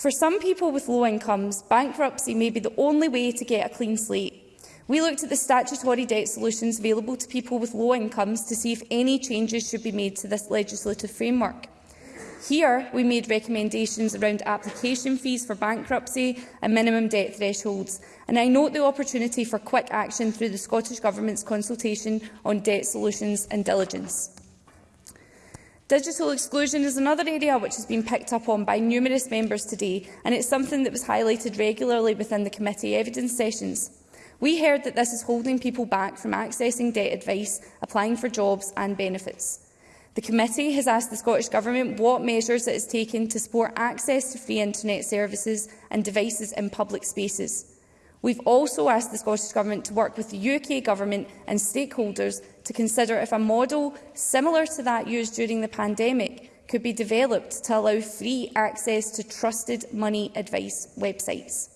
For some people with low incomes, bankruptcy may be the only way to get a clean slate. We looked at the statutory debt solutions available to people with low incomes to see if any changes should be made to this legislative framework. Here, we made recommendations around application fees for bankruptcy and minimum debt thresholds, and I note the opportunity for quick action through the Scottish Government's consultation on debt solutions and diligence. Digital exclusion is another area which has been picked up on by numerous members today, and it's something that was highlighted regularly within the committee evidence sessions. We heard that this is holding people back from accessing debt advice, applying for jobs and benefits. The committee has asked the Scottish Government what measures it has taken to support access to free internet services and devices in public spaces. We've also asked the Scottish Government to work with the UK Government and stakeholders to consider if a model similar to that used during the pandemic could be developed to allow free access to trusted money advice websites.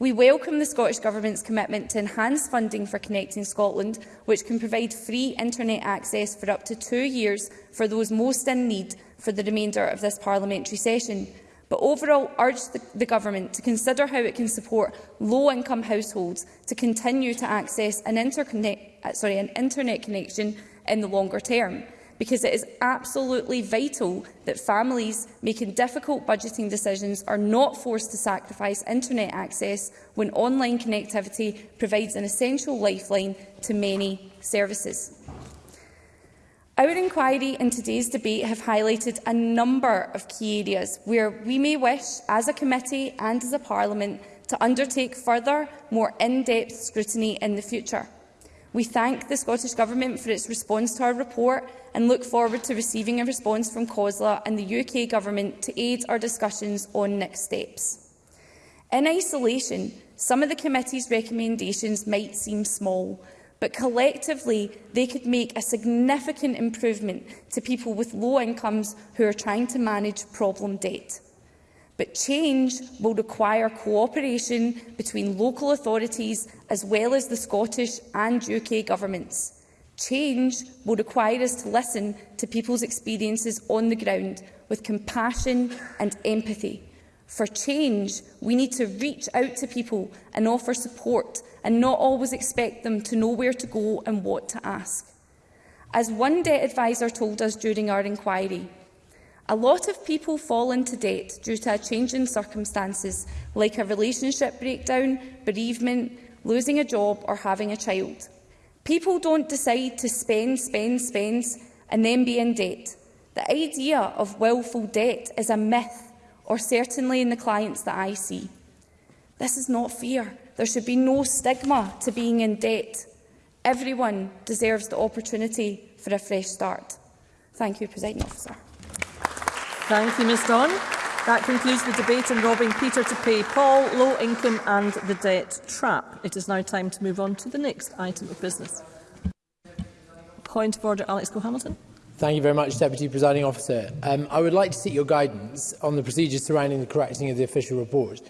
We welcome the Scottish Government's commitment to enhance funding for Connecting Scotland, which can provide free internet access for up to two years for those most in need for the remainder of this parliamentary session but overall urged the, the Government to consider how it can support low-income households to continue to access an, uh, sorry, an internet connection in the longer term because it is absolutely vital that families making difficult budgeting decisions are not forced to sacrifice internet access when online connectivity provides an essential lifeline to many services. Our inquiry and today's debate have highlighted a number of key areas where we may wish, as a committee and as a parliament, to undertake further, more in-depth scrutiny in the future. We thank the Scottish Government for its response to our report and look forward to receiving a response from COSLA and the UK Government to aid our discussions on next steps. In isolation, some of the committee's recommendations might seem small, but collectively they could make a significant improvement to people with low incomes who are trying to manage problem debt. But change will require cooperation between local authorities as well as the Scottish and UK governments. Change will require us to listen to people's experiences on the ground with compassion and empathy. For change, we need to reach out to people and offer support and not always expect them to know where to go and what to ask. As one debt advisor told us during our inquiry, a lot of people fall into debt due to a change in circumstances, like a relationship breakdown, bereavement, losing a job or having a child. People don't decide to spend, spend, spend and then be in debt. The idea of willful debt is a myth, or certainly in the clients that I see. This is not fear. There should be no stigma to being in debt. Everyone deserves the opportunity for a fresh start. Thank you, President Officer. Thank you, Ms Don. That concludes the debate on robbing Peter to pay Paul, low income and the debt trap. It is now time to move on to the next item of business. Point of order, Alex Cole-Hamilton. Thank you very much, Deputy Presiding Officer. Um, I would like to seek your guidance on the procedures surrounding the correcting of the official report.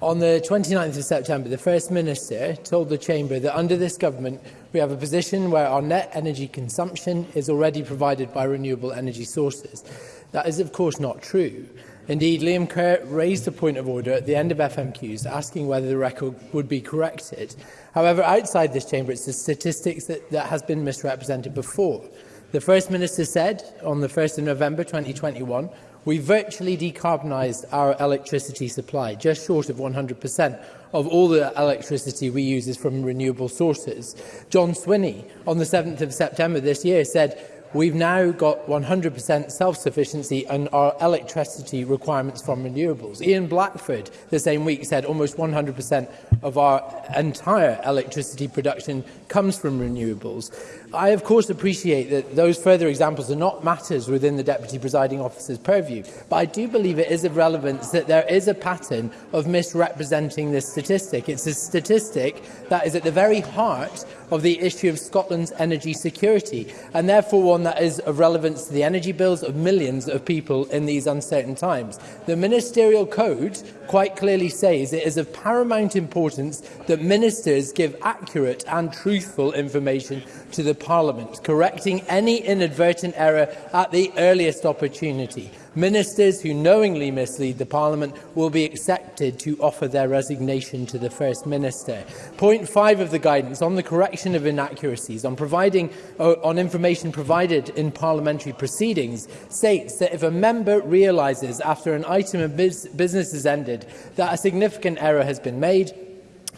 On the 29th of September, the First Minister told the Chamber that under this government, we have a position where our net energy consumption is already provided by renewable energy sources. That is, of course, not true. Indeed, Liam Kerr raised a point of order at the end of FMQs asking whether the record would be corrected. However, outside this chamber, it's the statistics that, that has been misrepresented before. The First Minister said on the 1st of November 2021 We virtually decarbonised our electricity supply, just short of 100% of all the electricity we use is from renewable sources. John Swinney, on the 7th of September this year, said We've now got 100% self-sufficiency on our electricity requirements from renewables. Ian Blackford, the same week, said almost 100% of our entire electricity production comes from renewables. I, of course, appreciate that those further examples are not matters within the Deputy Presiding Officer's purview, but I do believe it is of relevance that there is a pattern of misrepresenting this statistic. It's a statistic that is at the very heart of the issue of Scotland's energy security, and therefore one that is of relevance to the energy bills of millions of people in these uncertain times. The ministerial code quite clearly says it is of paramount importance that ministers give accurate and truthful information to the Parliament, correcting any inadvertent error at the earliest opportunity. Ministers who knowingly mislead the Parliament will be accepted to offer their resignation to the First Minister. Point 5 of the guidance on the correction of inaccuracies on, providing, uh, on information provided in parliamentary proceedings states that if a member realises after an item of business is ended that a significant error has been made,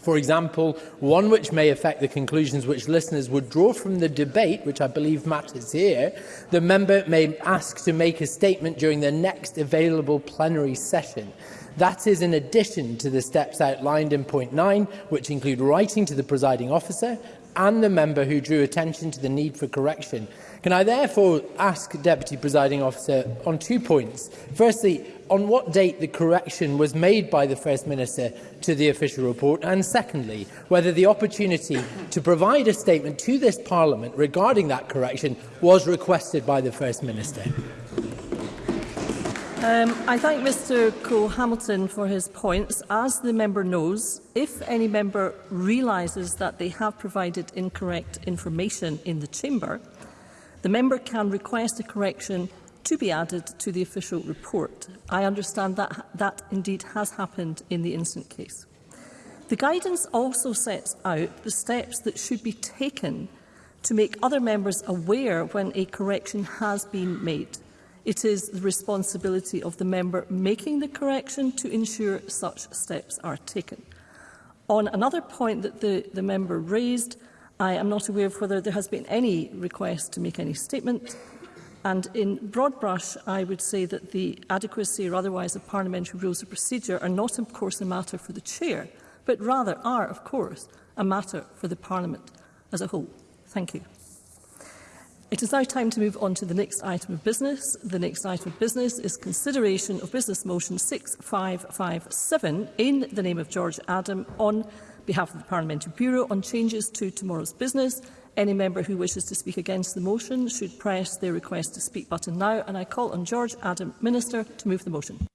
For example, one which may affect the conclusions which listeners would draw from the debate, which I believe matters here, the member may ask to make a statement during the next available plenary session. That is in addition to the steps outlined in point 9, which include writing to the presiding officer and the member who drew attention to the need for correction. Can I therefore ask Deputy Presiding Officer on two points? Firstly, on what date the correction was made by the First Minister to the official report, and secondly, whether the opportunity to provide a statement to this Parliament regarding that correction was requested by the First Minister. Um, I thank Mr Cole Hamilton for his points. As the member knows, if any member realises that they have provided incorrect information in the chamber, the member can request a correction to be added to the official report. I understand that that indeed has happened in the instant case. The guidance also sets out the steps that should be taken to make other members aware when a correction has been made. It is the responsibility of the member making the correction to ensure such steps are taken. On another point that the, the member raised, I am not aware of whether there has been any request to make any statement And in broad brush, I would say that the adequacy or otherwise of parliamentary rules of procedure are not, of course, a matter for the chair, but rather are, of course, a matter for the parliament as a whole. Thank you. It is now time to move on to the next item of business. The next item of business is consideration of Business Motion 6557 in the name of George Adam on behalf of the Parliamentary Bureau on changes to tomorrow's business Any member who wishes to speak against the motion should press their request to speak button now. And I call on George Adam, Minister, to move the motion.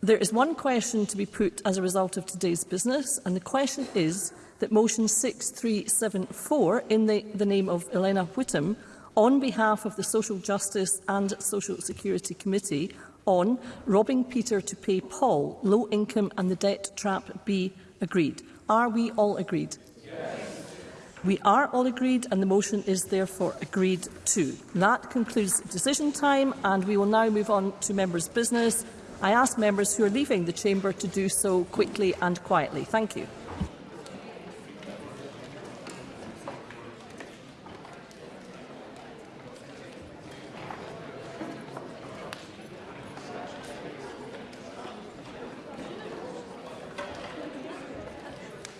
There is one question to be put as a result of today's business, and the question is that motion 6374 in the, the name of Elena Whittam on behalf of the Social Justice and Social Security Committee on robbing Peter to pay Paul, low income and the debt trap be agreed. Are we all agreed? Yes. We are all agreed and the motion is therefore agreed to. That concludes decision time and we will now move on to members' business. I ask members who are leaving the chamber to do so quickly and quietly. Thank you.